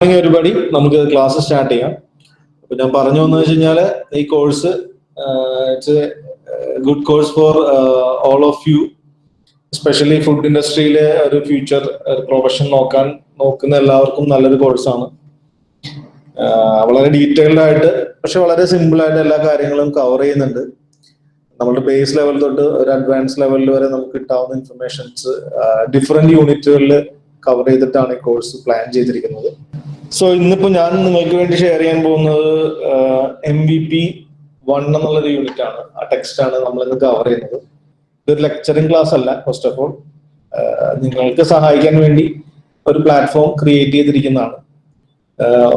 ഒരുപടി നമുക്ക് class start ചെയ്യാം. അപ്പൊ ഞാൻ പറഞ്ഞു വന്നു വെച്ച് കഴിഞ്ഞാൽ ഈ course it's a good course for all of you especially food ഇൻഡസ്ട്രിയിലെ ഒരു ഫ്യൂച്ചർ പ്രൊഫഷൻ നോക്കാൻ നോക്കുന്ന എല്ലാവർക്കും നല്ലൊരു കോഴ്സാണ് വളരെ ഡീറ്റെയിൽഡ് ആയിട്ട് പക്ഷെ വളരെ സിമ്പിൾ ആയിട്ട് എല്ലാ കാര്യങ്ങളും കവർ ചെയ്യുന്നുണ്ട്. നമ്മുടെ ബേസ് ലെവൽ തൊട്ട് ഒരു അഡ്വാൻസ് ലെവലിൽ വരെ നമുക്ക് കിട്ടാവുന്ന ഇൻഫർമേഷൻസ് ഡിഫറെന്റ് യൂണിറ്റുകളിൽ കവർ ചെയ്തിട്ടാണ് ഈ കോഴ്സ് പ്ലാൻ ചെയ്തിരിക്കുന്നത്. സോ ഇന്നിപ്പോ ഞാൻ നിങ്ങൾക്ക് വേണ്ടി ഷെയർ ചെയ്യാൻ പോകുന്നത് എം വി പി വൺ എന്നുള്ളൊരു യൂണിറ്റ് ആണ്. ആ ടെക്സ്റ്റ് ആണ് നമ്മൾ ഇന്ന് കവർ ചെയ്യുന്നത്. ഇതൊരു ലെക്ചറിങ് ക്ലാസ് അല്ല ഫസ്റ്റ് ഓഫ് ഓൾ നിങ്ങൾക്ക് സഹായിക്കാൻ വേണ്ടി ഒരു പ്ലാറ്റ്ഫോം ക്രിയേറ്റ് ചെയ്തിരിക്കുന്നതാണ്.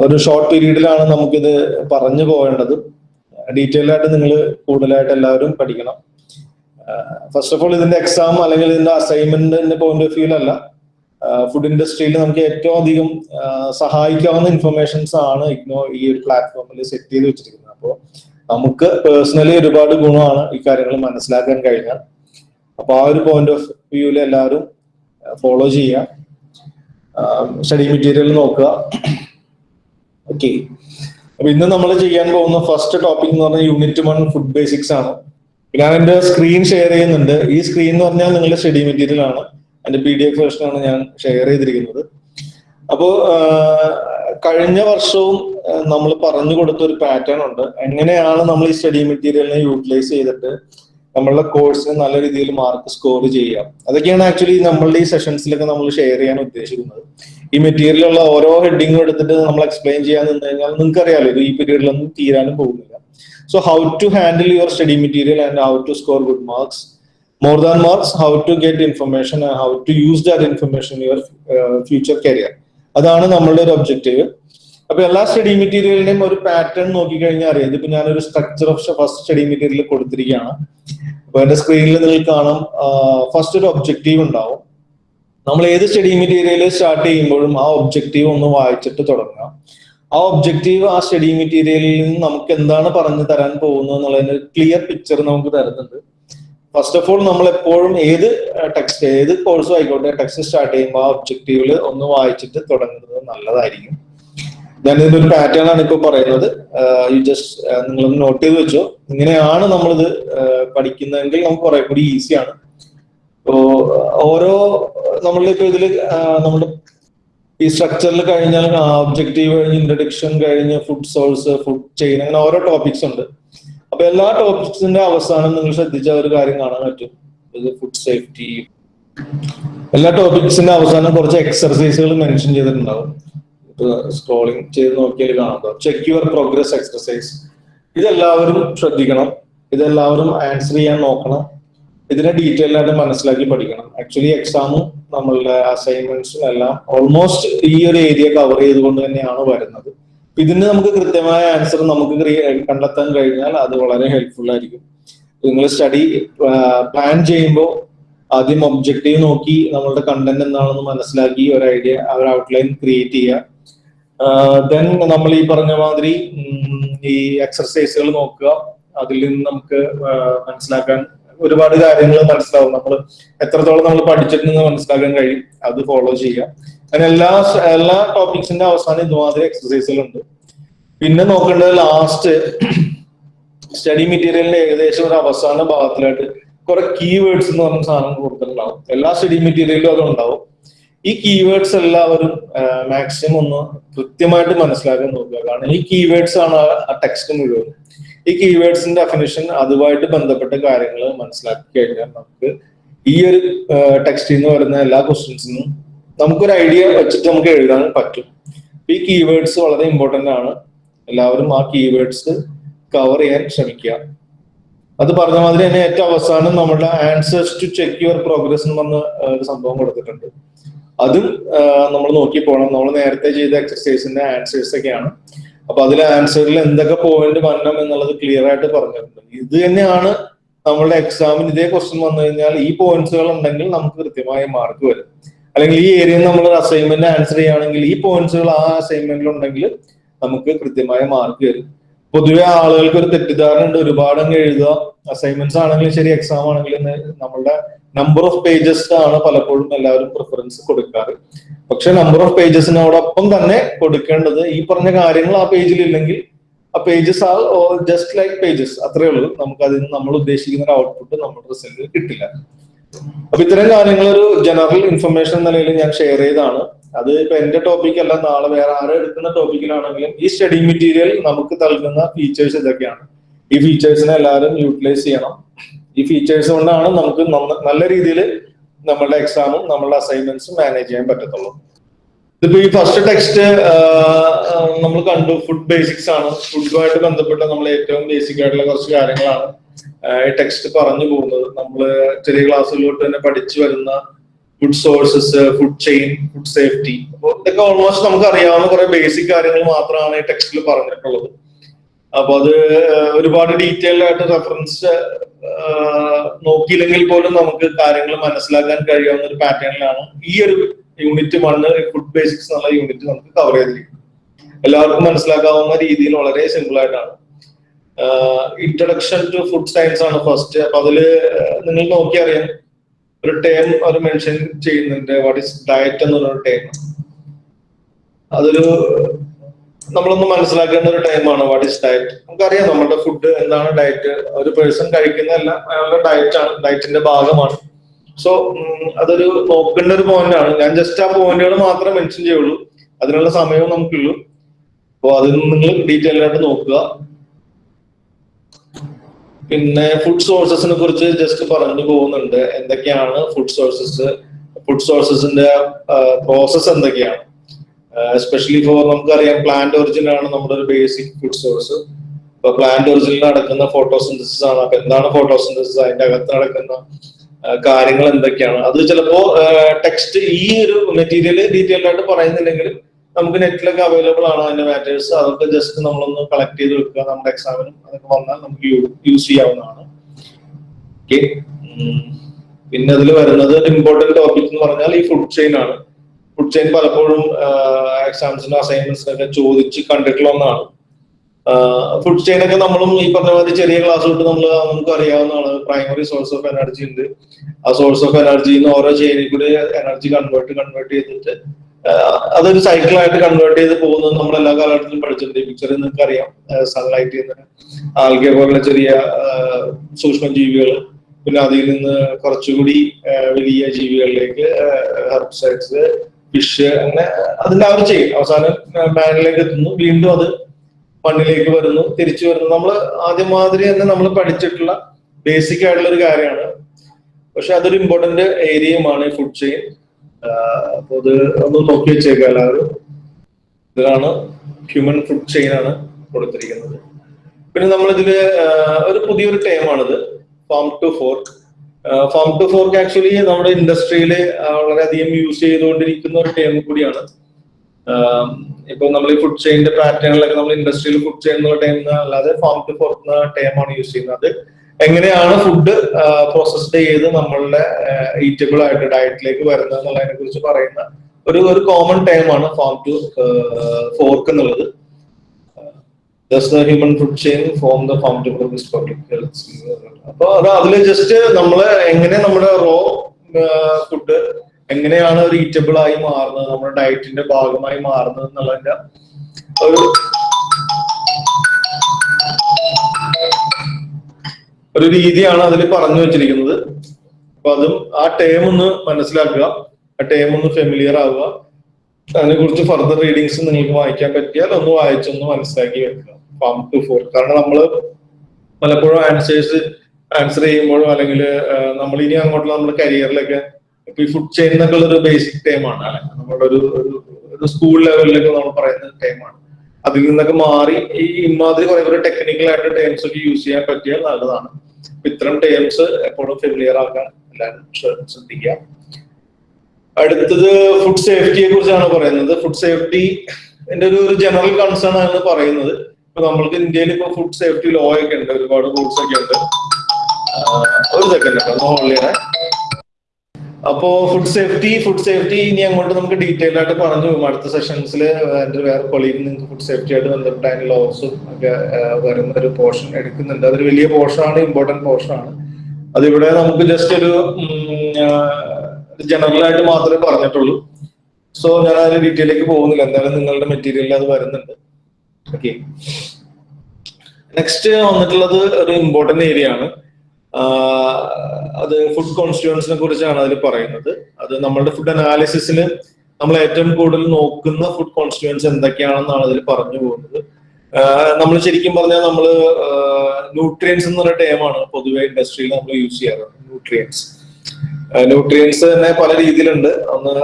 ഒരു ഷോർട്ട് പീരീഡിലാണ് നമുക്കിത് പറഞ്ഞു പോകേണ്ടത്. ഡീറ്റെയിൽ ആയിട്ട് നിങ്ങൾ കൂടുതലായിട്ട് എല്ലാവരും പഠിക്കണം. ഫസ്റ്റ് ഓഫ് ഓൾ ഇതിന്റെ എക്സാം അല്ലെങ്കിൽ ഇതിന്റെ അസൈൻമെന്റിന്റെ പോയിന്റ് ഓഫ് വ്യൂലല്ല ഫുഡ് ഇൻഡസ്ട്രിയിൽ നമുക്ക് ഏറ്റവും അധികം സഹായിക്കാവുന്ന ഇൻഫർമേഷൻസ് ആണ് ഇഗ്നോ ഈ ഒരു പ്ലാറ്റ്ഫോമിൽ സെറ്റ് ചെയ്ത് വെച്ചിരിക്കുന്നത്. അപ്പോൾ നമുക്ക് പേഴ്സണലി ഒരുപാട് ഗുണമാണ് ഈ കാര്യങ്ങൾ മനസ്സിലാക്കാൻ കഴിഞ്ഞാൽ. അപ്പൊ ആ ഒരു പോയിന്റ് ഓഫ് വ്യൂവിൽ എല്ലാവരും ഫോളോ ചെയ്യുക. സ്റ്റഡി മെറ്റീരിയൽ നോക്കുക. ഓക്കെ അപ്പൊ ഇന്ന് നമ്മൾ ചെയ്യാൻ പോകുന്ന ഫസ്റ്റ് ടോപ്പിക് എന്ന് പറഞ്ഞാൽ യൂണിറ്റ് വൺ ഫുഡ് ബേസിക്സ് ആണ്. ഞാൻ എന്റെ സ്ക്രീൻ ഷെയർ ചെയ്യുന്നുണ്ട്. ഈ സ്ക്രീൻ എന്ന് പറഞ്ഞാൽ നിങ്ങളുടെ സ്റ്റഡി മെറ്റീരിയൽ ആണ്. എന്റെ പി ഡി എഫ് വേർഷനാണ് ഞാൻ ഷെയർ ചെയ്തിരിക്കുന്നത്. അപ്പോ കഴിഞ്ഞ വർഷവും നമ്മൾ പറഞ്ഞു കൊടുത്ത ഒരു പാറ്റേൺ ഉണ്ട്. എങ്ങനെയാണ് നമ്മൾ ഈ സ്റ്റഡി മെറ്റീരിയലിനെ യൂട്ടിലൈസ് ചെയ്തിട്ട് നമ്മളുടെ കോഴ്സിന് നല്ല രീതിയിൽ മാർക്ക് സ്കോർ ചെയ്യാം? അതൊക്കെയാണ് ആക്ച്വലി നമ്മളുടെ ഈ സെഷൻസിലൊക്കെ നമ്മൾ ഷെയർ ചെയ്യാൻ ഉദ്ദേശിക്കുന്നത്. ഈ മെറ്റീരിയലുള്ള ഓരോ ഹെഡിങ്ങും എടുത്തിട്ട് നമ്മൾ എക്സ്പ്ലെയിൻ ചെയ്യാൻ നിന്ന് കഴിഞ്ഞാൽ നിങ്ങൾക്ക് അറിയാലോ ഈ പീരീഡിലൊന്നും തീരാനും പോകുന്നില്ല. So how to handle your study material and how to score good marks more how to get information and how to use that information in your uh, future career. അതാണ് നമ്മളുടെ ഒരു ഒബ്ജക്റ്റീവ് അപ്പൊ എല്ലാ സ്റ്റഡി മെറ്റീരിയലിന്റെയും ഒരു pattern നോക്കിക്കഴിഞ്ഞാൽ അറിയാം. ഇതിപ്പോ ഞാനൊരു structure of first study material കൊടുത്തിരിക്കുകയാണ്. അപ്പൊ എന്റെ സ്ക്രീനിൽ നിങ്ങൾ കാണാം ഫസ്റ്റ് ഒരു ഒബ്ജക്റ്റീവ് ഉണ്ടാവും. നമ്മൾ ഏത് സ്റ്റഡി മെറ്റീരിയൽ സ്റ്റാർട്ട് ചെയ്യുമ്പോഴും ആ ഒബ്ജക്റ്റീവ് ഒന്ന് വായിച്ചിട്ട് തുടങ്ങുക. ആ ഒബ്ജക്റ്റീവ് ആ സ്റ്റഡി മെറ്റീരിയലിൽ നിന്ന് നമുക്ക് എന്താണ് പറഞ്ഞു തരാൻ പോകുന്നത് എന്നുള്ളതിന് ക്ലിയർ പിക്ചർ നമുക്ക് തരുന്നുണ്ട്. ഫസ്റ്റ് ഓഫ് ഓൾ നമ്മൾ എപ്പോഴും ഏത് ടെക്സ്റ്റ് ഏത് കോഴ്സും ആയിക്കോട്ടെ ടെക്സ്റ്റ് സ്റ്റാർട്ട് ചെയ്യുമ്പോൾ ആ ഒബ്ജക്റ്റീവിൽ ഒന്ന് വായിച്ചിട്ട് തുടങ്ങുന്നത് നല്ലതായിരിക്കും. ഞാൻ ഇതിന്റെ ഒരു പാറ്റേൺ ആണ് ഇപ്പൊ പറയുന്നത്. യു ജസ്റ്റ് നിങ്ങൾ നോട്ട് ചെയ്ത് വെച്ചോ. ഇങ്ങനെയാണ് നമ്മളിത് പഠിക്കുന്നതെങ്കിൽ നമുക്ക് കുറെ കൂടി ഈസിയാണ് ഇപ്പോ ഓരോ നമ്മളിപ്പോ ഇതിൽ നമ്മുടെ ഈ സ്ട്രക്ചറിൽ കഴിഞ്ഞാൽ ഒബ്ജക്റ്റീവ് കഴിഞ്ഞ് ഇൻട്രഡക്ഷൻ കഴിഞ്ഞ് ഫുഡ് സോഴ്സ് ഫുഡ് ചെയിൻ അങ്ങനെ ഓരോ ടോപ്പിക്സ് ഉണ്ട്. അപ്പൊ എല്ലാ ടോപ്പിക്സിന്റെ അവസാനം നിങ്ങൾ ശ്രദ്ധിച്ച ഒരു കാര്യം കാണാൻ പറ്റും. ഫുഡ് സേഫ്റ്റി എല്ലാ ടോപ്പിക്സിന്റെ അവസാനം കുറച്ച് എക്സർസൈസുകൾ മെൻഷൻ ചെയ്തിട്ടുണ്ടാവും. സ്ക്രോളിംഗ് ചെയ്ത് നോക്കിയാൽ കാണാം. ചെക്ക് യുവർ പ്രോഗ്രസ് എക്സർസൈസ് ഇതെല്ലാവരും ശ്രദ്ധിക്കണം. ഇതെല്ലാവരും ആൻസർ ചെയ്യാൻ നോക്കണം. ഇതിനെ ഡീറ്റെയിൽ ആയിട്ട് മനസ്സിലാക്കി പഠിക്കണം. ആക്ച്വലി എക്സാമും നമ്മളുടെ അസൈൻമെന്റ്സും എല്ലാം ഓൾമോസ്റ്റ് ഈ ഒരു ഏരിയ കവർ ചെയ്തുകൊണ്ട് തന്നെയാണ് വരുന്നത്. ഇതിന് നമുക്ക് കൃത്യമായ ആൻസർ നമുക്ക് കണ്ടെത്താൻ കഴിഞ്ഞാൽ അത് വളരെ ഹെൽപ്ഫുൾ ആയിരിക്കും. നിങ്ങൾ സ്റ്റഡി പ്ലാൻ ചെയ്യുമ്പോൾ ആദ്യം ഒബ്ജക്റ്റീവ് നോക്കി നമ്മളുടെ കണ്ടന്റ് എന്താണെന്ന് മനസ്സിലാക്കി ഒരു ഐഡിയ ഒരു ഔട്ട്ലൈൻ ക്രിയേറ്റ് ചെയ്യുക. ദെൻ നമ്മൾ ഈ പറഞ്ഞ മാതിരി ഈ എക്സർസൈസുകൾ നോക്കുക. അതിൽ നിന്ന് നമുക്ക് മനസ്സിലാക്കാൻ ഒരുപാട് കാര്യങ്ങൾ മനസ്സിലാവും. നമ്മൾ എത്രത്തോളം നമ്മൾ പഠിച്ചിട്ടുണ്ടെന്ന് മനസ്സിലാക്കാൻ കഴിയും. അത് ഫോളോ ചെയ്യാം. അങ്ങനെ എല്ലാ എല്ലാ ടോപ്പിക്സിന്റെ അവസാനം ഇതുമാതിരി എക്സസൈസുകളുണ്ട് പിന്നെ നോക്കേണ്ടത് ലാസ്റ്റ് സ്റ്റഡി മെറ്റീരിയലിന്റെ ഏകദേശം ഒരു അവസാന ഭാഗത്തിലായിട്ട് കുറെ കീവേഡ്സ് എന്ന് പറഞ്ഞ സാധനം കൊടുത്തിട്ടുണ്ടാവും. എല്ലാ സ്റ്റഡി മെറ്റീരിയലിലും അതുണ്ടാവും. ഈ കീവേഡ്സ് എല്ലാവരും മാക്സിമം ഒന്ന് കൃത്യമായിട്ട് മനസ്സിലാക്കാൻ നോക്കുക. കാരണം ഈ കീവേഡ്സ് ആണ് ആ ടെക്സ്റ്റ് മുഴുവൻ ഈ കീവേഡ്സിന്റെ ഡെഫിനിഷൻ അതുമായിട്ട് ബന്ധപ്പെട്ട കാര്യങ്ങൾ മനസ്സിലാക്കി കഴിഞ്ഞാൽ നമുക്ക് ഈ ഒരു ടെക്സ്റ്റിൽ നിന്ന് വരുന്ന എല്ലാ ക്വസ്റ്റ്യൻസിനും നമുക്കൊരു ഐഡിയ വെച്ചിട്ട് നമുക്ക് എഴുതാൻ പറ്റും. ഈ കീവേഡ്സ് വളരെ ഇമ്പോർട്ടന്റ് ആണ്. എല്ലാവരും ആ കീവേഡ്സ് കവർ ചെയ്യാൻ ശ്രമിക്കുക. അത് പറഞ്ഞ മാതിരി തന്നെ ഏറ്റവും അവസാനം നമ്മുടെ answers to check your progress എന്ന് പറഞ്ഞ ഒരു സംഭവം കൊടുത്തിട്ടുണ്ട്. അതും നമ്മൾ നോക്കി പോകണം നമ്മൾ നേരത്തെ ചെയ്ത എക്സസൈസിന്റെ ആൻസേഴ്സ് ഒക്കെയാണ്. അപ്പൊ അതിലെ ആൻസറിൽ എന്തൊക്കെ പോയിന്റ് വരണം എന്നുള്ളത് ക്ലിയർ ആയിട്ട് പറഞ്ഞിട്ടുണ്ട്. ഇത് തന്നെയാണ് നമ്മളുടെ എക്സാമിന് ഇതേ ക്വസ്റ്റ്യൻ വന്നു കഴിഞ്ഞാൽ ഈ പോയിന്റ്സുകൾ ഉണ്ടെങ്കിൽ നമുക്ക് കൃത്യമായ മാർക്ക് വരും. അല്ലെങ്കിൽ ഈ ഏരിയയിൽ നമ്മൾ അസൈൻമെന്റ് ആൻസർ ചെയ്യുകയാണെങ്കിൽ ഈ പോയിന്റ്സുകൾ ആ അസൈൻമെന്റിൽ ഉണ്ടെങ്കിൽ നമുക്ക് കൃത്യമായ മാർക്ക് വരും. പൊതുവെ ആളുകൾക്ക് ഒരു തെറ്റിദ്ധാരണ ഉണ്ട്. ഒരുപാട് അങ്ങ് എഴുതുക. അസൈൻമെന്റ്സ് ആണെങ്കിലും ശരി എക്സാം ആണെങ്കിലും നമ്മളുടെ നമ്പർ ഓഫ് പേജസ് ആണ് പലപ്പോഴും എല്ലാവരും പ്രിഫറൻസ് കൊടുക്കാറ്. പക്ഷെ നമ്പർ ഓഫ് പേജസിനോടൊപ്പം തന്നെ കൊടുക്കേണ്ടത് ഈ പറഞ്ഞ കാര്യങ്ങൾ ആ പേജിൽ ഇല്ലെങ്കിൽ ആ പേജസ് ആ ജസ്റ്റ് ലൈക്ക് പേജസ് അത്രേ ഉള്ളൂ. നമുക്ക് അതിന് നമ്മൾ ഉദ്ദേശിക്കുന്ന ഒരു ഔട്ട്പുട്ട് നമ്മുടെ റിസൾട്ടിൽ കിട്ടില്ല. അപ്പൊ ഇത്തരം കാര്യങ്ങൾ ഒരു ജനറൽ ഇൻഫർമേഷൻ എന്ന നിലയിൽ ഞാൻ ഷെയർ ചെയ്താണ് അത് ഇപ്പൊ എന്റെ ടോപ്പിക് അല്ല നാളെ വേറെ ആരും എടുക്കുന്ന ടോപ്പിക്കിലാണെങ്കിലും ഈ സ്റ്റഡി മെറ്റീരിയൽ നമുക്ക് നൽകുന്ന ഫീച്ചേഴ്സ് ഇതൊക്കെയാണ്. ഈ ഫീച്ചേഴ്സിനെ എല്ലാവരും യൂട്ടിലൈസ് ചെയ്യണം. ഈ ഫീച്ചേഴ്സ് കൊണ്ടാണ് നമുക്ക് നല്ല രീതിയിൽ നമ്മളുടെ എക്സാമും നമ്മളുടെ അസൈൻമെന്റ്സും മാനേജ് ചെയ്യാൻ പറ്റത്തുള്ളൂ. ഇതിപ്പോ ഈ ഫസ്റ്റ് ടെക്സ്റ്റ് നമ്മൾ കണ്ടു ഫുഡ് ബേസിക്സ് ആണ്. ഫുഡുമായിട്ട് ബന്ധപ്പെട്ട നമ്മൾ ഏറ്റവും ബേസിക് ആയിട്ടുള്ള കുറച്ച് കാര്യങ്ങളാണ് ഈ ടെക്സ്റ്റ് പറഞ്ഞു പോകുന്നത്. നമ്മൾ ചെറിയ ക്ലാസ്സുകളിലോട്ട് തന്നെ പഠിച്ചു വരുന്ന food sources food chain food safety അപ്പോൾ ഇതൊക്കെ ഓൾമോസ്റ്റ് നമുക്ക് അറിയാവുന്ന കുറെ ബേസിക് കാര്യങ്ങൾ മാത്രമാണ് ഈ ടെക്സ്റ്റിൽ പറഞ്ഞിട്ടുള്ളത്. അപ്പൊ അത് ഒരുപാട് ഡീറ്റെയിൽ ആയിട്ട് റെഫറൻസ് നോക്കിയില്ലെങ്കിൽ പോലും നമുക്ക് കാര്യങ്ങൾ മനസ്സിലാക്കാൻ കഴിയാവുന്ന ഒരു പാറ്റേണിലാണ് ഈ ഒരു യൂണിറ്റ് വണ്ണ് ഫുഡ് ബേസിക്സ് എന്നുള്ള യൂണിറ്റ് നമുക്ക് കവർ ചെയ്തിരിക്കും എല്ലാവർക്കും മനസ്സിലാക്കാവുന്ന രീതിയിൽ വളരെ സിമ്പിൾ ആയിട്ടാണ്. ഇൻട്രഡക്ഷൻ ടു ഫുഡ് സയൻസ് ആണ് ഫസ്റ്റ് അപ്പൊ അതിൽ നിങ്ങൾ നോക്കിയറിയാം ഒരു ടേം അവർ മെൻഷൻ ചെയ്യുന്നുണ്ട്. വാട്ട് ഇസ് ഡയറ്റ് എന്നുള്ള ടേം അതൊരു നമ്മളൊന്ന് മനസ്സിലാക്കേണ്ട ഒരു ടൈമാണ് വാട്ട് ഇസ് ഡയറ്റ് നമുക്കറിയാം നമ്മുടെ ഫുഡ് എന്താണ് ഡയറ്റ് ഒരു പേഴ്സൺ കഴിക്കുന്നതല്ല അയാളുടെ ഡയറ്റ് ആണ് ഡയറ്റിന്റെ ഭാഗമാണ്. സോ അതൊരു നോക്കേണ്ട ഒരു പോയിന്റ് ആണ്. ഞാൻ ജസ്റ്റ് ആ പോയിന്റുകൾ മാത്രമേ മെൻഷൻ ചെയ്യുള്ളൂ. അതിനുള്ള സമയവും നമുക്കുള്ളൂ. അപ്പോൾ അതിൽ നിങ്ങൾ ഡീറ്റെയിൽ ആയിട്ട് നോക്കുക. പിന്നെ ഫുഡ് സോഴ്സസിനെ കുറിച്ച് ജസ്റ്റ് പറഞ്ഞു പോകുന്നുണ്ട്. എന്തൊക്കെയാണ് ഫുഡ് സോഴ്സസ് ഫുഡ് സോഴ്സസിന്റെ പ്രോസസ് എന്തൊക്കെയാണ്? എസ്പെഷ്യലി ഫോർ നമുക്കറിയാം പ്ലാന്റ് ഒറിജിൻ ആണ് നമ്മുടെ ഒരു ബേസിക് ഫുഡ് സോഴ്സ് ഇപ്പൊ പ്ലാന്റ് ഒറിജിനിൽ നടക്കുന്ന ഫോട്ടോസിന്തസിസ് ആണ്. അപ്പൊ എന്താണ് ഫോട്ടോസിന്തസിസ് അതിന്റെ അകത്ത് നടക്കുന്ന കാര്യങ്ങൾ എന്തൊക്കെയാണ്? അത് ചിലപ്പോ ടെക്സ്റ്റ് ഈ ഒരു മെറ്റീരിയൽ ഡീറ്റെയിൽ ആയിട്ട് പറയുന്നില്ലെങ്കിലും നമുക്ക് നെറ്റിലൊക്കെ അവൈലബിൾ ആണ് അതിന്റെ മാറ്റേഴ്സ് അതൊക്കെ ജസ്റ്റ് നമ്മളൊന്ന് കളക്ട് ചെയ്ത് വെക്കുക. നമ്മുടെ എക്സാമിനും അതൊക്കെ വന്നാൽ നമുക്ക് യൂസ് ചെയ്യാവുന്നതാണ്. പിന്നെ അതിൽ വരുന്നത് ഇമ്പോർട്ടന്റ് ടോപ്പിക് എന്ന് പറഞ്ഞാൽ ഈ ഫുഡ് ചെയിൻ ആണ്. ഫുഡ് ചെയിൻ പലപ്പോഴും എക്സാംസിനും അസൈൻമെന്റ്സിനൊക്കെ ചോദിച്ച് കണ്ടിട്ടുള്ള ഒന്നാണ്. ഫുഡ് ചെയിൻ ഒക്കെ നമ്മളും ഈ പറഞ്ഞ മാതിരി ചെറിയ ക്ലാസ് തൊട്ട് നമ്മൾ നമുക്ക് അറിയാവുന്നതാണ്. പ്രൈമറി സോഴ്സ് ഓഫ് എനർജി ഉണ്ട്. ആ സോഴ്സ് ഓഫ് നിന്ന് ഓരോ ചെയിനിൽ കൂടി എനർജി കൺവേർട്ട് കൺവേർട്ട് ചെയ്തിട്ട് അതൊരു സൈക്കിളായിട്ട് കൺവേർട്ട് ചെയ്ത് പോകുന്നത് നമ്മൾ എല്ലാ കാലഘട്ടത്തിലും പഠിച്ചിട്ടുണ്ട്. പിക്ചറിൽ നിങ്ങൾക്ക് അറിയാം. സൺലൈറ്റ് നിന്ന് ആൽഗെ പോലുള്ള ചെറിയ സൂക്ഷ്മ ജീവികൾ പിന്നെ അതിൽ നിന്ന് കുറച്ചുകൂടി വലിയ ജീവികളിലേക്ക് ഹെർബ്സൈഡ്സ് ഫിഷ് അങ്ങനെ അതിന്റെ അവർ ചെയ്യും. അവസാനം മാനിലേക്ക് എത്തുന്നു. വീണ്ടും അത് മണ്ണിലേക്ക് വരുന്നു തിരിച്ചു വരുന്നു. നമ്മൾ ആദ്യം മാതിരി തന്നെ നമ്മൾ പഠിച്ചിട്ടുള്ള ബേസിക് ആയിട്ടുള്ള ഒരു കാര്യമാണ്. പക്ഷെ അതൊരു ഇമ്പോർട്ടന്റ് ഏരിയയുമാണ് ഈ ഫുഡ് ചെയിൻ അപ്പൊ അത് ഒന്ന് നോക്കി വെച്ചേക്കാം എല്ലാവരും. ഇതിലാണ് ഹ്യൂമൻ ഫുഡ് ചെയിൻ ആണ് കൊടുത്തിരിക്കുന്നത്. പിന്നെ നമ്മളിതിൽ ഒരു പുതിയൊരു ടൈമാണിത് farm to fork farm to fork actually നമ്മുടെ ഇൻഡസ്ട്രിയിൽ വളരെയധികം യൂസ് ചെയ്തുകൊണ്ടിരിക്കുന്ന ഒരു ടേം കൂടിയാണ്. ഇപ്പൊ നമ്മൾ ഈ ഫുഡ് ചെയിന്റെ പാറ്റേണിലൊക്കെ നമ്മൾ ഇൻഡസ്ട്രിയിൽ ഫുഡ് ചെയിൻ എന്നുള്ള ടൈം അല്ലാതെ ഫാം ടു ഫോർക്ക് എന്ന ആണ് യൂസ് ചെയ്യുന്നത്. എങ്ങനെയാണ് ഫുഡ് പ്രോസസ്ഡ് ചെയ്ത് നമ്മളുടെ ഈറ്റബിൾ ആയിട്ട് ഡയറ്റിലേക്ക് വരുന്നത് എന്നുള്ളതിനെ കുറിച്ച് പറയുന്ന ഒരു ഒരു കോമൺ ടൈമാണ് ഫാം ടു ഫോർക്ക് എന്നുള്ളത്. Thus the human food chain from the farm to produce public health അപ്പൊ അത് അതിൽ ജസ്റ്റ് നമ്മൾ എങ്ങനെ നമ്മുടെ റോ ഫുഡ് എങ്ങനെയാണ് ഒരു ഈറ്റബിൾ ആയി മാറുന്നത് നമ്മുടെ ഡയറ്റിന്റെ ഭാഗമായി മാറുന്നത് എന്നുള്ളതിന്റെ ഒരു ഒരു രീതിയാണ് അതിൽ പറഞ്ഞു വെച്ചിരിക്കുന്നത്. അപ്പൊ അതും ആ ടേം ഒന്ന് മനസ്സിലാക്കുക ആ ടേം ഒന്ന് ഫെമിലിയർ ആവുക. അതിനെ കുറിച്ച് ഫർദർ റീഡിങ്സ് നിങ്ങൾക്ക് വായിക്കാൻ പറ്റിയാൽ ഒന്ന് വായിച്ചൊന്ന് മനസ്സിലാക്കി വെക്കുക. ഫാം ടു ഫോർ കാരണം നമ്മൾ പലപ്പോഴും ആൻസേഴ്സ് ആൻസർ ചെയ്യുമ്പോഴും അല്ലെങ്കിൽ നമ്മൾ ഇനി അങ്ങോട്ടുള്ള നമ്മുടെ കരിയറിലൊക്കെ ഇപ്പൊ ഈ ഫുഡ് ചെയിൻ എന്നൊക്കെ ഉള്ള ഒരു ബേസിക് ടൈമാണ് അല്ലെങ്കിൽ നമ്മുടെ ഒരു ഒരു- സ്കൂൾ ലെവലിലൊക്കെ നമ്മൾ പറയുന്ന ടൈമാണ് അതിൽ നിന്നൊക്കെ മാറി ഈ ഇമാതിരി കുറെ കുറെ ടെക്നിക്കൽ ആയിട്ട് ടേംസ് ഒക്കെ യൂസ് ചെയ്യാൻ പറ്റിയാൽ നല്ലതാണ്. അപ്പൊ ഇത്തരം ടേംസ് എപ്പോഴും ഫെമിലിയർ ആക്കാൻ എല്ലാവരും ശ്ര- ശ്രദ്ധിക്കുക. അടുത്തത് ഫുഡ് സേഫ്റ്റിയെ കുറിച്ചാണ് പറയുന്നത്. ഫുഡ് സേഫ്റ്റി എന്റെ ഒരു ജനറൽ കൺസേൺ ആണ് പറയുന്നത്. നമ്മൾക്ക് ഇന്ത്യയിൽ ഇപ്പൊ ഫുഡ് സേഫ്റ്റി ലോ ഒക്കെ ഉണ്ട് ഒരുപാട് റൂൾസ് ഒക്കെ ഉണ്ട്. ഒരു സെക്കൻഡ് ഓൺലൈനെ അപ്പോ ഫുഡ് സേഫ്റ്റി ഫുഡ് സേഫ്റ്റി ഇനി അങ്ങോട്ട് നമുക്ക് ഡീറ്റെയിൽ ആയിട്ട് പറഞ്ഞു പോകും. അടുത്ത സെഷൻസിൽ എന്റെ വേറെ കൊളീഗ് നിങ്ങൾക്ക് ഫുഡ് സേഫ്റ്റി ആയിട്ട് ബന്ധപ്പെട്ട അതിന് ലോസും ഒക്കെ വരുന്ന ഒരു പോർഷൻ എടുക്കുന്നുണ്ട്. അതൊരു വലിയ പോർഷനാണ് ഇമ്പോർട്ടന്റ് പോർഷൻ ആണ്. അതിവിടെ നമുക്ക് ജസ്റ്റ് ഒരു ജനറൽ ആയിട്ട് മാത്രമേ പറഞ്ഞിട്ടുള്ളൂ. സോ ഞാൻ അതിന്റെ ഡീറ്റെയിലേക്ക് പോകുന്നില്ല. എന്തായാലും നിങ്ങളുടെ മെറ്റീരിയലിൽ അത് വരുന്നുണ്ട്. ഓക്കെ നെക്സ്റ്റ് വന്നിട്ടുള്ളത് ഒരു ഇമ്പോർട്ടന്റ് ഏരിയ ആണ്. അത് ഫുഡ് കോൺസ്റ്റിറ്റ്യൂൻസിനെ കുറിച്ചാണ് അതിൽ പറയുന്നത്. അത് നമ്മളുടെ ഫുഡ് അനാലിസിസിൽ നമ്മൾ ഏറ്റവും കൂടുതൽ നോക്കുന്ന ഫുഡ് കോൺസ്റ്റിറ്റ്യൂൻസ് എന്തൊക്കെയാണെന്നാണ് അതിൽ പറഞ്ഞു പോകുന്നത്. നമ്മൾ ശരിക്കും പറഞ്ഞാൽ നമ്മൾ ന്യൂട്രിയൻസ് എന്ന് പറഞ്ഞ ടേമാണ് പൊതുവെ ഇൻഡസ്ട്രിയിൽ നമ്മൾ യൂസ് ചെയ്യാറ്. ന്യൂട്രിയൻസ് ന്യൂട്രിയൻസ് തന്നെ പല രീതിയിലുണ്ട്. ഒന്ന്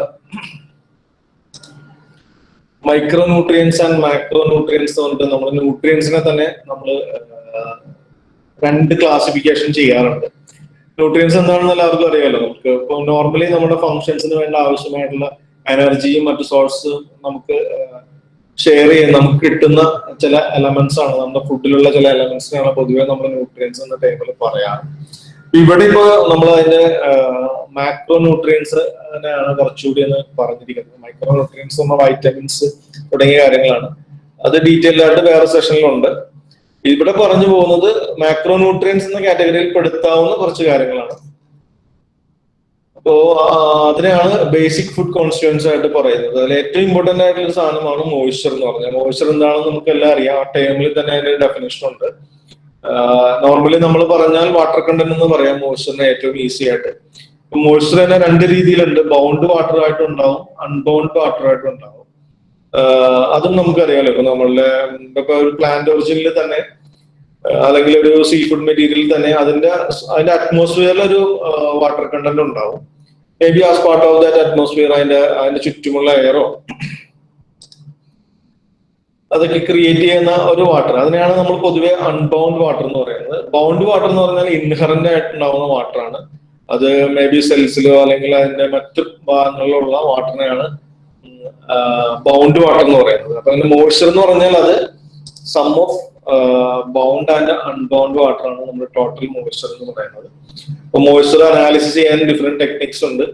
micro nutrients and macro nutrients പറഞ്ഞിട്ട് നമ്മൾ ന്യൂട്രിയൻസിനെ തന്നെ നമ്മൾ രണ്ട് ക്ലാസിഫിക്കേഷൻ ചെയ്യാറുണ്ട്. ന്യൂട്രിയൻസ് എന്താണെന്ന് എല്ലാവർക്കും അറിയാമല്ലോ. നമുക്ക് ഇപ്പൊ നോർമലി നമ്മുടെ ഫങ്ഷൻസിന് വേണ്ട ആവശ്യമായിട്ടുള്ള എനർജിയും മറ്റു സോഴ്സ് നമുക്ക് ഷെയർ ചെയ്യാൻ നമുക്ക് കിട്ടുന്ന ചില എലമെന്റ്സ് ആണ്. നമ്മുടെ ഫുഡിലുള്ള ചില എലമെന്റ്സിനാണ് പൊതുവെ നമ്മൾ ന്യൂട്രിയൻസ് എന്ന ടൈമിൽ പറയാറ്. ഇവിടെ ഇപ്പോ നമ്മൾ അതിന്റെ മാക്രോ ന്യൂട്രിയൻസ് ആണ് കുറച്ചുകൂടി എന്ന് പറഞ്ഞിരിക്കുന്നത്. മൈക്രോ ന്യൂട്രിയൻസ് നമ്മൾ വൈറ്റമിൻസ് തുടങ്ങിയ കാര്യങ്ങളാണ്. അത് ഡീറ്റെയിൽ ആയിട്ട് വേറെ സെഷനിലുണ്ട് ഇവിടെ പറഞ്ഞു പോകുന്നത് മാക്രോ ന്യൂട്രിയൻസ് എന്ന കാറ്റഗറിയിൽ പെടുത്താവുന്ന കുറച്ച് കാര്യങ്ങളാണ്. അപ്പോ അതിനെയാണ് ബേസിക് ഫുഡ് കോൺസ്റ്റിറ്റ്യൂൻസ് ആയിട്ട് പറയുന്നത്. അതിൽ ഏറ്റവും ഇമ്പോർട്ടന്റ് ആയിട്ടുള്ള ഒരു സാധനമാണ് മോയ്സ്ചർ എന്ന് പറഞ്ഞാൽ മോയ്സ്ചർ എന്താണെന്ന് നമുക്ക് എല്ലാം അറിയാം. ആ ടേമിൽ തന്നെ അതിന്റെ ഡെഫിനേഷൻ ഉണ്ട്. നോർമലി നമ്മൾ പറഞ്ഞാൽ വാട്ടർ കണ്ടന്റ് എന്ന് പറയാം മോയ്സ്ചറിന് ഏറ്റവും ഈസി ആയിട്ട്. മോയ്സ്ചർ തന്നെ രണ്ട് രീതിയിലുണ്ട്. ബൗണ്ട് വാട്ടർ ആയിട്ടുണ്ടാവും അൺബൗണ്ട് വാട്ടർ ആയിട്ടുണ്ടാവും. അതും നമുക്കറിയാലോ. ഇപ്പൊ നമ്മളുടെ ഇപ്പൊ ഒരു പ്ലാന്റ് ഒറിജിനിൽ തന്നെ അല്ലെങ്കിൽ ഒരു സീ ഫുഡ് മെറ്റീരിയൽ തന്നെ അതിന്റെ അതിന്റെ അറ്റ്മോസ്ഫിയറിൽ ഒരു വാട്ടർ കണ്ടന്റ് ഉണ്ടാവും. Maybe as part of that atmosphere അതിന്റെ അതിന്റെ ചുറ്റുമുള്ള എയറോ അതൊക്കെ ക്രിയേറ്റ് ചെയ്യുന്ന ഒരു വാട്ടർ അതിനെയാണ് നമ്മൾ പൊതുവെ അൺബൗണ്ട് വാട്ടർ എന്ന് പറയുന്നത്. ബൗണ്ട് വാട്ടർ എന്ന് പറഞ്ഞാൽ ഇൻഹറന്റ് ആയിട്ടുണ്ടാവുന്ന വാട്ടറാണ് അത് മേ ബി സെൽസിലോ അല്ലെങ്കിൽ അതിന്റെ മറ്റു ഭാഗങ്ങളിലുള്ള വാട്ടറിനെയാണ് ബൗണ്ട് വാട്ടർ എന്ന് പറയുന്നത്. അപ്പൊ അതിന്റെ മോയ്സ്ചർ എന്ന് പറഞ്ഞാൽ അത് sum of bound and unbound water ആണ് നമ്മുടെ ടോട്ടൽ മോയ്സ്ചർ എന്ന് പറയുന്നത്. അപ്പൊ മോയ്സ്ചർ അനാലിസിസ് ചെയ്യാൻ ഡിഫറെന്റ് ടെക്നിക്സ് ഉണ്ട്.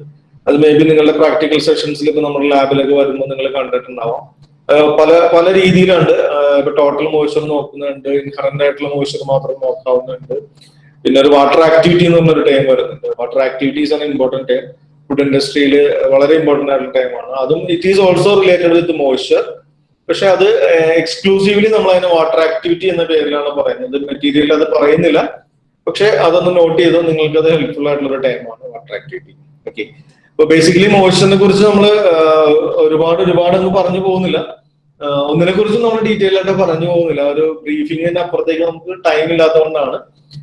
അത് മേ ബി നിങ്ങളുടെ പ്രാക്ടിക്കൽ സെഷൻസിൽ ഇപ്പൊ നമ്മുടെ ലാബിലൊക്കെ വരുമ്പോൾ നിങ്ങൾ കണ്ടിട്ടുണ്ടാവാം. പല പല രീതിയിലുണ്ട്. ഇപ്പൊ ടോട്ടൽ മോയ്സ്ചർ നോക്കുന്നുണ്ട്. ഇൻഹറന്റ് ആയിട്ടുള്ള മോയ്സ്ചർ മാത്രം നോക്കാവുന്നുണ്ട് പിന്നെ ഒരു വാട്ടർ ആക്ടിവിറ്റി എന്ന് പറഞ്ഞൊരു ടൈം വരുന്നുണ്ട്. വാട്ടർ ആക്ടിവിറ്റീസ് ആണ് ഇമ്പോർട്ടന്റ് ടൈം ഫുഡ് ഇൻഡസ്ട്രിയിൽ വളരെ ഇമ്പോർട്ടന്റ് ആയിട്ടുള്ള ടൈമാണ് അതും it is also related with moisture പക്ഷെ അത് എക്സ്ക്ലൂസീവ്ലി നമ്മൾ അതിനെ വാട്ടർ ആക്ടിവിറ്റി എന്ന പേരിലാണ് പറയുന്നത്. മെറ്റീരിയൽ അത് പറയുന്നില്ല. പക്ഷെ അതൊന്ന് നോട്ട് ചെയ്തോ നിങ്ങൾക്ക് അത് ഹെൽപ്ഫുൾ ആയിട്ടുള്ള ഒരു ടൈമാണ് വാട്ടർ ആക്ടിവിറ്റി ഓക്കെ അപ്പൊ ബേസിക്കലി മോഷനെ കുറിച്ച് നമ്മൾ ഒരുപാട് ഒരുപാട് അങ്ങ് പറഞ്ഞു പോകുന്നില്ല. ഒന്നിനെ കുറിച്ച് നമ്മൾ ഡീറ്റെയിൽ ആയിട്ട് പറഞ്ഞു പോകുന്നില്ല. ഒരു ബ്രീഫിങ്ങിന് അപ്പുറത്തേക്ക് നമുക്ക് ടൈം ഇല്ലാത്തതുകൊണ്ടാണ്.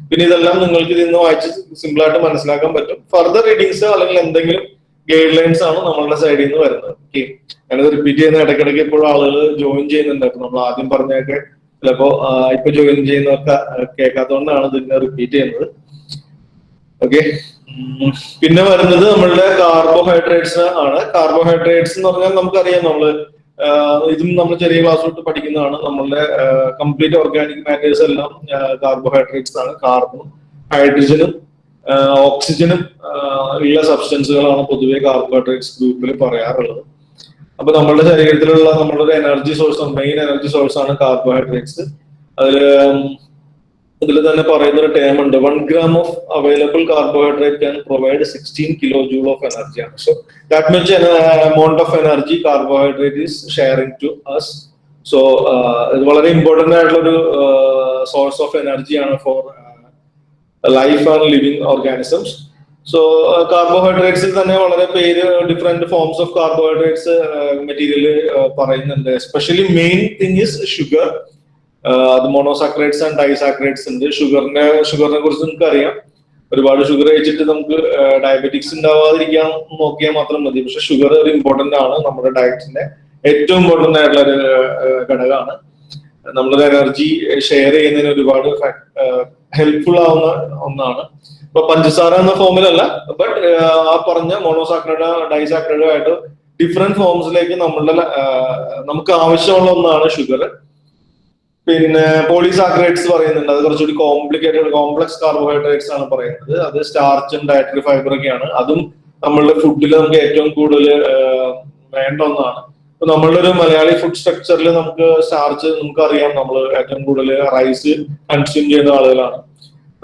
പിന്നെ ഇതെല്ലാം നിങ്ങൾക്ക് ഇതിന്ന് വായിച്ച് സിമ്പിൾ ആയിട്ട് മനസ്സിലാക്കാൻ പറ്റും. ഫർദർ റീഡിങ്സ് അല്ലെങ്കിൽ എന്തെങ്കിലും ഗൈഡ് ലൈൻസ് ആണ് നമ്മളുടെ സൈഡിൽ നിന്ന് വരുന്നത്. ഓക്കെ ഞാനത് റിപ്പീറ്റ് ചെയ്യുന്ന ഇടയ്ക്കിടയ്ക്ക് ഇപ്പോഴും ആളുകൾ ജോയിൻ ചെയ്യുന്നുണ്ട്. അപ്പൊ നമ്മൾ ആദ്യം പറഞ്ഞൊക്കെ ചിലപ്പോ ഇപ്പൊ ജോയിൻ ചെയ്യുന്നവർക്ക് കേൾക്കാത്തതുകൊണ്ടാണ് ഇതിനെ റിപ്പീറ്റ് ചെയ്യുന്നത്. ഓക്കെ പിന്നെ വരുന്നത് നമ്മളുടെ കാർബോഹൈഡ്രേറ്റ്സ് ആണ്. കാർബോഹൈഡ്രേറ്റ്സ് എന്ന് പറഞ്ഞാൽ നമുക്കറിയാം നമ്മൾ ഇതും നമ്മൾ ചെറിയ ക്ലാസ് തൊട്ട് പഠിക്കുന്നതാണ്. നമ്മളുടെ കംപ്ലീറ്റ് ഓർഗാനിക് മാറ്റേഴ്സ് എല്ലാം കാർബോഹൈഡ്രേറ്റ്സ് ആണ്. കാർബണും ഹൈഡ്രജനും ഓക്സിജനും ഉള്ള സബ്സ്റ്റൻസുകളാണ് പൊതുവെ കാർബോഹൈഡ്രേറ്റ്സ് ഗ്രൂപ്പിൽ പറയാറുള്ളത്. അപ്പൊ നമ്മുടെ ശരീരത്തിലുള്ള നമ്മുടെ ഒരു energy source main energy source ആണ് കാർബോഹൈഡ്രേറ്റ്സ് അതിൽ ഇതിൽ തന്നെ പറയുന്ന ഒരു ടേം ഉണ്ട് one gram of available carbohydrate can provide sixteen kilojoule of energy ആണ് so that means amount of energy carbohydrate is sharing to us so ഇത് വളരെ ഇമ്പോർട്ടന്റ് ആയിട്ടുള്ള ഒരു സോഴ്സ് ഓഫ് എനർജി ആണ് for life and living organisms so കാർബോഹൈഡ്രേറ്റ്സിൽ തന്നെ വളരെ പേര് different forms of carbohydrates material പറയുന്നുണ്ട്. Especially main thing is sugar അത് മോണോസാക്രൈഡ്സ് ആൻഡ് ഡൈസാക്രൈഡ്സ് ഉണ്ട്. ഷുഗറിനെ ഷുഗറിനെ കുറിച്ച് നമുക്ക് അറിയാം ഒരുപാട് ഷുഗർ കഴിച്ചിട്ട് നമുക്ക് ഡയബറ്റിക്സ് ഉണ്ടാവാതിരിക്കാൻ നോക്കിയാൽ മാത്രം മതി. പക്ഷെ ഷുഗർ ഒരു ഇമ്പോർട്ടന്റ് ആണ്. നമ്മുടെ ഡയറ്റിന്റെ ഏറ്റവും ഇമ്പോർട്ടന്റ് ആയിട്ടുള്ള ഒരു ഘടകമാണ്. നമ്മളൊരു എനർജി ഷെയർ ചെയ്യുന്നതിന് ഒരുപാട് ഹെൽപ്ഫുൾ ആവുന്ന ഒന്നാണ്. ഇപ്പൊ പഞ്ചസാര എന്ന ഫോമിലല്ല ബട്ട് ആ പറഞ്ഞ മോണോസാക്രൈഡ് ഡൈസാക്രൈഡ് ആയിട്ട് ഡിഫറെന്റ് ഫോംസിലേക്ക് നമ്മളുടെ നമുക്ക് ആവശ്യമുള്ള ഒന്നാണ് ഷുഗർ പിന്നെ പോളിസാക്രൈഡ്സ് പറയുന്നുണ്ട്. അത് കുറച്ചുകൂടി കോംപ്ലിക്കേറ്റഡ് കോംപ്ലക്സ് കാർബോഹൈഡ്രേറ്റ്സ് ആണ് പറയുന്നത്. അത് സ്റ്റാർച്ചും ഡയറ്ററി ഫൈബർ ഒക്കെയാണ്. അതും നമ്മളുടെ ഫുഡിൽ നമുക്ക് ഏറ്റവും കൂടുതൽ വേണ്ട ഒന്നാണ്. ഇപ്പൊ നമ്മളുടെ ഒരു മലയാളി ഫുഡ് സ്ട്രക്ചറിൽ നമുക്ക് സ്റ്റാർച്ച് നമുക്ക് അറിയാം നമ്മൾ ഏറ്റവും കൂടുതൽ റൈസ് കൺസ്യൂം ചെയ്യുന്ന ആളുകളാണ്.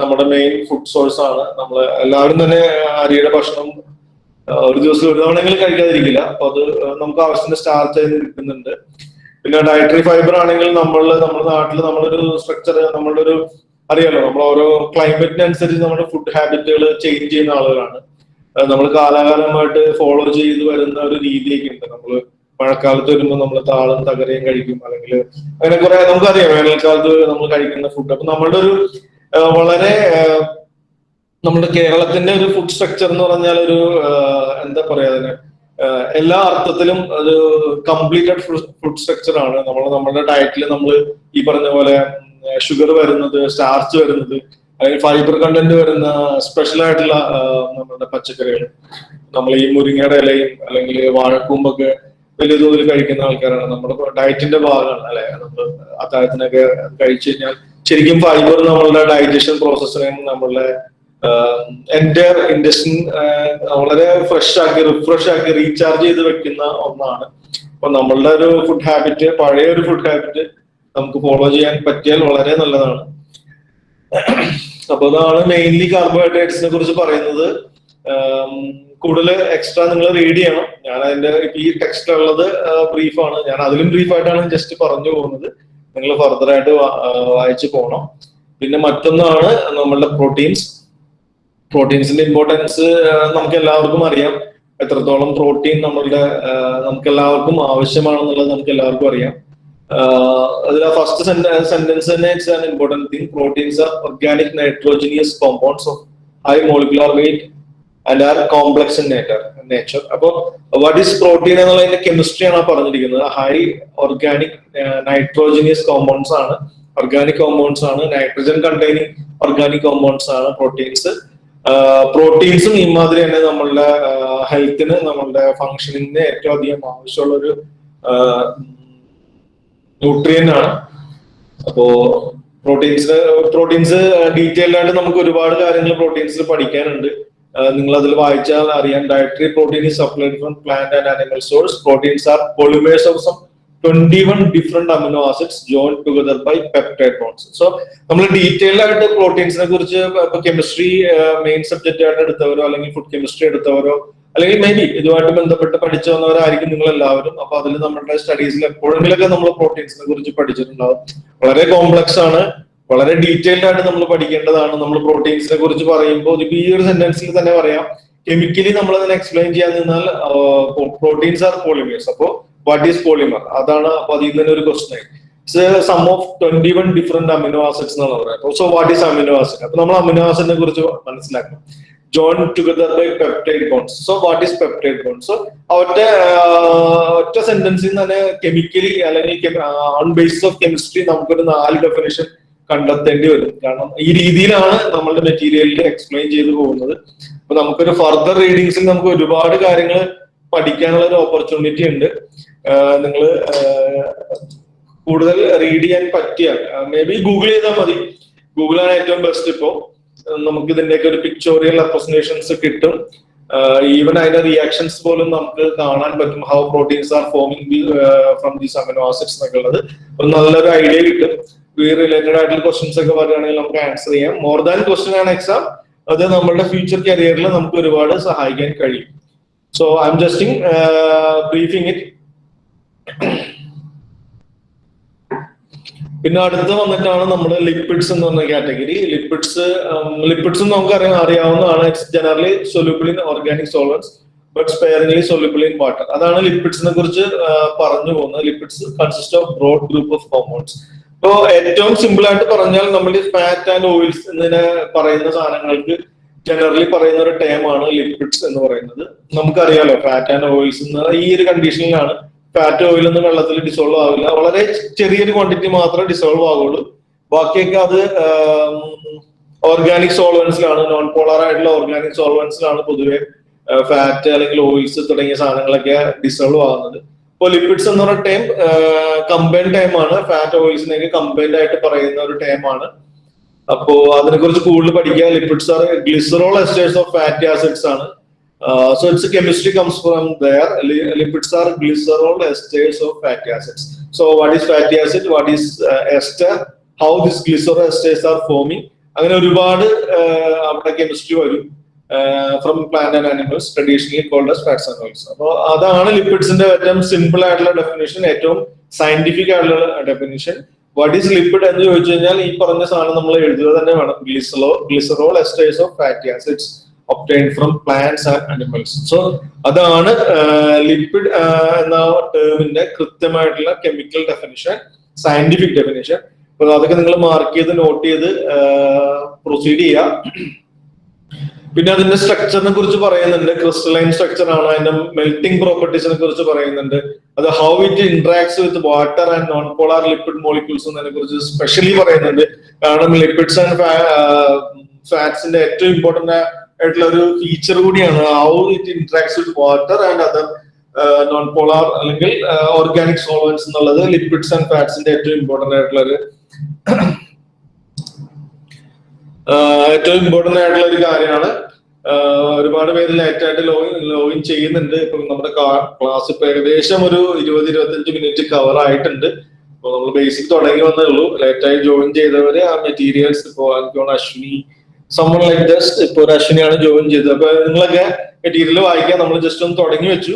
നമ്മുടെ മെയിൻ ഫുഡ് സോഴ്സ് ആണ്. നമ്മൾ എല്ലാവരും തന്നെ അരിയുടെ ഭക്ഷണം ഒരു ദിവസം ഒരു തവണയെങ്കിലും കഴിക്കാതിരിക്കില്ല. അപ്പൊ അത് നമുക്ക് ആവശ്യത്തിന് സ്റ്റാർച്ച് ചെയ്ത് കിട്ടുന്നുണ്ട് പിന്നെ ഡയറ്ററി ഫൈബർ ആണെങ്കിൽ നമ്മൾ നമ്മുടെ നാട്ടിൽ നമ്മളൊരു സ്ട്രക്ചർ നമ്മളുടെ ഒരു അറിയാലോ നമ്മൾ ഓരോ ക്ലൈമറ്റിനനുസരിച്ച് നമ്മുടെ ഫുഡ് ഹാബിറ്റുകൾ ചേഞ്ച് ചെയ്യുന്ന ആളുകളാണ്. നമ്മൾ കാലാകാലമായിട്ട് ഫോളോ ചെയ്ത് വരുന്ന ഒരു രീതിയൊക്കെ ഉണ്ട്. നമ്മൾ മഴക്കാലത്ത് വരുമ്പോൾ നമ്മൾ താളും തകരയും കഴിക്കും. അല്ലെങ്കിൽ അങ്ങനെ കുറെ നമുക്കറിയാം വേനൽക്കാലത്ത് നമ്മൾ കഴിക്കുന്ന ഫുഡ് അപ്പൊ നമ്മളുടെ ഒരു വളരെ നമ്മുടെ കേരളത്തിന്റെ ഒരു ഫുഡ് സ്ട്രക്ചർ എന്ന് പറഞ്ഞാൽ ഒരു എന്താ പറയാ അതിന്? എല്ലാ അർത്ഥത്തിലും ഒരു കംപ്ലീറ്റഡ് ഫുഡ് സ്ട്രക്ചർ ആണ്. നമ്മൾ നമ്മുടെ ഡയറ്റിൽ നമ്മൾ ഈ പറഞ്ഞ പോലെ ഷുഗർ വരുന്നത് സ്റ്റാർച്ച് വരുന്നത് അല്ലെങ്കിൽ ഫൈബർ കണ്ടന്റ് വരുന്ന സ്പെഷ്യൽ ആയിട്ടുള്ള നമ്മുടെ പച്ചക്കറികൾ നമ്മൾ ഈ മുരിങ്ങയുടെ ഇലയും അല്ലെങ്കിൽ വാഴക്കൂമ്പൊക്കെ വലിയ തോതിൽ കഴിക്കുന്ന ആൾക്കാരാണ്. നമ്മുടെ ഡയറ്റിന്റെ ഭാഗമാണ് അല്ലെ? നമ്മൾ അത്താഴത്തിനൊക്കെ കഴിച്ചു കഴിഞ്ഞാൽ ശരിക്കും ഫൈബർ നമ്മളുടെ ഡൈജഷൻ പ്രോസസ്സിനെയും നമ്മളുടെ എന്റെ ഇൻഡസ്ട്രി വളരെ ഫ്രഷ് ആക്കി റിഫ്രഷ് ആക്കി റീചാർജ് ചെയ്ത് വെക്കുന്ന ഒന്നാണ്. അപ്പൊ നമ്മളുടെ ഒരു ഫുഡ് ഹാബിറ്റ് പഴയ ഒരു ഫുഡ് ഹാബിറ്റ് നമുക്ക് ഫോളോ ചെയ്യാൻ പറ്റിയാൽ വളരെ നല്ലതാണ്. അപ്പൊ അതാണ് മെയിൻലി കാർബോഹൈഡ്രേറ്റ്സിനെ കുറിച്ച് പറയുന്നത്. കൂടുതൽ എക്സ്ട്രാ നിങ്ങൾ റീഡ് ചെയ്യണം. ഞാൻ അതിന്റെ ഇപ്പൊ ഈ ടെക്സ്റ്റ് ഉള്ളത് ബ്രീഫാണ് ഞാൻ അതിലും ബ്രീഫായിട്ടാണ് ജസ്റ്റ് പറഞ്ഞു പോകുന്നത്. നിങ്ങൾ ഫർദർ ആയിട്ട് വായിച്ചു പോകണം പിന്നെ മറ്റൊന്നാണ് നമ്മളുടെ പ്രോട്ടീൻസ് പ്രോട്ടീൻസിന്റെ ഇമ്പോർട്ടൻസ് നമുക്ക് എല്ലാവർക്കും അറിയാം. എത്രത്തോളം പ്രോട്ടീൻ നമ്മളുടെ നമുക്ക് എല്ലാവർക്കും ആവശ്യമാണെന്നുള്ളത് നമുക്ക് എല്ലാവർക്കും അറിയാം അതിൽ ഫസ്റ്റ് സെന്റൻസ് തന്നെ it's an important thing proteins are organic nitrogenous compounds of high molecular weight and are complex in nature nature അപ്പോൾ വാട്ട് ഈസ് പ്രോട്ടീൻ എന്നുള്ളതിന്റെ കെമിസ്ട്രിയാണ് പറഞ്ഞിരിക്കുന്നത്. ഹൈ ഓർഗാനിക് നൈട്രോജനിയസ് കോമ്പൗണ്ട്സ് ആണ്. ഓർഗാനിക് കോമ്പൗണ്ട്സ് ആണ്. നൈട്രജൻ കണ്ടെയ്നിങ് ഓർഗാനിക് കോമ്പൗണ്ട്സ് ആണ് proteins പ്രോട്ടീൻസും ഇമാതിരി തന്നെ നമ്മളുടെ ഹെൽത്തിന് നമ്മളുടെ ഫങ്ഷനിങ്ങിന് ഏറ്റവും അധികം ആവശ്യമുള്ള ഒരു ന്യൂട്രിയൻ ആണ്. അപ്പോ പ്രോട്ടീൻസ് പ്രോട്ടീൻസ് ഡീറ്റെയിൽഡ് ആയിട്ട് നമുക്ക് ഒരുപാട് കാര്യങ്ങൾ പ്രോട്ടീൻസിൽ പഠിക്കാനുണ്ട്. നിങ്ങൾ അതിൽ വായിച്ചാൽ അറിയാം. Dietary protein supplied from plant and animal source proteins are polymers of some 21 different amino acids joined together by peptide bonds. So നമ്മൾ ഡീറ്റെയിൽ ആയിട്ട് പ്രോട്ടീൻസിനെ കുറിച്ച് ഇപ്പൊ കെമിസ്ട്രി മെയിൻ സബ്ജക്റ്റ് ആയിട്ട് എടുത്തവരോ അല്ലെങ്കിൽ ഫുഡ് കെമിസ്ട്രി എടുത്തവരോ അല്ലെങ്കിൽ മേ ബി ഇതുമായിട്ട് ബന്ധപ്പെട്ട് പഠിച്ചു വന്നവരായിരിക്കും നിങ്ങൾ എല്ലാവരും അപ്പൊ അതിൽ നമ്മുടെ സ്റ്റഡീസിൽ എപ്പോഴെങ്കിലൊക്കെ നമ്മൾ പ്രോട്ടീൻസിനെ കുറിച്ച് പഠിച്ചിട്ടുണ്ടാവും. വളരെ കോംപ്ലക്സ് ആണ്. വളരെ ഡീറ്റെയിൽഡ് ആയിട്ട് നമ്മൾ പഠിക്കേണ്ടതാണ്. നമ്മൾ പ്രോട്ടീൻസിനെ കുറിച്ച് പറയുമ്പോൾ ഇപ്പൊ ഈ ഒരു സെന്റൻസിൽ തന്നെ പറയാം. കെമിക്കലി നമ്മൾ അതിനെ എക്സ്പ്ലെയിൻ ചെയ്യാൻ നിന്നാൽ പ്രോട്ടീൻസ് ആർ പോളിമേഴ്സ് അപ്പോ വാട്ട് ഈസ് പോളിമർ അതാണ് അപ്പൊ അതിൽ നിന്ന് തന്നെ ഒരു question sum of twenty one different amino acids എന്നാണ് പറയുന്നത് so what is amino acid അപ്പൊ നമ്മൾ അമിനോ ആസിഡിനെ കുറിച്ച് മനസ്സിലാക്കണം. Join together by peptide bonds so what is peptide bonds so ഒറ്റ ഒറ്റ സെന്റൻസിൽ തന്നെ കെമിക്കലി അല്ലെങ്കിൽ ഓൺ ബേസിസ് ഓഫ് കെമിസ്ട്രി നമുക്കൊരു നാല് ഡെഫിനേഷൻ കണ്ടെത്തേണ്ടി വരും. കാരണം ഈ രീതിയിലാണ് നമ്മളുടെ മെറ്റീരിയലിൽ എക്സ്പ്ലെയിൻ ചെയ്തു പോകുന്നത്. അപ്പൊ നമുക്കൊരു ഫർദർ റീഡിങ്സിൽ നമുക്ക് ഒരുപാട് കാര്യങ്ങൾ പഠിക്കാനുള്ള ഒരു ഓപ്പർച്യൂണിറ്റി ഉണ്ട്. നിങ്ങൾ കൂടുതൽ റീഡ് ചെയ്യാൻ പറ്റിയാൽ മേ ബി ഗൂഗിൾ ചെയ്താൽ മതി. ഗൂഗിളാണ് ഏറ്റവും ബെസ്റ്റ് ഇപ്പോ. നമുക്ക് ഇതിന്റെയൊക്കെ ഒരു പിക്ചോറിയൽ റെപ്രസെന്റേഷൻസ് കിട്ടും. ഈവൻ അതിന്റെ റിയാക്ഷൻസ് പോലും നമുക്ക് കാണാൻ പറ്റും. How proteins are forming from these amino acids എന്നൊക്കെ ഉള്ളത് ഒരു നല്ലൊരു ഐഡിയ കിട്ടും. ഈ റിലേറ്റഡ് ആയിട്ടുള്ള ക്വസ്റ്റ്യൻസ് ഒക്കെ പറയുകയാണെങ്കിൽ നമുക്ക് ആൻസർ ചെയ്യാം. മോർ ദാൻ ക്വസ്റ്റ്യൻ ആണ് എക്സാം അത് നമ്മളുടെ ഫ്യൂച്ചർ കരിയറിൽ നമുക്ക് ഒരുപാട് സഹായിക്കാൻ കഴിയും. So I'm justing briefing it പിന്നെ അടുത്ത് വന്നിട്ടാണ് നമ്മൾ ലിപ്പിഡ്സ് എന്ന് പറഞ്ഞ കാറ്റഗറി ലിപ്പിഡ്സ് ലിപ്പിഡ്സ് നമുക്ക് അറിയാം അറിയാവുന്നതാണ്. It's generally soluble in organic solvents but sparingly soluble in water അതാണ് ലിപ്പിഡ്സിനെ കുറിച്ച് പറഞ്ഞു പോകുന്നത്. Lipids consist of broad group of compounds ഇപ്പോൾ ഏറ്റവും സിമ്പിൾ ആയിട്ട് പറഞ്ഞാൽ നമ്മൾ ഫാറ്റ് ആൻഡ് ഓയിൽസ് എന്നിങ്ങനെ പറയുന്ന സാധനങ്ങൾക്ക് ജനറലി പറയുന്ന ഒരു ടേം ആണ് ലിപ്പിഡ്സ് എന്ന് പറയുന്നത്. നമുക്കറിയാലോ ഫാറ്റ് ആൻഡ് ഓയിൽസ് എന്ന് ഈ ഒരു കണ്ടീഷനിലാണ് ഫാറ്റ് ഓയിൽ ഒന്നും വെള്ളത്തിൽ ഡിസോൾവ് ആവില്ല. വളരെ ചെറിയൊരു ക്വാണ്ടിറ്റി മാത്രമേ ഡിസോൾവ് ആവുള്ളൂ. ബാക്കിയൊക്കെ അത് ഓർഗാനിക് സോൾവൻസിലാണ് നോൺ പോളർ ആയിട്ടുള്ള ഓർഗാനിക് സോൾവൻസിലാണ് പൊതുവെ ഫാറ്റ് അല്ലെങ്കിൽ ഓയിൽസ് തുടങ്ങിയ സാധനങ്ങളൊക്കെ ഡിസോൾവ് ആകുന്നത് ഇപ്പോൾ ലിപ്പിഡ്സ് എന്ന് പറഞ്ഞ ടൈം കമ്പൈൻഡ് ടൈം ആണ്. ഫാറ്റ് ഓയിൽസിനെയൊക്കെ കമ്പൈൻഡ് ആയിട്ട് പറയുന്ന ഒരു ടൈം ആണ്. അപ്പോ അതിനെ കുറിച്ച് കൂടുതൽ പഠിക്കുക lipids are glycerol esters of fatty acids ആണ്. So chemistry comes from there. Lipids are glycerol esters of fatty acids. So what is fatty acid? What is uh, ester? How this glycerol esters are forming? അങ്ങനെ ഒരുപാട് അവിടെ chemistry വരും from plant and animals traditionally called as fats and oils അപ്പോൾ അതാണ് ലിപ്പിഡ്സിന്റെ ഏറ്റവും simple ആയിട്ടുള്ള definition ഏറ്റവും scientific ആയിട്ടുള്ള ഡെഫിനേഷൻ വാട്ട് ഈസ് ലിപ്പിഡ് എന്ന് ചോദിച്ചു കഴിഞ്ഞാൽ ഈ പറഞ്ഞ സാധനം നമ്മൾ എഴുതുക തന്നെ വേണം glycero glycerol esters of fatty acids obtained from plants and animals. So അതാണ് ലിപ്പിഡ് എന്ന ടേമിന്റെ കൃത്യമായിട്ടുള്ള കെമിക്കൽ ഡെഫിനിഷൻ സയന്റിഫിക് ഡെഫിനിഷൻ അപ്പൊ അതൊക്കെ നിങ്ങൾ മാർക്ക് ചെയ്ത് നോട്ട് ചെയ്ത് പ്രൊസീഡ് ചെയ്യുക. പിന്നെ അതിന്റെ സ്ട്രക്ചറിനെ കുറിച്ച് പറയുന്നുണ്ട്. ക്രിസ്റ്റലൈൻ സ്ട്രക്ചർ ആണ്? അതിന്റെ മെൽറ്റിംഗ് പ്രോപ്പർട്ടീസിനെ കുറിച്ച് പറയുന്നുണ്ട്. അത് how it interacts with water and non polar lipid molecules എന്നതിനെ കുറിച്ച് സ്പെഷ്യലി പറയുന്നുണ്ട്. കാരണം ലിപ്പിഡ്സ് ആൻഡ് ഫാറ്റ്സിന്റെ ഏറ്റവും ഇമ്പോർട്ടന്റ് ആയിട്ടുള്ള ഒരു ഫീച്ചർ കൂടിയാണ്. How it interacts with water and other non polar അല്ലെങ്കിൽ ഓർഗാനിക് സോൾവൻസ് എന്നുള്ളത് ലിക്വിഡ്സ് ആൻഡ് ഫാറ്റ്സിന്റെ ഏറ്റവും ഇമ്പോർട്ടന്റ് ആയിട്ടുള്ള ഒരു ഏറ്റവും ഇമ്പോർട്ടന്റ് ആയിട്ടുള്ള ഒരു കാര്യമാണ്. ഒരുപാട് പേര് ലൈറ്റായിട്ട് ലോഗിൻ ലോഗിൻ ചെയ്യുന്നുണ്ട്. ഇപ്പൊ നമ്മുടെ ക്ലാസ് ഇപ്പൊ ഏകദേശം ഒരു ഇരുപത് ഇരുപത്തഞ്ച് മിനിറ്റ് കവർ ആയിട്ടുണ്ട്. അപ്പൊ നമ്മൾ ബേസിക് തുടങ്ങി വന്നേ ഉള്ളൂ. ലൈറ്റായി ജോയിൻ ചെയ്തവര് ആ മെറ്റീരിയൽസ് ഇപ്പോ എനിക്ക് അശ്വിനി സമ്മൺ ലൈക്ക് ജസ്റ്റ് ഇപ്പൊ ഒരു അശ്വിനിയാണ് ജോയിൻ ചെയ്തത്. അപ്പൊ നിങ്ങളൊക്കെ മെറ്റീരിയൽ വായിക്കാൻ നമ്മൾ ജസ്റ്റ് ഒന്ന് തുടങ്ങി വെച്ചു.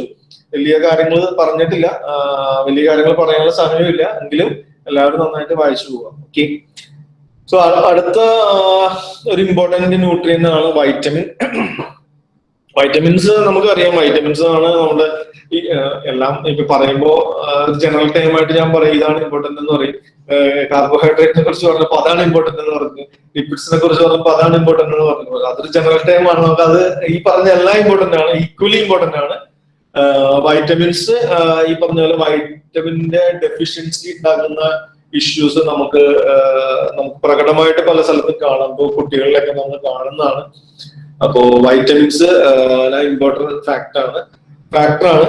വലിയ കാര്യങ്ങൾ പറഞ്ഞിട്ടില്ല. വലിയ കാര്യങ്ങൾ പറയാനുള്ള സമയമില്ല. എങ്കിലും എല്ലാവരും നന്നായിട്ട് വായിച്ചു പോവാം. ഓക്കെ സോ അടുത്ത ഒരു ഇമ്പോർട്ടന്റ് ന്യൂട്രിയൻ ആണ് വൈറ്റമിൻ വൈറ്റമിൻസ് നമുക്ക് അറിയാം വൈറ്റമിൻസ് ആണ് നമ്മുടെ ഈ എല്ലാം ഇപ്പൊ പറയുമ്പോ ജനറൽ ടൈം ആയിട്ട് ഞാൻ പറയും ഇതാണ് ഇമ്പോർട്ടന്റ് എന്ന് പറയും. കാർബോഹൈഡ്രേറ്റിനെ കുറിച്ച് പറഞ്ഞപ്പോ അതാണ് ഇമ്പോർട്ടന്റ് എന്ന് പറഞ്ഞു. ലിപ്പിഡ്സിനെ കുറിച്ച് പറഞ്ഞപ്പോ അതാണ് ഇമ്പോർട്ടന്റ് എന്ന് പറഞ്ഞു. അതൊരു ജനറൽ ടൈം ആണ്. നമുക്ക് അത് ഈ പറഞ്ഞ എല്ലാം ഇമ്പോർട്ടന്റ് ആണ്. ഈക്വലി ഇമ്പോർട്ടന്റ് ആണ്. വൈറ്റമിൻസ് ഈ പറഞ്ഞ പോലെ വൈറ്റമിന്റെ ഡെഫിഷ്യൻസി ഉണ്ടാകുന്ന ഇഷ്യൂസ് നമുക്ക് നമുക്ക് പ്രകടമായിട്ട് പല സ്ഥലത്തും കാണാം. ഇപ്പോൾ കുട്ടികളിലൊക്കെ നമ്മൾ കാണുന്നതാണ്. അപ്പോ വൈറ്റമിൻസ് ഇമ്പോർട്ടന്റ് ഫാക്ടർ ആണ്. ഫാക്ടറാണ്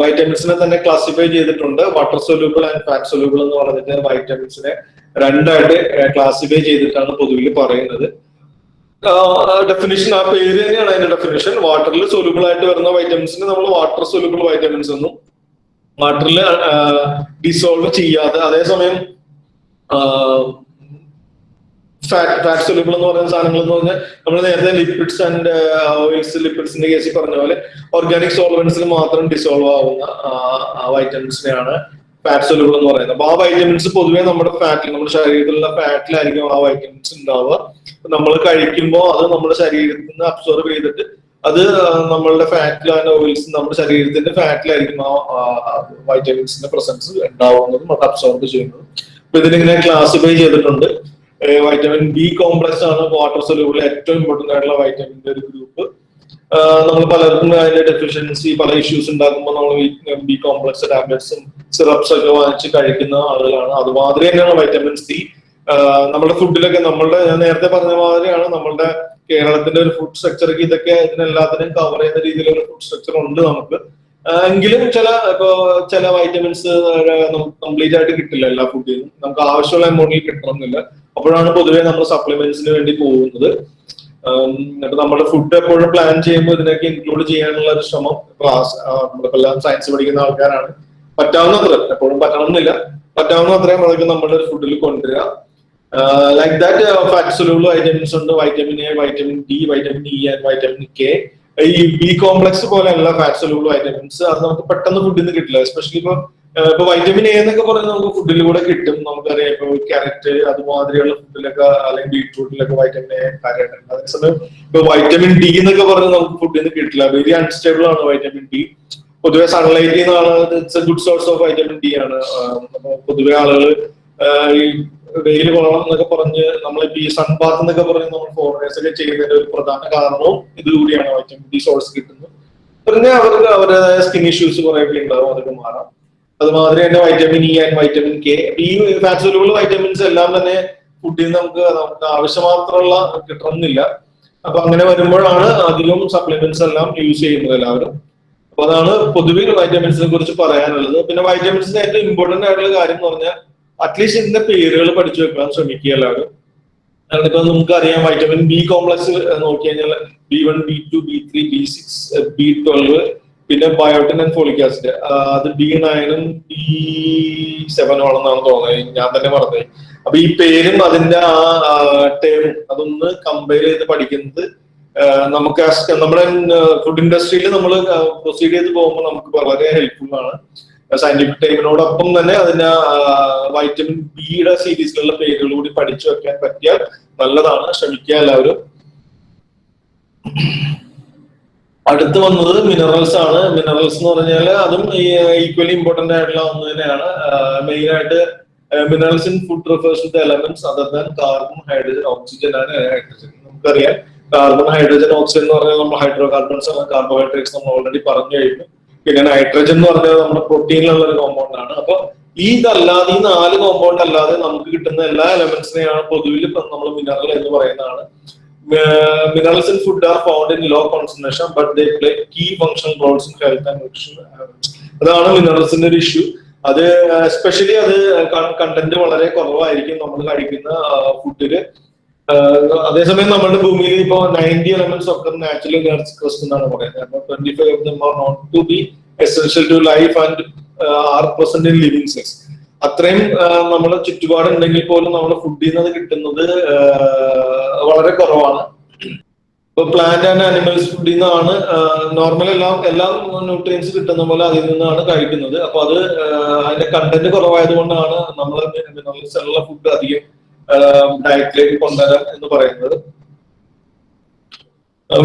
വൈറ്റമിൻസിനെ തന്നെ ക്ലാസിഫൈ ചെയ്തിട്ടുണ്ട്. Water soluble and fat soluble എന്ന് പറഞ്ഞിട്ട് വൈറ്റമിൻസിനെ രണ്ടായിട്ട് ക്ലാസിഫൈ ചെയ്തിട്ടാണ് പൊതുവിൽ പറയുന്നത്. ഡെഫിനിഷൻ ആ പേര് തന്നെയാണ് അതിന്റെ ഡെഫിനിഷൻ വാട്ടറിൽ സൊല്യൂബിൾ ആയിട്ട് വരുന്ന വൈറ്റമിൻസിന് നമ്മൾ വാട്ടർ സൊല്യൂബിൾ വൈറ്റമിൻസ് എന്നും വാട്ടറിൽ ഡിസോൾവ് ചെയ്യാതെ അതേസമയം ഫാറ്റ് സൊല്യൂബിൾ എന്ന് പറയുന്ന സാധനങ്ങൾ എന്ന് പറഞ്ഞാൽ നമ്മൾ നേരത്തെ ലിപ്പിഡ്സ് ആൻഡ് ഓയിൽസ് ലിപ്പിഡ്സിന്റെ കേസിൽ പറഞ്ഞ പോലെ ഓർഗാനിക് സോൾവൻസിൽ മാത്രം ഡിസോൾവ് ആവുന്ന വൈറ്റമിൻസിനെയാണ് ഫാറ്റ് സൊല്യൂബിൾ എന്ന് പറയുന്നത്. അപ്പൊ ആ വൈറ്റമിൻസ് പൊതുവേ നമ്മുടെ ഫാറ്റിൽ നമ്മുടെ ശരീരത്തിലുള്ള ഫാറ്റിലായിരിക്കും ആ വൈറ്റമിൻസ് ഉണ്ടാവുക. നമ്മൾ കഴിക്കുമ്പോൾ അത് നമ്മുടെ ശരീരത്തിൽ നിന്ന് അബ്സോർബ് ചെയ്തിട്ട് അത് നമ്മളുടെ ആൻഡ് ഓയിൽസ് നമ്മുടെ ശരീരത്തിന്റെ ഫാറ്റിലായിരിക്കും ആ വൈറ്റമിൻസിന്റെ പ്രസൻസ് ഉണ്ടാവുന്നതും അത് അബ്സോർബ് ചെയ്യുന്നതും. അപ്പൊ ഇതിലിങ്ങനെ ക്ലാസിഫൈ ചെയ്തിട്ടുണ്ട്. വൈറ്റമിൻ ബി കോംപ്ലക്സ് ആണ് വാട്ടർ സൊല്യൂബിൾ ഏറ്റവും ഇമ്പോർട്ടന്റ് ആയിട്ടുള്ള വൈറ്റമിന്റെ ഒരു ഗ്രൂപ്പ് നമ്മൾ പലർക്കും അതിന്റെ ഡെഫിഷ്യൻസി പല ഇഷ്യൂസ് ഉണ്ടാക്കുമ്പോൾ നമ്മൾ ബി കോംപ്ലക്സ് ടാബ്ലറ്റ്സും സിറപ്സ് ഒക്കെ വാങ്ങിച്ച് കഴിക്കുന്ന ആളുകളാണ്. അതുമാതിരി തന്നെയാണ് വൈറ്റമിൻ സി നമ്മുടെ ഫുഡിലൊക്കെ നമ്മളുടെ ഞാൻ നേരത്തെ പറഞ്ഞ മാതിരിയാണ് നമ്മളുടെ കേരളത്തിന്റെ ഒരു ഫുഡ് സ്ട്രക്ചർക്ക് ഇതൊക്കെ ഇതിനെല്ലാത്തിനും കവർ ചെയ്യുന്ന രീതിയിലുള്ള ഫുഡ് സ്ട്രക്ചർ ഉണ്ട് നമുക്ക്. എങ്കിലും ചില ഇപ്പോ ചില വൈറ്റമിൻസ് കംപ്ലീറ്റ് ആയിട്ട് കിട്ടില്ല എല്ലാ ഫുഡിൽ നിന്നും നമുക്ക് ആവശ്യമുള്ള എമൗണ്ടിൽ കിട്ടണമെന്നില്ല. അപ്പോഴാണ് പൊതുവേ നമ്മൾ സപ്ലിമെന്റ്സിന് വേണ്ടി പോകുന്നത്. എന്നിട്ട് നമ്മുടെ ഫുഡ് എപ്പോഴും പ്ലാൻ ചെയ്യുമ്പോൾ ഇതിനൊക്കെ ഇൻക്ലൂഡ് ചെയ്യാനുള്ള ഒരു ശ്രമം ക്ലാസ് നമ്മളിപ്പെല്ലാം സയൻസ് പഠിക്കുന്ന ആൾക്കാരാണ്. പറ്റാവുന്നത്ര എപ്പോഴും പറ്റണമെന്നില്ല പറ്റാവുന്ന അത്രയും അതൊക്കെ നമ്മുടെ ഫുഡിൽ കൊണ്ടുവരിക. ലൈക്ക് ദാറ്റ് ഫാറ്റ് വൈറ്റമിൻസ് ഉണ്ട്. Vitamin A vitamin D vitamin E and vitamin K ഈ ബി കോംപ്ലക്സ് പോലെയുള്ള ഫാറ്റ് സൊല്യൂബിൾ വൈറ്റമിൻസ് അത് നമുക്ക് പെട്ടെന്ന് ഫുഡിൽ നിന്ന് കിട്ടില്ല. എസ്പെഷ്യലി ഇപ്പൊ ഇപ്പൊ വൈറ്റമിൻ എ എന്നൊക്കെ പറഞ്ഞാൽ നമുക്ക് ഫുഡിലൂടെ കിട്ടും. നമുക്കറിയാം ഇപ്പൊ ക്യാരറ്റ് അതുമാതിരിയുള്ള ഫുഡിലൊക്കെ അല്ലെങ്കിൽ ബീട്രൂട്ടിലൊക്കെ വൈറ്റമിൻ എ കാര്യമായിട്ടുണ്ട്. അതേസമയം ഇപ്പൊ വൈറ്റമിൻ ഡി എന്നൊക്കെ പറഞ്ഞാൽ നമുക്ക് ഫുഡിൽ നിന്ന് കിട്ടില്ല. വെരി അൺസ്റ്റേബിൾ ആണ് വൈറ്റമിൻ ഡി പൊതുവെ സൺലൈറ്റ് നിന്നാണ് it's a good source of vitamin D ആണ്. പൊതുവെ ആളുകൾ ഈ വെയിൽ കൊള്ളണം എന്നൊക്കെ പറഞ്ഞ് നമ്മളിപ്പോ ഈ സൺബാത്ത് എന്നൊക്കെ പറഞ്ഞ് നമ്മൾ ഫോറിനേഴ്സ് ഒക്കെ ചെയ്യുന്നതിന്റെ ഒരു പ്രധാന കാരണവും ഇതുകൂടിയാണ് വൈറ്റമിൻ ഡി സോഴ്സ് കിട്ടുന്നത്. പിന്നെ അവർക്ക് അവരുടേതായ സ്കിൻ ഇഷ്യൂസ് കുറെ ഒക്കെ ഉണ്ടാവും അതൊക്കെ മാറാം. അതുമാതിരി തന്നെ vitamin E and vitamin K ഈ ഫാറ്റ്സുലബിൾ വൈറ്റമിൻസ് എല്ലാം തന്നെ ഫുഡിൽ നിന്ന് നമുക്ക് നമുക്ക് ആവശ്യമാത്രമുള്ള കിട്ടണമെന്നില്ല. അപ്പൊ അങ്ങനെ വരുമ്പോഴാണ് അധികം സപ്ലിമെന്റ്സ് എല്ലാം യൂസ് ചെയ്യുന്നത് എല്ലാവരും. അപ്പൊ അതാണ് പൊതുവിൽ വൈറ്റമിൻസിനെ കുറിച്ച് പറയാനുള്ളത്. പിന്നെ വൈറ്റമിൻസിന്റെ ഏറ്റവും ഇമ്പോർട്ടന്റ് ആയിട്ടുള്ള കാര്യം എന്ന് പറഞ്ഞാൽ അറ്റ്ലീസ്റ്റ് ഇതിന്റെ പേരുകൾ പഠിച്ചു വെക്കാൻ ശ്രമിക്കുക എല്ലാവരും. ഇപ്പൊ നമുക്കറിയാം വൈറ്റമിൻ ബി കോംപ്ലക്സ് നോക്കി കഴിഞ്ഞാൽ B one B two B three B six B twelve പിന്നെ ബയോട്ടിൻ ആൻഡ് ഫോളിക് ആസിഡ് അത് ബി നയനും ബി സെവനും ആണെന്നാണ് തോന്നുന്നത്. ഞാൻ തന്നെ പറഞ്ഞത് അപ്പൊ ഈ പേരും അതിന്റെ ആ ടേം അതൊന്ന് കമ്പയർ ചെയ്ത് പഠിക്കുന്നത് നമുക്ക് നമ്മുടെ ഫുഡ് ഇൻഡസ്ട്രിയിൽ നമ്മൾ പ്രൊസീഡ് ചെയ്ത് പോകുമ്പോൾ നമുക്ക് വളരെ ഹെൽപ്ഫുൾ ആണ്. സയന്റിഫിക് ടൈമിനോടൊപ്പം തന്നെ അതിന് വൈറ്റമിൻ ബിയുടെ സീരീസിലുള്ള പേരുകൾ കൂടി പഠിച്ചു വെക്കാൻ പറ്റിയാൽ നല്ലതാണ്. ശ്രമിക്കുക എല്ലാവരും. അടുത്ത് വന്നത് മിനറൽസ് ആണ്. മിനറൽസ് എന്ന് പറഞ്ഞാൽ അതും ഈക്വലി ഇമ്പോർട്ടന്റ് ആയിട്ടുള്ള ഒന്ന് തന്നെയാണ്. മെയിൻ ആയിട്ട് minerals in food refers to elements other than carbon hydrogen oxygen ആണ്. ഹൈഡ്രജൻ നമുക്കറിയാം. കാർബൺ ഹൈഡ്രജൻ ഓക്സിജൻ എന്ന് പറഞ്ഞാൽ നമ്മൾ ഹൈഡ്രോ കാർബൺസ് ആണ്. കാർബോഹൈഡ്രേറ്റ്സ് നമ്മൾ ഓൾറെഡി പറഞ്ഞു കഴിഞ്ഞു. പിന്നെ നൈട്രജൻ എന്ന് പറഞ്ഞാൽ നമ്മുടെ പ്രോട്ടീനിലുള്ള ഒരു കോമ്പൗണ്ട് ആണ്. അപ്പൊ ഈ ഇതല്ലാതെ ഈ നാല് കോമ്പൗണ്ട് അല്ലാതെ നമുക്ക് കിട്ടുന്ന എല്ലാ എലമെന്റ്സിനെയാണ് പൊതുവിൽ നമ്മൾ മിനറൽ എന്ന് പറയുന്നതാണ്. Minerals in food are found in low concentration but they play key function roles in health and nutrition അതാണ് മിനറൽസിന്റെ ഒരു ഇഷ്യൂ അത് എസ്പെഷ്യലി അത് കണ്ടന്റ് വളരെ കുറവായിരിക്കും നമ്മൾ കഴിക്കുന്ന ഫുഡിൽ അതേസമയം നമ്മുടെ ഭൂമിയിൽ ഇപ്പോ നയന്റി എലമെന്റ്സ് ഒക്കെ നാച്ചുറൽ എനർജി ക്രിസ്റ്റ് എന്നാണ് പറയുന്നത്. Of are to be essential to life and are present in living cells അത്രയും നമ്മുടെ ചുറ്റുപാടുണ്ടെങ്കിൽ പോലും നമ്മൾ ഫുഡിൽ നിന്ന് കിട്ടുന്നത് വളരെ കുറവാണ്. ഇപ്പൊ പ്ലാന്റ് ആൻഡ് ആനിമൽസ് ഫുഡിൽ നിന്നാണ് നോർമൽ എല്ലാം എല്ലാ ന്യൂട്രിയൻസ് കിട്ടുന്ന പോലെ അതിൽ നിന്നാണ് കഴിക്കുന്നത്. അപ്പൊ അത് അതിന്റെ കണ്ടന്റ് കുറവായതുകൊണ്ടാണ് നമ്മൾ മിനറൽസ് ഉള്ള ഫുഡ് അധികം ഡയറ്റിലേക്ക് കൊണ്ടുവരാം എന്ന് പറയുന്നത്.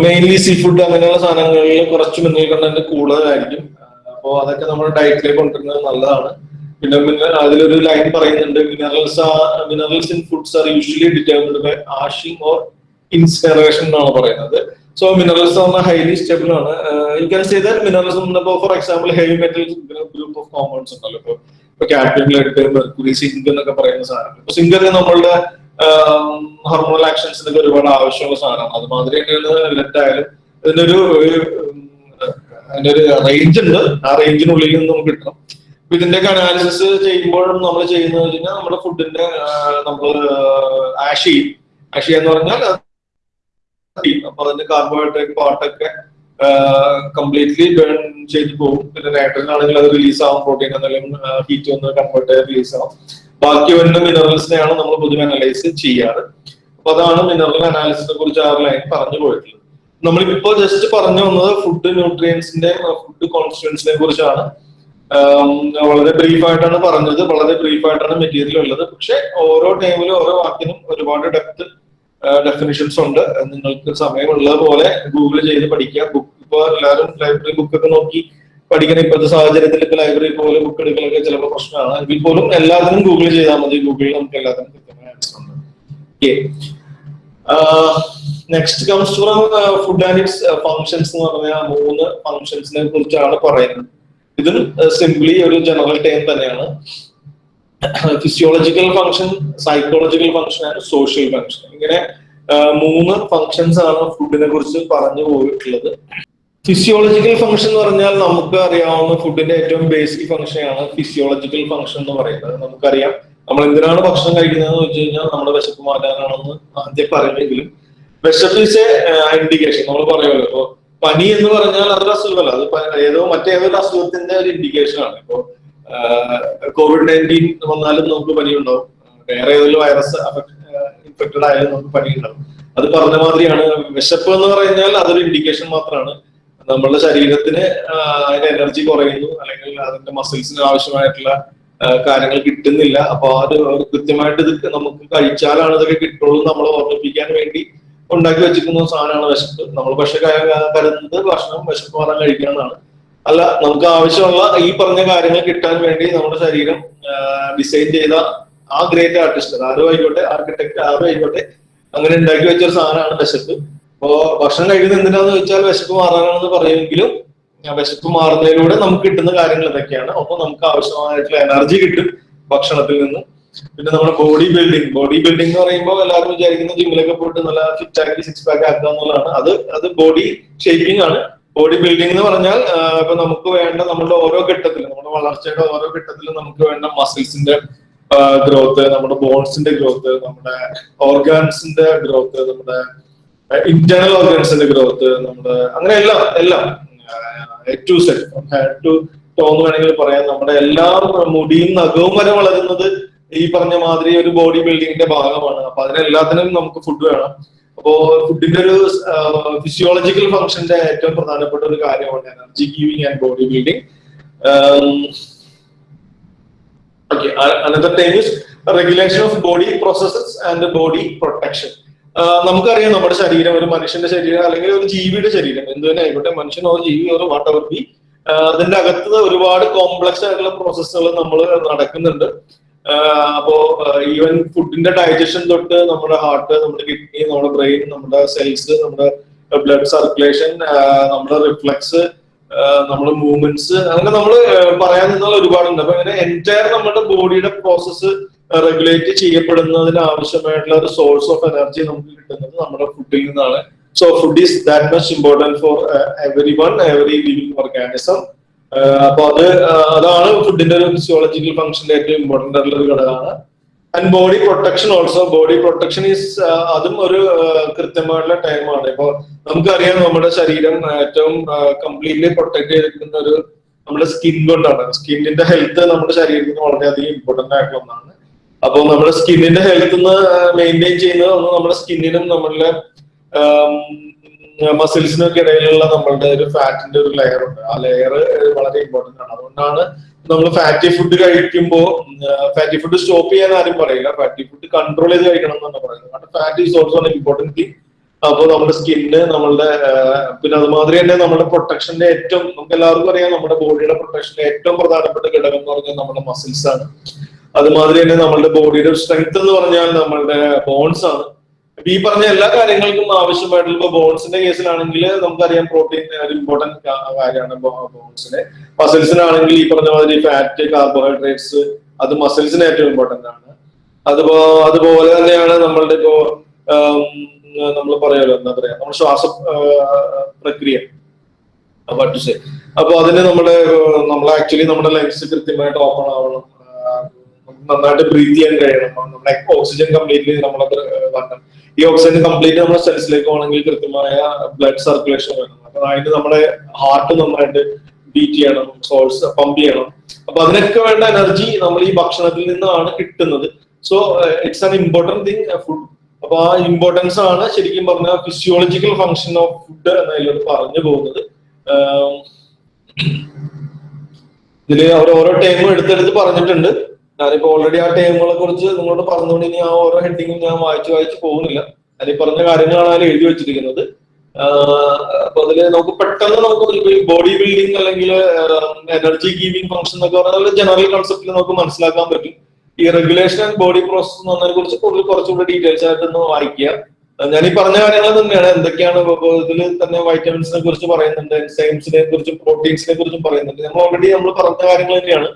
മെയിൻലി സീ ഫുഡ് അങ്ങനെയുള്ള സാധനങ്ങളിൽ കുറച്ച് മിനറൽ കണ്ടന്റ് കൂടുതലായിരിക്കും. അപ്പോൾ അതൊക്കെ നമ്മുടെ ഡയറ്റിലേക്ക് കൊണ്ടുവരുന്നത് നല്ലതാണ്. പിന്നെ പിന്നെ അതിലൊരു ലൈൻ പറയുന്നുണ്ട് minerals minerals in foods are usually determined by ashing or incineration എന്നാണ് പറയുന്നത്. സോ മിനറൽസ് എന്ന് ഹൈലി സ്റ്റേബിൾ ആണ്. You can say that minerals for example heavy metal group of compounds ഉണ്ടല്ലോ. ഇപ്പോൾ ഇപ്പൊ കാഡ്മിയം എടുത്ത് മെർക്കുറി സിങ്ക് എന്നൊക്കെ പറയുന്ന സാധനം. ഇപ്പൊ സിങ്ക് ഒക്കെ നമ്മളുടെ ഹോർമോണൽ ആക്ഷൻസിനൊക്കെ ഒരുപാട് ആവശ്യമുള്ള സാധനമാണ് അതുമാതിരി തന്നെയാണ് ലെഡ് ആയാലും ഇതിനൊരു ഒരു, അതിന്റെ ഒരു റേഞ്ച് ഉണ്ട്. ആ റേഞ്ചിനുള്ളിൽ നിന്ന് നമുക്ക് കിട്ടണം. അപ്പൊ ഇതിന്റെയൊക്കെ അനാലിസിസ് ചെയ്യുമ്പോഴും നമ്മൾ ചെയ്യുന്നത് കഴിഞ്ഞാൽ നമ്മുടെ ഫുഡിന്റെ നമ്മൾ ആഷ്. ആഷ് ചെയ്യാന്ന് പറഞ്ഞാൽ അപ്പൊ അതിന്റെ കാർബോഹൈഡ്രേറ്റ് പാർട്ടൊക്കെ കംപ്ലീറ്റ്ലി ബേൺ ചെയ്ത് പോകും. പിന്നെ നൈട്രജൻ ആണെങ്കിൽ അത് റിലീസ് ആവും പ്രോട്ടീൻ എന്തെങ്കിലും ഹീറ്റ് ഒന്ന് കൺവേർട്ട് ചെയ്ത് റിലീസ് ആവും. ബാക്കി വരുന്ന മിനറൽസിനെയാണ് നമ്മൾ പൊതുവെ അനലൈസ് ചെയ്യാറ്. അപ്പൊ അതാണ് മിനറൽ അനാലിസിനെ കുറിച്ച് ആ ലൈൻ പറഞ്ഞു പോയിട്ടുള്ളത് നമ്മളിപ്പോ ജസ്റ്റ് പറഞ്ഞു വന്നത് ഫുഡ് ന്യൂട്രിയൻസിന്റെ ഫുഡ് കോൺസ്റ്റുവൻസിനെ കുറിച്ചാണ്. വളരെ ബ്രീഫായിട്ടാണ് പറഞ്ഞത്. വളരെ ബ്രീഫായിട്ടാണ് മെറ്റീരിയൽ ഉള്ളത്. പക്ഷെ ഓരോ ടൈമിലും ഓരോ വാക്കിനും ഒരുപാട് ഡെപ്ത് ഡെഫിനിഷൻസ് ഉണ്ട്. നിങ്ങൾക്ക് സമയമുള്ള പോലെ ഗൂഗിൾ ചെയ്ത് പഠിക്കുക ബുക്ക് ഇപ്പൊ എല്ലാവരും ലൈബ്രറി ബുക്കൊക്കെ നോക്കി പഠിക്കുന്ന ഇപ്പോഴത്തെ സാഹചര്യത്തിൽ ഇപ്പൊ ലൈബ്രറി പോലെ ബുക്ക് എടുക്കലൊക്കെ ചിലപ്പോൾ പ്രശ്നമാണ്. എങ്കിൽ പോലും എല്ലാത്തിനും ഗൂഗിൾ ചെയ്താൽ മതി. ഗൂഗിളിൽ നമുക്ക് എല്ലാത്തിനും കൃത്യമായ ആൻസർ ഉണ്ട്. Next comes from food and its functions എന്ന് പറഞ്ഞ മൂന്ന് ഫങ്ഷൻസിനെ കുറിച്ചാണ് പറയുന്നത്. ഇതും സിംപ്ലി ഒരു ജനറൽ ടൈം തന്നെയാണ്. Physiological function psychological function and social function ഇങ്ങനെ മൂന്ന് ഫംഗ്ഷൻസ് ആണ് ഫുഡിനെ കുറിച്ച് പറഞ്ഞു പോയിട്ടുള്ളത്. ഫിസിയോളജിക്കൽ ഫംഗ്ഷൻ എന്ന് പറഞ്ഞാൽ നമുക്ക് അറിയാവുന്ന ഫുഡിന്റെ ഏറ്റവും ബേസിക് ഫംഗ്ഷനാണ് ഫിസിയോളജിക്കൽ ഫംഗ്ഷൻ എന്ന് പറയുന്നത്. നമുക്കറിയാം. നമ്മൾ എന്തിനാണ് ഭക്ഷണം കഴിക്കുന്നതെന്ന് വെച്ച് കഴിഞ്ഞാൽ നമ്മുടെ വിശപ്പ് മാറ്റാനാണെന്ന് ആദ്യം പറയുമെങ്കിലും. വിശപ്പ് ഇസ് എ ഇൻഡിക്കേഷൻ നമ്മൾ പറയുമല്ലോ. ഇപ്പൊ പനി എന്ന് പറഞ്ഞാൽ അതൊരു അസുഖമല്ല. അത് ഏതോ മറ്റേതൊരു അസുഖത്തിന്റെ ഒരു ഇൻഡിക്കേഷൻ ആണ്. ഇപ്പോ കോവിഡ് നയന്റീൻ വന്നാലും നമുക്ക് പനിയുണ്ടാവും. വേറെ ഏതെങ്കിലും വൈറസ് ഇൻഫെക്റ്റഡ് ആയാലും നമുക്ക് പനിയുണ്ടാവും. അത് പറഞ്ഞ മാതിരിയാണ്. വിശപ്പ് എന്ന് പറഞ്ഞാൽ അതൊരു ഇൻഡിക്കേഷൻ മാത്രമാണ്. നമ്മളുടെ ശരീരത്തിന് അതിന്റെ എനർജി കുറയുന്നു. അല്ലെങ്കിൽ അതിന്റെ മസിൽസിന് ആവശ്യമായിട്ടുള്ള കാര്യങ്ങൾ കിട്ടുന്നില്ല. അപ്പൊ അത് കൃത്യമായിട്ട് ഇത് നമുക്ക് കഴിച്ചാലാണ് ഇതൊക്കെ കിട്ടുള്ളൂ നമ്മളെ ഓർമ്മിപ്പിക്കാൻ വേണ്ടി ഉണ്ടാക്കി വെച്ചിരിക്കുന്ന സാധനമാണ് വിശപ്പ്. നമ്മൾ പക്ഷെ കരുതുന്നത് ഭക്ഷണം വിശപ്പ് മാറാൻ കഴിക്കാന്നാണ് അല്ല നമുക്ക് ആവശ്യമുള്ള ഈ പറഞ്ഞ കാര്യങ്ങൾ കിട്ടാൻ വേണ്ടി നമ്മുടെ ശരീരം ഡിസൈൻ ചെയ്ത ആ ഗ്രേറ്റ് ആർട്ടിസ്റ്റ് ആരും ആയിക്കോട്ടെ ആർക്കിടെക്ട് ആരും ആയിക്കോട്ടെ അങ്ങനെ ഉണ്ടാക്കി വെച്ച ഒരു സാധനമാണ് വിശപ്പ്. അപ്പോ ഭക്ഷണം കഴിക്കുന്നത് എന്തിനാന്ന് വെച്ചാൽ വിശപ്പ് മാറാനാണെന്ന് പറയുമെങ്കിലും വിശപ്പ് മാറുന്നതിലൂടെ നമുക്ക് കിട്ടുന്ന കാര്യങ്ങൾ ഇതൊക്കെയാണ്. ഒപ്പം നമുക്ക് ആവശ്യമായിട്ടുള്ള എനർജി കിട്ടും ഭക്ഷണത്തിൽ നിന്ന്. പിന്നെ നമ്മുടെ ബോഡി ബിൽഡിംഗ് ബോഡി ബിൽഡിംഗ് എന്ന് പറയുമ്പോൾ എല്ലാവരും വിചാരിക്കുന്ന ജിമ്മിലൊക്കെ പോയിട്ട് നല്ല ഫിറ്റ് ആക്കി സിക്സ് പാക്ക് ആക്കുക എന്നുള്ളതാണ്. അത് അത് ബോഡി ഷേപ്പിംഗ് ആണ്. ബോഡി ബിൽഡിംഗ് എന്ന് പറഞ്ഞാൽ ഇപ്പൊ നമുക്ക് വേണ്ട നമ്മുടെ ഓരോ ഘട്ടത്തിലും നമ്മുടെ വളർച്ചയുടെ ഓരോ ഘട്ടത്തിലും നമുക്ക് വേണ്ട മസിൽസിന്റെ ഗ്രോത്ത് നമ്മുടെ ബോൺസിന്റെ ഗ്രോത്ത് നമ്മുടെ ഓർഗാൻസിന്റെ ഗ്രോത്ത് നമ്മുടെ ഇന്റേണൽ ഓർഗൻസിന്റെ ഗ്രോത്ത് നമ്മുടെ അങ്ങനെ എല്ലാം എല്ലാം. ടു സെറ്റ് ടു ടോന്ന് വേണമെങ്കിൽ പറയാം. നമ്മുടെ എല്ലാ മുടിയും നഖവും വരെ വളരുന്നത് ഈ പറഞ്ഞ മാതിരി ഒരു ബോഡി ബിൽഡിങ്ങിന്റെ ഭാഗമാണ്. അപ്പൊ അതിനെല്ലാത്തിനും നമുക്ക് ഫുഡ് വേണം. അപ്പോ ഫുഡിന്റെ ഒരു ഫിസിയോളജിക്കൽ ഫംഗ്ഷന്റെ ഏറ്റവും പ്രധാനപ്പെട്ട ഒരു കാര്യമാണ് energy giving and body building another regulation of body processes and body protection നമുക്കറിയാം നമ്മുടെ ശരീരം ഒരു മനുഷ്യന്റെ ശരീരം അല്ലെങ്കിൽ ഒരു ജീവിയുടെ ശരീരം എന്ത് തന്നെ ആയിക്കോട്ടെ മനുഷ്യനോ ജീവിയോ വാട്ടവർ വാട്ട് ബി അതിന്റെ അകത്ത് ഒരുപാട് കോംപ്ലക്സ് ആയിട്ടുള്ള പ്രോസസ്സുകൾ നമ്മൾ നടക്കുന്നുണ്ട്. അപ്പോ ഈവൻ ഫുഡിന്റെ ഡൈജഷൻ തൊട്ട് നമ്മുടെ ഹാർട്ട് നമ്മുടെ കിഡ്നി നമ്മുടെ ബ്രെയിൻ നമ്മുടെ സെൽസ് നമ്മുടെ ബ്ലഡ് സർക്കുലേഷൻ നമ്മുടെ റിഫ്ലക്സ് നമ്മുടെ മൂവ്മെന്റ്സ് അങ്ങനെ നമ്മൾ പറയാൻ നിന്നാൽ ഒരുപാടുണ്ട്. അപ്പൊ ഇങ്ങനെ എന്റയർ നമ്മുടെ ബോഡിയുടെ പ്രോസസ്സ് റെഗുലേറ്റ് ചെയ്യപ്പെടുന്നതിന് ആവശ്യമായിട്ടുള്ള ഒരു സോഴ്സ് ഓഫ് എനർജി നമുക്ക് കിട്ടുന്നത് നമ്മുടെ ഫുഡിൽ നിന്നാണ്. So food is that much important for every one every living organism അപ്പൊ അത് അതാണ് ഫുഡിന്റെ ഒരു ഫിസിയോളജിക്കൽ ഫംഗ്ഷന്റെ ഏറ്റവും ഇമ്പോർട്ടന്റ് ആയിട്ടുള്ള ഒരു ഘടകമാണ്. And body protection also body protection is അതും ഒരു കൃത്യമായിട്ടുള്ള ടൈമാണ് ഇപ്പൊ നമുക്കറിയാം നമ്മുടെ ശരീരം ഏറ്റവും കംപ്ലീറ്റ്ലി പ്രൊട്ടക്ട് ചെയ്തിരിക്കുന്ന ഒരു നമ്മുടെ സ്കിൻ കൊണ്ടാണ്. സ്കിന്നിന്റെ ഹെൽത്ത് നമ്മുടെ ശരീരത്തിന് വളരെയധികം ഇമ്പോർട്ടന്റ് ആയിട്ടുള്ള ഒന്നാണ്. അപ്പോൾ നമ്മുടെ സ്കിന്നിന്റെ ഹെൽത്ത് മെയിന്റെയിൻ ചെയ്യുന്നത് ഒന്ന് നമ്മുടെ സ്കിന്നിനും നമ്മളുടെ മസിൽസിനും ഒക്കെ ഇടയിലുള്ള നമ്മളുടെ ഒരു ഫാറ്റിന്റെ ഒരു ലെയർ ഉണ്ട്. ആ ലെയർ വളരെ ഇമ്പോർട്ടന്റ് ആണ്. അതുകൊണ്ടാണ് നമ്മൾ ഫാറ്റി ഫുഡ് കഴിക്കുമ്പോൾ ഫാറ്റി ഫുഡ് സ്റ്റോപ്പ് ചെയ്യാൻ ആരും പറയില്ല. ഫാറ്റി ഫുഡ് കൺട്രോൾ ചെയ്ത് കഴിക്കണം എന്നാണ് പറയുന്നത്. കാരണം ഫാറ്റ് ഈസ് ഓൾസോ ഇമ്പോർട്ടന്റ് അപ്പോൾ നമ്മുടെ സ്കിന്ന് നമ്മളുടെ പിന്നെ അതുമാതിരി തന്നെ നമ്മുടെ പ്രൊട്ടക്ഷന്റെ ഏറ്റവും നമുക്ക് എല്ലാവർക്കും അറിയാം നമ്മുടെ ബോഡിയുടെ പ്രൊട്ടക്ഷന്റെ ഏറ്റവും പ്രധാനപ്പെട്ട ഘടകം എന്ന് പറഞ്ഞാൽ നമ്മുടെ മസിൽസ് ആണ്. അതുമാതിരി തന്നെ നമ്മളുടെ ബോഡിയുടെ സ്ട്രെങ്ത് എന്ന് പറഞ്ഞാൽ നമ്മളുടെ ബോൺസ് ആണ്. ഈ പറഞ്ഞ എല്ലാ കാര്യങ്ങൾക്കും ആവശ്യമായിട്ടുള്ള ഇപ്പൊ ബോൺസിന്റെ കേസിലാണെങ്കിൽ നമുക്കറിയാം പ്രോട്ടീൻ ഒരു ഇമ്പോർട്ടന്റ് കാര്യമാണ് ബോൺസിന് മസിൽസിനാണെങ്കിൽ ഈ പറഞ്ഞ മാതിരി ഫാറ്റ് കാർബോഹൈഡ്രേറ്റ്സ് അത് മസിൽസിന് ഏറ്റവും ഇമ്പോർട്ടന്റ് ആണ്. അതുപോ അതുപോലെ തന്നെയാണ് നമ്മളുടെ ഇപ്പോ നമ്മൾ പറയാലോ എന്താ പറയാ നമ്മുടെ ശ്വാസ പ്രക്രിയ. അപ്പൊ അതിന് നമ്മുടെ നമ്മൾ ആക്ച്വലി നമ്മുടെ ലങ്സ് കൃത്യമായിട്ട് ഓപ്പൺ ആവണം. നന്നായിട്ട് ബ്രീത്ത് ചെയ്യാൻ കഴിയണം. നമ്മുടെ ഓക്സിജൻ കംപ്ലീറ്റ്ലി നമ്മളത് വരണം. ഈ ഓക്സിജൻ കംപ്ലീറ്റ് നമ്മുടെ സെൽസിലേക്ക് പോകണമെങ്കിൽ കൃത്യമായ ബ്ലഡ് സർക്കുലേഷൻ വേണം. അപ്പൊ അതിന് നമ്മുടെ ഹാർട്ട് നന്നായിട്ട് ബീറ്റ് ചെയ്യണം സോൾസ് പമ്പ് ചെയ്യണം. അപ്പൊ അതിനൊക്കെ വേണ്ട എനർജി നമ്മൾ ഈ ഭക്ഷണത്തിൽ നിന്നാണ് കിട്ടുന്നത്. So it's an important thing food അപ്പൊ ആ ഇമ്പോർട്ടൻസ് ആണ് ശരിക്കും പറഞ്ഞ ഫിസിയോളജിക്കൽ ഫംഗ്ഷൻ ഓഫ് ഫുഡ് എന്നതിലോട് പറഞ്ഞു പോകുന്നത്. ഇതിൽ അവർ ഓരോ ടൈമും എടുത്തെടുത്ത് പറഞ്ഞിട്ടുണ്ട്. ഞാനിപ്പോ ഓൾറെഡി ആ ടൈമുകളെ കുറിച്ച് നിങ്ങളോട് പറഞ്ഞുകൊണ്ട് ഇനി ആ ഓരോ ഹെഡിങ്ങും ഞാൻ വായിച്ചു വായിച്ചു പോകുന്നില്ല. ഞാൻ പറഞ്ഞ കാര്യങ്ങളാണ് എഴുതി വെച്ചിരിക്കുന്നത്. അപ്പൊ അതിൽ നമുക്ക് പെട്ടെന്ന് നമുക്ക് ബോഡി ബിൽഡിംഗ് അല്ലെങ്കിൽ എനർജി ഗീവിംഗ് ഫംഗ്ഷൻ എന്നൊക്കെ പറഞ്ഞാൽ ജനറൽ കൺസെപ്റ്റിൽ നമുക്ക് മനസ്സിലാക്കാൻ പറ്റും. ഈ റെഗുലേഷൻ ആൻഡ് ബോഡി പ്രോസസ് എന്ന് പറഞ്ഞതിനെ കുറിച്ച് കൂടുതൽ കുറച്ചുകൂടി ഡീറ്റെയിൽസ് ആയിട്ടൊന്ന് വായിക്കുക. ഞാൻ ഈ പറഞ്ഞ കാര്യങ്ങൾ തന്നെയാണ്. എന്തൊക്കെയാണ് ഇതിൽ തന്നെ വൈറ്റമിൻസിനെ കുറിച്ച് പറയുന്നുണ്ട് എൻസൈംസിനെ കുറിച്ചും പ്രോട്ടീൻസിനെ കുറിച്ചും പറയുന്നുണ്ട്. നമ്മൾ ഓൾറെഡി നമ്മൾ പറഞ്ഞ കാര്യങ്ങൾ തന്നെയാണ്.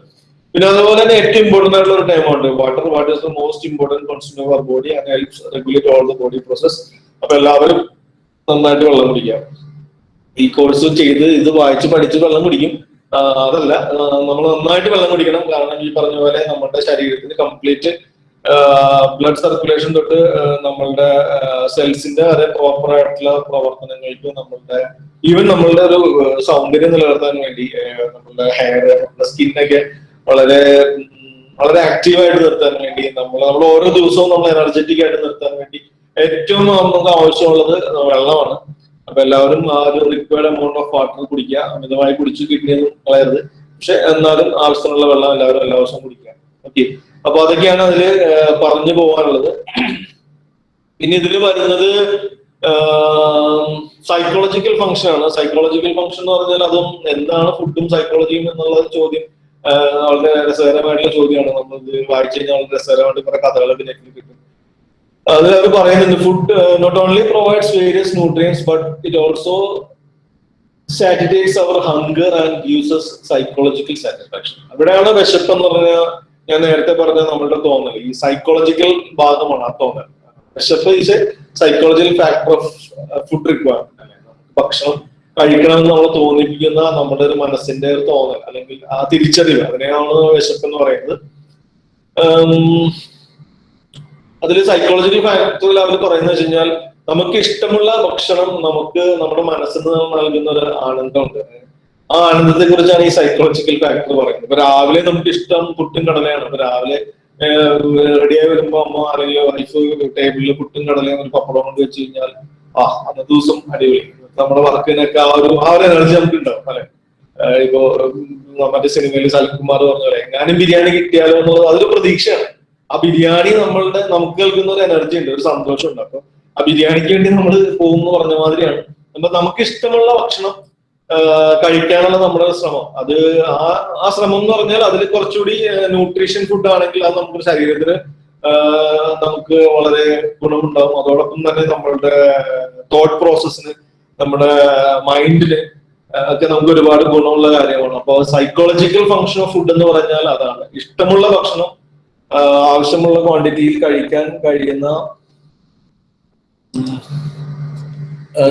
പിന്നെ അതുപോലെ തന്നെ ഏറ്റവും ഇമ്പോർട്ടന്റ് ആയിട്ടുള്ള ഒരു ടൈമുണ്ട് water water is the most important constant of our body and helps regulate all the body process അപ്പൊ എല്ലാവരും നന്നായിട്ട് വെള്ളം കുടിക്കാം. ഈ കോഴ്സ് ചെയ്ത് ഇത് വായിച്ച് പഠിച്ച് വെള്ളം കുടിക്കും. അതല്ല നമ്മൾ നന്നായിട്ട് വെള്ളം കുടിക്കണം. കാരണം ഈ പറഞ്ഞ പോലെ നമ്മുടെ ശരീരത്തിന് കംപ്ലീറ്റ് ബ്ലഡ് സർക്കുലേഷൻ തൊട്ട് നമ്മളുടെ സെൽസിന്റെ വരെ പ്രോപ്പർ ആയിട്ടുള്ള പ്രവർത്തനങ്ങൾക്ക് നമ്മളുടെ ഈവൻ നമ്മളുടെ ഒരു സൗന്ദര്യം നിലനിർത്താൻ വേണ്ടി നമ്മളുടെ ഹെയർ സ്കിന്നൊക്കെ വളരെ വളരെ ആക്റ്റീവായിട്ട് നിർത്താൻ വേണ്ടി നമ്മൾ നമ്മൾ ഓരോ ദിവസവും നമ്മൾ എനർജറ്റിക് ആയിട്ട് നിർത്താൻ വേണ്ടി ഏറ്റവും നമുക്ക് ആവശ്യമുള്ളത് വെള്ളമാണ്. അപ്പൊ എല്ലാവരും ആ ഒരു റിക്വയർഡ് എമൗണ്ട് ഓഫ് വാട്ടർ കുടിക്കുക. അമിതമായി കുടിച്ച് കിഡ്നിയൊന്നും കളയരുത്. പക്ഷെ എന്നാലും ആവശ്യത്തിനുള്ള വെള്ളം എല്ലാവരും എല്ലാ ദിവസവും കുടിക്കുക. ഓക്കെ അപ്പൊ അതൊക്കെയാണ് അതിൽ പറഞ്ഞു പോകാനുള്ളത്. പിന്നെ ഇതിൽ വരുന്നത് സൈക്കോളജിക്കൽ ഫംഗ്ഷൻ ആണ്. സൈക്കോളജിക്കൽ ഫംഗ്ഷൻ എന്ന് പറഞ്ഞാൽ അതും എന്താണ് ഫുഡും സൈക്കോളജിയും എന്നുള്ള ചോദ്യം വളരെ രസകരമായിട്ടുള്ള ചോദ്യമാണ്. നമ്മൾ വായിച്ചു കഴിഞ്ഞാൽ വളരെ രസകരമായിട്ട് കുറെ കഥകൾ പിന്നെ കിട്ടും. അത് അവർ പറയുന്നുണ്ട് food not only provides various nutrients but it also satisfies our hunger and gives psychological satisfaction അവിടെയാണ് വിശപ്പ് എന്ന് പറഞ്ഞാൽ ഞാൻ നേരത്തെ പറഞ്ഞ നമ്മളുടെ തോന്നൽ. ഈ സൈക്കോളജിക്കൽ ഭാഗമാണ് ആ തോന്നൽ. വിശപ്പ് is a psychological factor of food requirement ഭക്ഷണം കഴിക്കണം എന്ന് നമ്മൾ തോന്നിപ്പിക്കുന്ന നമ്മുടെ ഒരു മനസ്സിന്റെ ഒരു തോന്നൽ അല്ലെങ്കിൽ ആ തിരിച്ചറിവ് അതിനെയാണ് വിശപ്പ് എന്ന് പറയുന്നത്. അതിൽ സൈക്കോളജിക്കൽ ഫാക്ടറിൽ അവർ പറയുന്നത് വെച്ച് കഴിഞ്ഞാൽ നമുക്ക് ഇഷ്ടമുള്ള ഭക്ഷണം നമുക്ക് നമ്മുടെ മനസ്സിന് നൽകുന്ന ഒരു ആനന്ദമുണ്ട്. ആ ആനന്ദത്തെ കുറിച്ചാണ് ഈ സൈക്കോളജിക്കൽ ഫാക്ടർ പറയുന്നത്. ഇപ്പൊ രാവിലെ നമുക്ക് ഇഷ്ടം പുട്ടും കടലയാണ്. ഇപ്പൊ രാവിലെ റെഡിയായി വരുമ്പോ അമ്മ അല്ലെങ്കിൽ വൈഫ് ടേബിളിൽ പുട്ടും കടലയും ഒരു പപ്പടം കൊണ്ട് വെച്ച് കഴിഞ്ഞാൽ ആ അന്നത്തെ ദിവസം അടിപൊളി. നമ്മുടെ വർക്കിനൊക്കെ ആ ഒരു ആ ഒരു എനർജി നമുക്ക് ഉണ്ടാവും അല്ലെ ഇപ്പോ മറ്റേ സിനിമയിൽ സൽകുമാർ പറഞ്ഞ പോലെ എങ്ങാനും ബിരിയാണി കിട്ടിയാലോ എന്നുള്ളത് അതൊരു പ്രതീക്ഷയാണ്. ആ ബിരിയാണി നമ്മളുടെ നമുക്ക് കേൾക്കുന്ന ഒരു എനർജി ഉണ്ട് ഒരു സന്തോഷം ഉണ്ട് അപ്പൊ ആ ബിരിയാണിക്ക് വേണ്ടി നമ്മൾ പോകുന്നു പറഞ്ഞ മാതിരിയാണ്. അപ്പൊ നമുക്ക് ഇഷ്ടമുള്ള ഭക്ഷണം കഴിക്കാനുള്ള നമ്മുടെ ശ്രമം. അത് ആ ആ ശ്രമം എന്ന് പറഞ്ഞാൽ അതിൽ കുറച്ചുകൂടി ന്യൂട്രീഷൻ ഫുഡ് ആണെങ്കിൽ അത് നമുക്ക് ശരീരത്തിന് നമുക്ക് വളരെ ഗുണമുണ്ടാവും. അതോടൊപ്പം തന്നെ നമ്മളുടെ തോട്ട് പ്രോസസ്സിന് നമ്മുടെ മൈൻഡിന് ഒക്കെ നമുക്ക് ഒരുപാട് ഗുണമുള്ള കാര്യമാണ്. അപ്പൊ സൈക്കോളജിക്കൽ ഫങ്ഷൻ ഓഫ് ഫുഡ് എന്ന് പറഞ്ഞാൽ അതാണ്. ഇഷ്ടമുള്ള ഭക്ഷണം ആവശ്യമുള്ള ക്വാണ്ടിറ്റിയിൽ കഴിക്കാൻ കഴിയുന്ന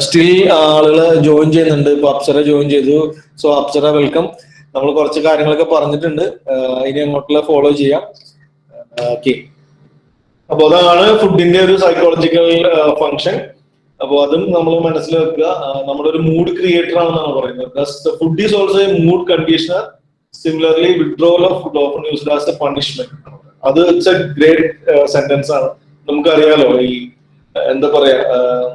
സ്റ്റിൽ ആളുകൾ ജോയിൻ ചെയ്യുന്നുണ്ട്. ഇപ്പൊ അപ്സര ജോയിൻ ചെയ്തു. സോ അപ്സര വെൽക്കം നമ്മൾ കുറച്ച് കാര്യങ്ങളൊക്കെ പറഞ്ഞിട്ടുണ്ട്. ഇനി അങ്ങോട്ടുള്ള ഫോളോ ചെയ്യാം. ഓക്കെ അപ്പൊ അതാണ് ഫുഡിന്റെ ഒരു സൈക്കോളജിക്കൽ ഫങ്ഷൻ അപ്പൊ അതും നമ്മൾ നമ്മുടെ ഒരു മൂഡ് ക്രിയേറ്റർ ആണെന്നാണ് പറയുന്നത്. Food is also a mood conditioner similarly withdrawal of food often used as a punishment അത് ഇറ്റ്സ് എ ഗ്രേറ്റ് സെന്റൻസ് ആണ്. നമുക്കറിയാലോ ഈ എന്താ പറയാ ആഹ്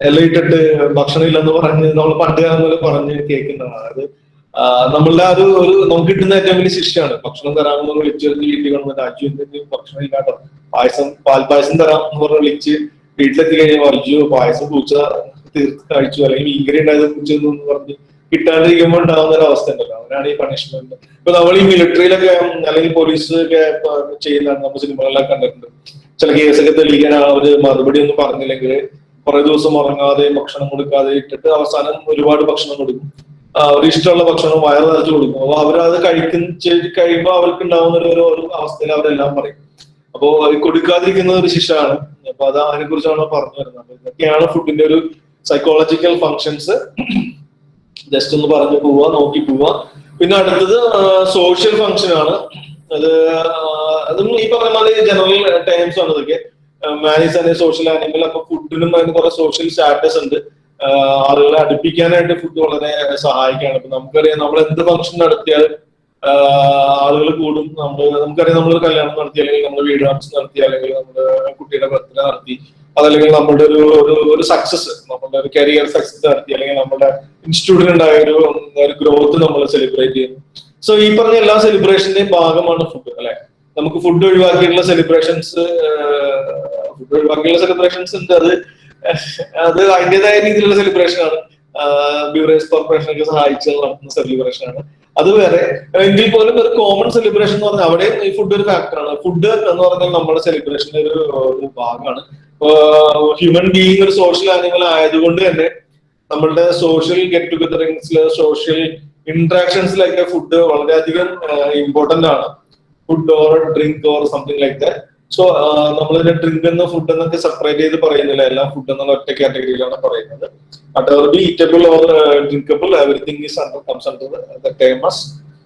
ഇലയിട്ടിട്ട് ഭക്ഷണം ഇല്ലെന്ന് പറഞ്ഞ് നമ്മൾ പണ്ട് കാലം മുതൽ പറഞ്ഞ് കേൾക്കുന്നതാണ്. അതായത് നമ്മളുടെ ഒരു ഒരു നമുക്ക് കിട്ടുന്ന ഏറ്റവും വലിയ ശിക്ഷയാണ്. ഭക്ഷണം തരാമെന്ന് വിളിച്ചു വിളിച്ച് വീട്ടിൽ വന്നിട്ട് അജു ഭക്ഷണം ഇല്ലാട്ടോ പായസം പാൽപായസം തരാം എന്ന് പറഞ്ഞ് വിളിച്ച് വീട്ടിലെത്തി കഴിഞ്ഞാൽ അജു പായസം പൂച്ച തീർത്ത് കഴിച്ചു. അല്ലെങ്കിൽ മീൻകറി ഉണ്ടായത് പൂച്ച എന്ന് പറഞ്ഞ് കിട്ടാണ്ടിരിക്കുമ്പോൾ ഉണ്ടാകുന്ന ഒരു അവസ്ഥ ഉണ്ടല്ലോ. അവരാണ് ഈ പണിഷ്മെന്റ് ഇപ്പൊ നമ്മൾ ഈ മിലിറ്ററിയിലൊക്കെ അല്ലെങ്കിൽ പോലീസ് ഒക്കെ ചെയ്യുന്നതാണ് നമ്മൾ സിനിമകളിലൊക്കെ കണ്ടിട്ടുണ്ട്. ചില കേസൊക്കെ തെളിയിക്കാൻ അവർ മറുപടി ഒന്നും പറഞ്ഞില്ലെങ്കിൽ കുറെ ദിവസം ഉറങ്ങാതെ ഭക്ഷണം കൊടുക്കാതെ ഇട്ടിട്ട് അവസാനം ഒരുപാട് ഭക്ഷണം കൊടുക്കും. അവർ ഒരു ഇഷ്ടമുള്ള ഭക്ഷണം വയറ് നിറച്ച് കൊടുക്കും. അപ്പൊ അവരത് കഴിക്കുന്ന കഴിയുമ്പോൾ അവർക്ക് ഉണ്ടാവുന്ന ഒരു ഒരു- ഒരു അവസ്ഥയിൽ അവരെല്ലാം പറയും. അപ്പോ അത് കൊടുക്കാതിരിക്കുന്നത് ഒരു ശിക്ഷയാണ്. അപ്പൊ അത് അതിനെ കുറിച്ചാണ് പറഞ്ഞു വരുന്നത്? ഇതൊക്കെയാണ് ഫുഡിന്റെ ഒരു സൈക്കോളജിക്കൽ ഫങ്ഷൻസ് ജസ്റ്റ് ഒന്ന് പറഞ്ഞു പോവുക നോക്കി പോവുക പിന്നെ അടുത്തത് സോഷ്യൽ ഫങ്ഷൻ ആണ്. അത് അതും ഈ പറഞ്ഞ മാതിരി ജനറൽ ടൈംസ് ആണ് ഇതൊക്കെ. മാനേജ് തന്നെ സോഷ്യൽ ആനിമൽ അപ്പൊ ഫുഡിനും അതിന് കുറെ സോഷ്യൽ സ്റ്റാറ്റസ് ഉണ്ട്. ആളുകളെ അടുപ്പിക്കാനായിട്ട് ഫുഡ് വളരെ സഹായിക്കുകയാണ് ഇപ്പൊ നമുക്കറിയാം നമ്മൾ എന്ത് ഫംഗ്ഷൻ നടത്തിയാലും ആളുകൾ കൂടും. നമ്മൾ നമുക്കറിയാം നമ്മൾ കല്യാണം നടത്തി അല്ലെങ്കിൽ നമ്മൾ വീട് നടത്തി അല്ലെങ്കിൽ നമ്മുടെ കുട്ടിയുടെ ബർത്ത്ഡേ നടത്തി അതല്ലെങ്കിൽ നമ്മുടെ ഒരു ഒരു ഒരു സക്സസ് നമ്മുടെ ഒരു കരിയർ സക്സസ് നടത്തി അല്ലെങ്കിൽ നമ്മുടെ ഇൻസ്റ്റിറ്റ്യൂട്ടിൽ ഉണ്ടായ ഒരു ഒരു ഗ്രോത്ത് നമ്മൾ സെലിബ്രേറ്റ് ചെയ്യുന്നു. സോ ഈ പറഞ്ഞ എല്ലാ സെലിബ്രേഷന്റെയും ഭാഗമാണ് ഫുഡ് അല്ലെ? നമുക്ക് ഫുഡ് ഒഴിവാക്കിയിട്ടുള്ള സെലിബ്രേഷൻസ് ഫുഡ് ഒഴിവാക്കിയുള്ള സെലിബ്രേഷൻസ് ഉണ്ട്. അത് അത് അതിന്റെതായ രീതിയിലുള്ള സെലിബ്രേഷൻ ആണ്. ബിവറേജ് കോർപ്പറേഷനൊക്കെ സഹായിച്ച് നടത്തുന്ന സെലിബ്രേഷൻ ആണ്. അത് വേറെ. എങ്കിൽ പോലും ഒരു കോമൺ സെലിബ്രേഷൻ എന്ന് പറഞ്ഞാൽ അവിടെ ഈ ഫുഡ് ഒരു ഫാക്ടറാണ് ഫുഡ് എന്ന് പറഞ്ഞാൽ നമ്മുടെ സെലിബ്രേഷന്റെ ഒരു ഭാഗമാണ്. ഹ്യൂമൻ ബീയിങ് ഒരു സോഷ്യൽ ആനിമൽ ആയതുകൊണ്ട് തന്നെ നമ്മളുടെ സോഷ്യൽ ഗെറ്റ് ടുഗദറിങ്സിൽ സോഷ്യൽ ഇന്ററാക്ഷൻസിലൊക്കെ ഫുഡ് വളരെയധികം ഇമ്പോർട്ടന്റ് ആണ്. Food or drink or something like that so നമ്മളിതിന്റെ drink എന്ന ഫുഡ് എന്നൊക്കെ സെപ്പറേറ്റ് ചെയ്ത് പറയുന്നില്ല. എല്ലാം ഫുഡ് എന്നുള്ള ഒറ്റ കാറ്റഗറിയിലാണ് പറയുന്നത്. Whatever be eatable or uh, drinkable everything is under comes under the, the term as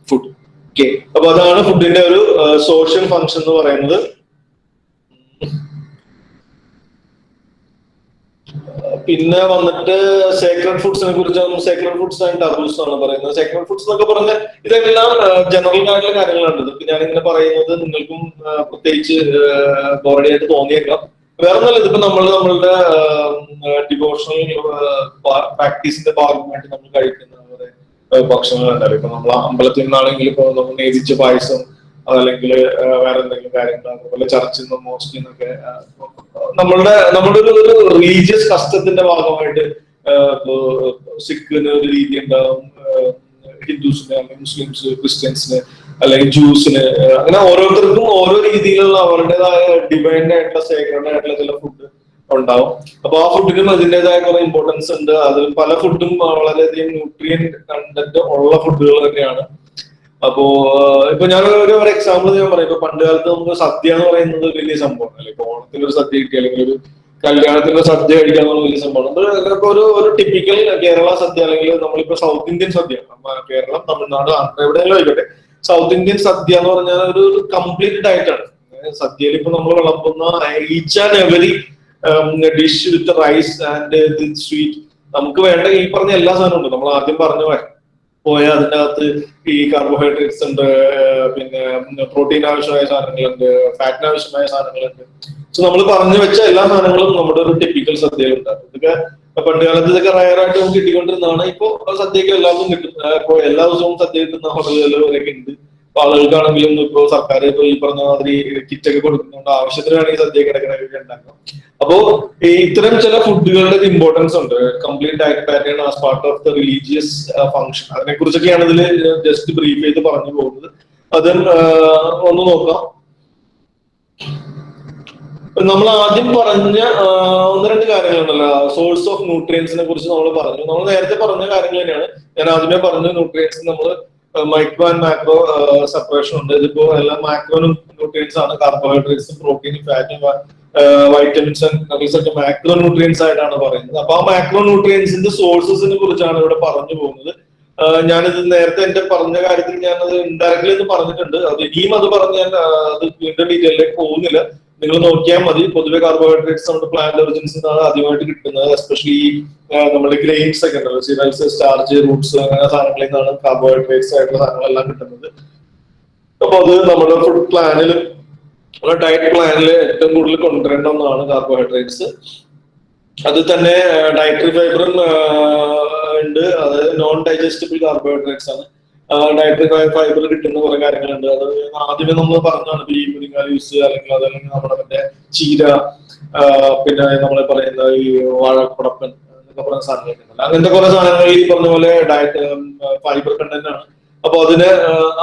food. Okay അപ്പൊ അതാണ് ഫുഡിന്റെ ഒരു സോഷ്യൽ ഫങ്ഷൻ എന്ന് പറയുന്നത്. പിന്നെ വന്നിട്ട് സേക്രഡ് ഫുഡ്സിനെ കുറിച്ച് സേക്രഡ് ഫുഡ്സ് ആൻഡ് ടബൂസ് ആണ് പറയുന്നത്. സേക്രഡ് ഫുഡ്സ് എന്നൊക്കെ പറഞ്ഞാൽ ഇതെല്ലാം ജനറൽ ആയിട്ടുള്ള കാര്യങ്ങളാണ്. ഇതൊക്കെ ഞാനിങ്ങനെ പറയുന്നത് നിങ്ങൾക്കും പ്രത്യേകിച്ച് ആയിട്ട് തോന്നിയേക്കാം. വേറെ നല്ല ഇതിപ്പോ നമ്മൾ നമ്മളുടെ ഡിവോഷണൽ പ്രാക്ടീസിന്റെ ഭാഗമായിട്ട് നമ്മൾ കഴിക്കുന്ന ഭക്ഷണങ്ങളുണ്ടല്ലോ ഇപ്പൊ നമ്മൾ അമ്പലത്തിൽ നിന്നാണെങ്കിൽ ഇപ്പൊ നമ്മൾ നേതിച്ച പായസം അതല്ലെങ്കിൽ വേറെ എന്തെങ്കിലും കാര്യങ്ങൾ അതുപോലെ ചർച്ചിൽ നിന്നും മോസ്റ്റിൽ നിന്നൊക്കെ നമ്മളുടെ നമ്മുടെ ഒരു ഒരു റിലീജിയസ് കഷ്ടത്തിന്റെ ഭാഗമായിട്ട് സിഖിന് ഒരു രീതി ഉണ്ടാവും ഹിന്ദുസിന് മുസ്ലിംസ് ക്രിസ്ത്യൻസിന് അല്ലെങ്കിൽ ജ്യൂസിന് അങ്ങനെ ഓരോരുത്തർക്കും ഓരോ രീതിയിലുള്ള അവരുടേതായ ഡിവൈൻഡ് ആയിട്ടുള്ള സേക്രഡ് ആയിട്ടുള്ള ചില ഫുഡ് ഉണ്ടാവും. അപ്പൊ ആ ഫുഡിനും അതിന്റെതായ കുറെ ഇമ്പോർട്ടൻസ് ഉണ്ട്. അതിൽ പല ഫുഡും വളരെയധികം ന്യൂട്രിയൻ കണ്ടന്റ് ഉള്ള ഫുഡുകൾ തന്നെയാണ്. അപ്പോ ഇപ്പൊ ഞാൻ ഒരു ഒരു എക്സാമ്പിൾ ഞാൻ പറയാം. ഇപ്പൊ പണ്ട് കാലത്ത് നമുക്ക് സദ്യ എന്ന് പറയുന്നത് വലിയ സംഭവമാണ്. അല്ലെ? ഇപ്പൊ ഓണത്തിന് ഒരു സദ്യ കിട്ടി അല്ലെങ്കിൽ ഒരു കല്യാണത്തിന് സദ്യ കഴിക്കാൻ എന്നുള്ള വലിയ സംഭവമാണ്. ഇപ്പൊ ഒരു ഒരു ടിപ്പിക്കൽ കേരള സദ്യ അല്ലെങ്കിൽ നമ്മളിപ്പോ സൗത്ത് ഇന്ത്യൻ സദ്യ. കേരളം തമിഴ്നാട് ആന്ധ്ര എവിടെയെങ്കിലും ആയിക്കോട്ടെ. സൗത്ത് ഇന്ത്യൻ സദ്യ എന്ന് പറഞ്ഞാൽ ഒരു കംപ്ലീറ്റ് ഡയറ്റ് ആണ്. സദ്യയിൽ ഇപ്പൊ നമ്മൾ വിളമ്പുന്ന each and every dish with rice and sweet നമുക്ക് വേണ്ട ഈ പറഞ്ഞ എല്ലാ സാധനവും ഉണ്ട്. നമ്മൾ ആദ്യം പറഞ്ഞു പോയ അതിന്റെ അകത്ത് ഈ കാർബോഹൈഡ്രേറ്റ്സ് ഉണ്ട് പിന്നെ പ്രോട്ടീൻ ആവശ്യമായ സാധനങ്ങളുണ്ട് ഫാറ്റിന് ആവശ്യമായ സാധനങ്ങളുണ്ട്. സോ നമ്മൾ പറഞ്ഞു വെച്ച എല്ലാ സാധനങ്ങളും നമ്മുടെ ഒരു ടിപ്പിക്കൽ സദ്യയിൽ ഉണ്ടാകും ഇതൊക്കെ പണ്ട് കാലത്ത് ഇതൊക്കെ റയറായിട്ട് നമുക്ക് കിട്ടിക്കൊണ്ടിരുന്നതാണ്. ഇപ്പൊ സദ്യക്ക് എല്ലാവർക്കും കിട്ടും. ഇപ്പോ എല്ലാ ദിവസവും സദ്യ കിട്ടുന്ന ഹോട്ടലുകളിലൊക്കെ ഉണ്ട്. അപ്പൊ ആളുകൾക്കാണെങ്കിലും ഇപ്പൊ സർക്കാർ ഇപ്പൊ ഈ പറഞ്ഞ മാതിരി കിറ്റൊക്കെ കൊടുക്കുന്നുണ്ട് ആവശ്യത്തിന് വേണമെങ്കിൽ സദ്യ കിടക്കണൊക്കെ ഉണ്ടാക്കാം. അപ്പോ ഇത്തരം ചില ഫുഡുകളുടെ ഇമ്പോർട്ടൻസ് ഉണ്ട്. Complete diet pattern as part of the religious function അതിനെ കുറിച്ചൊക്കെയാണ് ഇതിൽ ജസ്റ്റ് ബ്രീഫ് ചെയ്ത് പറഞ്ഞു പോകുന്നത്. അതും ഒന്ന് നോക്കാം. നമ്മൾ ആദ്യം പറഞ്ഞ ഒന്ന് രണ്ട് കാര്യങ്ങളുണ്ടല്ലോ. സോഴ്സ് ഓഫ് ന്യൂട്രിയൻസിനെ കുറിച്ച് നമ്മൾ പറഞ്ഞു. നമ്മൾ നേരത്തെ പറഞ്ഞ കാര്യങ്ങൾ തന്നെയാണ്. ഞാൻ ആദ്യമേ പറഞ്ഞ ന്യൂട്രിയൻസ് നമ്മൾ മൈക്രോ ആൻഡ് മാക്രോ സെപ്പറേഷൻ ഉണ്ട്. ഇതിപ്പോ എല്ലാ മാക്രോനും ന്യൂട്രിയൻസ് ആണ്. കാർബോഹൈഡ്രേറ്റ്സും പ്രോട്ടീനും ഫാറ്റും വൈറ്റമിൻസ് ആൻഡ് ഒക്കെ മാക്രോ ന്യൂട്രിയൻസ് ആയിട്ടാണ് പറയുന്നത്. അപ്പൊ ആ മാക്രോ ന്യൂട്രിയൻസിന്റെ സോഴ്സസിനെ കുറിച്ചാണ് ഇവിടെ പറഞ്ഞു പോകുന്നത്. ഞാനിത് നേരത്തെ എന്റെ പറഞ്ഞ കാര്യത്തിൽ ഞാനത് ഇൻഡയറക്ട്ലി എന്ന് പറഞ്ഞിട്ടുണ്ട്. അത് ഇനിയും അത് പറഞ്ഞ് ഞാൻ അത് വീണ്ടും ഡീറ്റെയിലേക്ക് പോകുന്നില്ല. നിങ്ങൾ നോക്കിയാൽ മതി. പൊതുവെ കാർബോഹൈഡ്രേറ്റ്സ് നമ്മുടെ പ്ലാന്റ് ഒറിജിൻസിൽ നിന്നാണ് ആദ്യമായിട്ട് കിട്ടുന്നത്. എസ്പെഷ്യലി നമ്മുടെ ഗ്രെയിൻസ് ഒക്കെ ഉണ്ടല്ലോ. സിറൽസ് സ്റ്റാർച്ച് റൂട്ട്സ് അങ്ങനെ സാധനങ്ങളിൽ നിന്നാണ് കാർബോഹൈഡ്രേറ്റ്സ് ആയിട്ടുള്ള സാധനങ്ങളെല്ലാം കിട്ടുന്നത്. അപ്പൊ അത് നമ്മുടെ ഫുഡ് പ്ലാനിൽ നമ്മുടെ ഡയറ്റ് പ്ലാനിൽ ഏറ്റവും കൂടുതൽ കൊണ്ടുവരേണ്ട ഒന്നാണ് കാർബോഹൈഡ്രേറ്റ്സ് അത് തന്നെ ഡയറ്ററി ഫൈബറും ഉണ്ട്. അത് നോൺ ഡൈജസ്റ്റബിൾ കാർബോഹൈഡ്രേറ്റ്സ് ആണ്. ഡയറ്ററി ഫൈബർ കിട്ടുന്ന കുറെ കാര്യങ്ങളുണ്ട്. അത് ആദ്യമേ നമ്മൾ പറഞ്ഞാണ് ഈ മുരിങ്ങാല യൂസ് അല്ലെങ്കിൽ അതല്ലെങ്കിൽ നമ്മുടെ മറ്റേ ചീര പിന്നെ നമ്മൾ പറയുന്ന ഈ വാഴക്കുടപ്പൻ എന്നൊക്കെ പറയുന്ന ഉണ്ടല്ലോ അങ്ങനത്തെ കുറെ സാധനങ്ങൾ ഈ പറഞ്ഞ പോലെ ഡയറ്റ് ഫൈബർ കണ്ടന്റ് ആണ്. അപ്പൊ അതിന്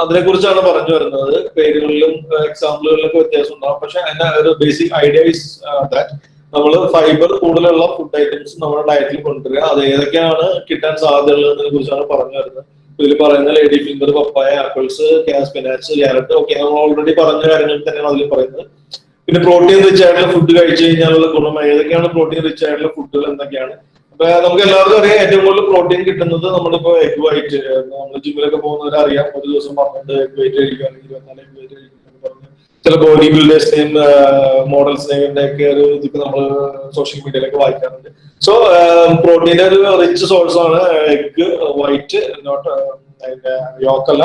അതിനെ കുറിച്ചാണ് പറഞ്ഞു വരുന്നത്. പേരുകളിലും എക്സാമ്പിളുകളിലൊക്കെ വ്യത്യാസം ഉണ്ടാവും. പക്ഷെ അതിന്റെ ഒരു ബേസിക് ഐഡിയ ഇസ് ദാറ്റ് നമ്മൾ ഫൈബർ കൂടുതലുള്ള ഫുഡ് ഐറ്റംസ് നമ്മുടെ ഡയറ്റിൽ കൊണ്ടുവരിക. അത് ഏതൊക്കെയാണ് കിട്ടാൻ സാധ്യതയുള്ളതിനെ കുറിച്ചാണ് പറഞ്ഞു വരുന്നത്. ഇതിൽ പറയുന്ന lady finger papaya apples spinach carrot ഒക്കെ നമ്മൾ ഓൾറെഡി പറഞ്ഞ കാര്യങ്ങൾ തന്നെയാണ് അതിൽ പറയുന്നത്. പിന്നെ പ്രോട്ടീൻ റിച്ച് ആയിട്ടുള്ള ഫുഡ് കഴിച്ചു കഴിഞ്ഞാലുള്ള ഗുണം ഏതൊക്കെയാണ്? പ്രോട്ടീൻ റിച്ച് ആയിട്ടുള്ള ഫുഡുകൾ എന്തൊക്കെയാണ്? അപ്പൊ നമുക്ക് എല്ലാവർക്കും അറിയാം ഏറ്റവും കൂടുതൽ പ്രോട്ടീൻ കിട്ടുന്നത് നമ്മളിപ്പോ എഗ് വൈറ്റ് നമ്മൾ ജിമ്മിലൊക്കെ പോകുന്നവരെ അറിയാം. ഒരു ദിവസം പന്ത്രണ്ട് എഗ് വൈറ്റ് കഴിക്കുക അല്ലെങ്കിൽ ഇരുപത്തിനാല് എഗ് വൈറ്റ് കഴിക്കുക ചില ബോഡി ബിൽഡേഴ്സിനെയും മോഡൽസിനെയും ഒക്കെ ഒരു ഇതൊക്കെ നമ്മൾ സോഷ്യൽ മീഡിയയിലൊക്കെ വായിക്കാറുണ്ട്. സോ പ്രോട്ടീന്റെ ഒരു റിച്ച് സോഴ്സ് ആണ് എഗ് വൈറ്റ് നോട്ട് യോക്കല്ല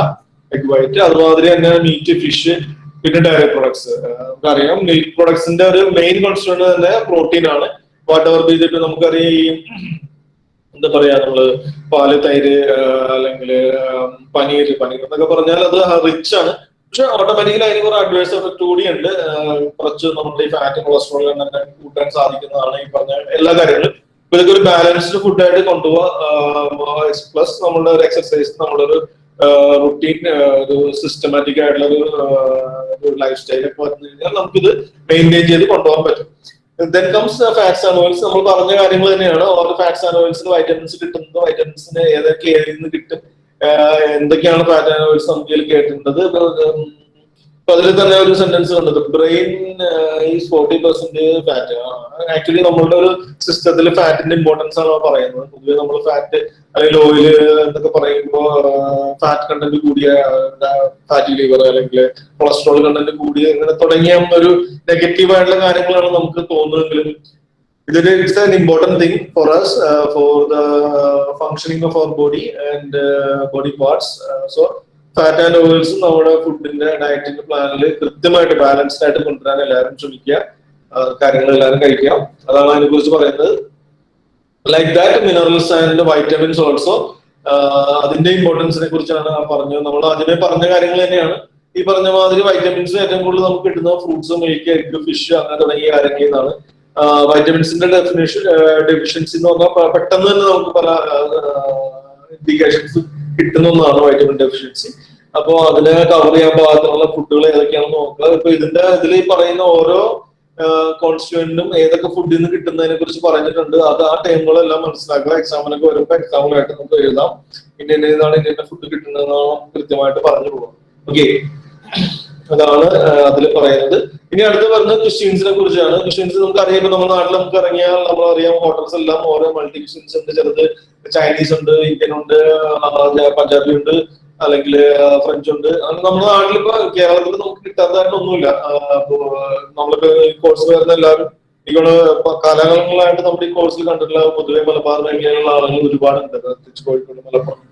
എഗ് വൈറ്റ് അതുമാതിരി തന്നെ മീറ്റ് ഫിഷ് പിന്നെ ഡയറി പ്രൊഡക്ട്സ് നമുക്കറിയാം മിൽക്ക് പ്രൊഡക്ട്സിന്റെ ഒരു മെയിൻ കൺസേൺ തന്നെ പ്രോട്ടീൻ ആണ്. വാട്ട് എവർ ചെയ്തിട്ട് നമുക്കറിയാം ഈ എന്താ പറയാ നമ്മൾ പാൽ തൈര് അല്ലെങ്കിൽ പനീർ പനീർ എന്നൊക്കെ പറഞ്ഞാൽ അത് റിച്ച് ആണ്. പക്ഷെ ഓട്ടോമാറ്റിക്കലി അതിന് കുറെ അഡ്വേഴ്സ് എഫക്ട് കൂടി ഉണ്ട്. കുറച്ച് നമ്മുടെ ഈ ഫാറ്റ് കൊളസ്ട്രോൾ കൂട്ടാൻ സാധിക്കുന്നതാണ് ഈ പറഞ്ഞ എല്ലാ കാര്യങ്ങളും. ഇപ്പൊ ഇതൊക്കെ ഒരു ബാലൻസ്ഡ് ഫുഡായിട്ട് കൊണ്ടുപോവാ. പ്ലസ് നമ്മളുടെ ഒരു എക്സർസൈസ് നമ്മളൊരു റുട്ടീൻ ഒരു സിസ്റ്റമാറ്റിക് ആയിട്ടുള്ള ഒരു ലൈഫ് സ്റ്റൈൽ ഒക്കെ വന്നു കഴിഞ്ഞാൽ നമുക്കിത് മെയിന്റെയിൻ ചെയ്ത് കൊണ്ടുപോകാൻ പറ്റും. Then comes fats and oils നമ്മൾ പറഞ്ഞ കാര്യങ്ങൾ തന്നെയാണ്. ഓരോ ഫാറ്റ്സ് ആൻഡ് ഓയിൽസ് വൈറ്റമിൻസ് കിട്ടുന്നത് വൈറ്റമിൻസിന് ഏതൊക്കെ ഏരിയയിൽ നിന്ന് കിട്ടും? എന്തൊക്കെയാണ് ഫാറ്റ് ആൻഡ് ഓയിൽസ് നമുക്ക് കേട്ടിട്ടുള്ളത്? അപ്പൊ അതിൽ തന്നെ ഒരു സെന്റൻസ് കണ്ടത്. Brain is forty percent fat actually നമ്മളുടെ ഒരു സിസ്റ്റത്തിൽ ഫാറ്റിന്റെ ഇമ്പോർട്ടൻസ് ആണ് പറയുന്നത്. പൊതുവെ നമ്മൾ ഫാറ്റ് അല്ലെങ്കിൽ ഓയിൽ എന്നൊക്കെ പറയുമ്പോൾ ഫാറ്റ് കണ്ടന്റ് കൂടിയ ഫാറ്റി ലിവർ അല്ലെങ്കിൽ കൊളസ്ട്രോൾ കണ്ടന്റ് കൂടിയ ഇങ്ങനെ തുടങ്ങിയ ഒരു നെഗറ്റീവ് ആയിട്ടുള്ള കാര്യങ്ങളാണ് നമുക്ക് തോന്നുന്നതെങ്കിലും ഇതൊരു it's an important thing for us for the functioning of our body and body parts so fat and oils നമ്മുടെ ഫുഡിന്റെ ഡയറ്റിന്റെ പ്ലാനിൽ കൃത്യമായിട്ട് ബാലൻസ്ഡ് ആയിട്ട് കൊണ്ടുവരാൻ എല്ലാവരും ശ്രമിക്കുക. കാര്യങ്ങൾ എല്ലാവരും കഴിക്കാം അതാണ് അതിനെ കുറിച്ച് പറയുന്നത്. Like that minerals and vitamins also അതിന്റെ ഇമ്പോർട്ടൻസിനെ കുറിച്ചാണ് പറഞ്ഞത്. നമ്മൾ ആദ്യമേ പറഞ്ഞ കാര്യങ്ങൾ തന്നെയാണ്. ഈ പറഞ്ഞ മാതിരി വൈറ്റമിൻസ് ഏറ്റവും കൂടുതൽ നമുക്ക് കിട്ടുന്ന ഫ്രൂട്ട്സ് മിൽക്ക് എഗ് ഫിഷ് അങ്ങനെ തുടങ്ങിയ കാര്യങ്ങളിൽ നിന്നാണ് വൈറ്റമിൻസിന്റെ ഡെഫിനേഷൻ ഡെഫിഷ്യൻസി എന്ന് പറഞ്ഞാൽ പെട്ടെന്ന് തന്നെ നമുക്ക് പല ഇൻഡിക്കേഷൻസ് കിട്ടുന്ന ഒന്നാണ് വൈറ്റമിൻ ഡെഫിഷ്യൻസി അപ്പോ അതിനെ കവർ ചെയ്യാൻ പാകത്തിനുള്ള ഫുഡുകൾ ഏതൊക്കെയാണെന്ന് നോക്കുക. ഇപ്പൊ ഇതിന്റെ ഇതിൽ പറയുന്ന ഓരോ കോൺസ്റ്റുവന്റിനും ഏതൊക്കെ ഫുഡിൽ നിന്ന് കിട്ടുന്നതിനെ കുറിച്ച് പറഞ്ഞിട്ടുണ്ട്. അത് ആ ടൈമുകളെല്ലാം മനസ്സിലാക്കുക. എക്സാമിനൊക്കെ വരുമ്പോൾ എക്സാമിലായിട്ട് നമുക്ക് എഴുതാം. ഇന്ന ഇതാണ് ഇന്ന ഫുഡ് കിട്ടുന്നതെന്നാണ് കൃത്യമായിട്ട് പറഞ്ഞു പോകാം ഓക്കെ അതാണ് അതിൽ പറയുന്നത്. ഇനി അടുത്ത് പറഞ്ഞത് ക്രിസ്ത്യൻസിനെ കുറിച്ചാണ്. ക്രിസ്ത്യൻസ് നമുക്ക് അറിയാം നമ്മുടെ നാട്ടിൽ നമുക്ക് ഇറങ്ങിയാൽ നമ്മൾ അറിയാം ഹോട്ടൽസ് എല്ലാം ഓരോ മൾട്ടി ക്രിസ്ത്യൻസ് ഉണ്ട്. ചിലത് ചൈനീസ് ഉണ്ട് ഇന്ത്യൻ ഉണ്ട് പഞ്ചാബി ഉണ്ട് അല്ലെങ്കിൽ ഫ്രഞ്ച് ഉണ്ട്. നമ്മുടെ നാട്ടിൽ കേരളത്തിൽ നമുക്ക് കിട്ടാത്തതായിട്ട് ഒന്നുമില്ല. നമ്മളിപ്പോ കോഴ്സ് വരുന്ന എല്ലാവരും എനിക്കോട് കാലാകാലങ്ങളായിട്ട് നമ്മുടെ ഈ കോഴ്സിൽ കണ്ടിട്ടുള്ള പൊതുവെ മലബാർ മേഖലയിലുള്ള ആളുകൾ ഒരുപാടുണ്ട്. പ്രത്യേകിച്ച് കോഴിക്കോട് മലപ്പുറം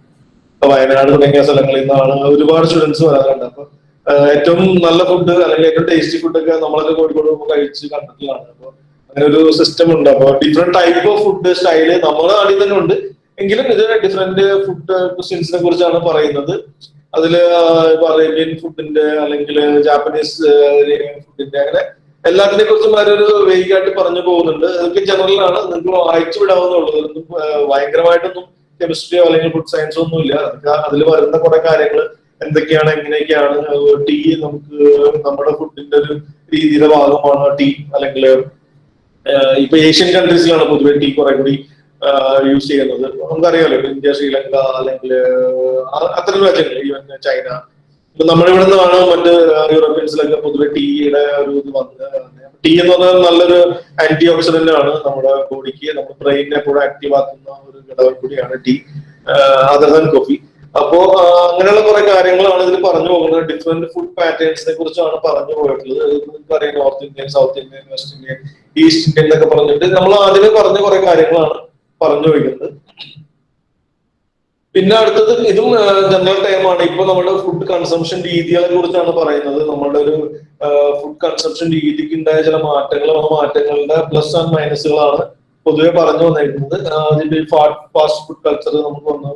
വയനാട് തുടങ്ങിയ സ്ഥലങ്ങളിൽ നിന്നാണ് ഒരുപാട് സ്റ്റുഡൻസ് വരാറുണ്ട്. അപ്പൊ ഏറ്റവും നല്ല ഫുഡ് അല്ലെങ്കിൽ ഏറ്റവും ടേസ്റ്റി ഫുഡൊക്കെ നമ്മളൊക്കെ കോഴിക്കോട് പോകുമ്പോൾ കഴിച്ച് കണ്ടിട്ടുള്ളതാണ്. അപ്പൊ അങ്ങനെ ഒരു സിസ്റ്റം ഉണ്ട്. അപ്പൊ different type of food style നമ്മുടെ നാട്ടിൽ തന്നെ ഉണ്ട്. എങ്കിലും ഇത് ഡിഫറെന്റ് ഫുഡ് ക്വസ്റ്റ്യൻസിനെ കുറിച്ചാണ് പറയുന്നത്. അതിൽ ഇപ്പൊ അറേബ്യൻ ഫുഡിന്റെ അല്ലെങ്കിൽ ജാപ്പനീസ് ഫുഡിന്റെ അങ്ങനെ എല്ലാത്തിനെ കുറിച്ചും ഒരു വേഗമായിട്ട് പറഞ്ഞു പോകുന്നുണ്ട്. അതൊക്കെ ജനറൽ ആണ്. നിങ്ങൾക്ക് വായിച്ചു വിടാവുന്നുള്ളത് ഭയങ്കരമായിട്ടൊന്നും കെമിസ്ട്രിയോ അല്ലെങ്കിൽ ഫുഡ് സയൻസോ ഒന്നും ഇല്ല. അതിൽ വരുന്ന കുറെ കാര്യങ്ങൾ എന്തൊക്കെയാണ് എങ്ങനെയൊക്കെയാണ് ടീ നമുക്ക് നമ്മുടെ ഫുഡിന്റെ ഒരു രീതിയുടെ ഭാഗമാണ് ടീ അല്ലെങ്കിൽ ഇപ്പൊ ഏഷ്യൻ കൺട്രീസിലാണ് പൊതുവെ ടീ കുറെ കൂടി യൂസ് ചെയ്യുന്നത്. നമുക്കറിയാമല്ലോ ഇന്ത്യ ശ്രീലങ്ക അല്ലെങ്കിൽ അത്തരം രാജ്യങ്ങൾ ഈവൻ ചൈന. ഇപ്പൊ നമ്മളിവിടെ നിന്നാണ് മറ്റ് യൂറോപ്യൻസിലൊക്കെ പൊതുവെ ടീയുടെ ഒരു ഇത് വന്നത് ടീ എന്ന് പറഞ്ഞാൽ നല്ലൊരു ആന്റി ഓക്സിഡന്റ് ആണ് നമ്മുടെ ബോഡിക്ക് നമ്മുടെ ബ്രെയിനെ കൂടെ ആക്റ്റീവ് ആക്കുന്ന ഒരു ഘടകം കൂടിയാണ് ടീ അതർ ദാൻ കോഫി അപ്പോ അങ്ങനെയുള്ള കുറെ കാര്യങ്ങളാണ് ഇതിൽ പറഞ്ഞു പോകുന്നത്. ഡിഫറെന്റ് ഫുഡ് പാറ്റേൺസിനെ കുറിച്ചാണ് പറഞ്ഞു പോയിട്ടുള്ളത്. നമുക്കറിയാം north Indian south Indian west Indian east Indian എന്നൊക്കെ പറഞ്ഞിട്ട് നമ്മൾ ആദ്യമേ പറഞ്ഞ കുറെ കാര്യങ്ങളാണ് പറഞ്ഞു വയ്ക്കുന്നത് പിന്നെ അടുത്തത് ഇതും ജനറൽ ടൈമാണ് ഇപ്പൊ നമ്മുടെ ഫുഡ് കൺസംഷൻ രീതികളെ കുറിച്ചാണ് പറയുന്നത്. നമ്മുടെ ഒരു ഫുഡ് കൺസംഷൻ രീതിക്ക് ഉണ്ടായ ചില മാറ്റങ്ങൾ ആ മാറ്റങ്ങളുടെ പ്ലസ് ആൻഡ് മൈനസുകളാണ് പൊതുവെ പറഞ്ഞു വന്നിരിക്കുന്നത്. അതിന്റെ ഫാസ്റ്റ് ഫുഡ് കൾച്ചർ നമുക്ക് വന്നു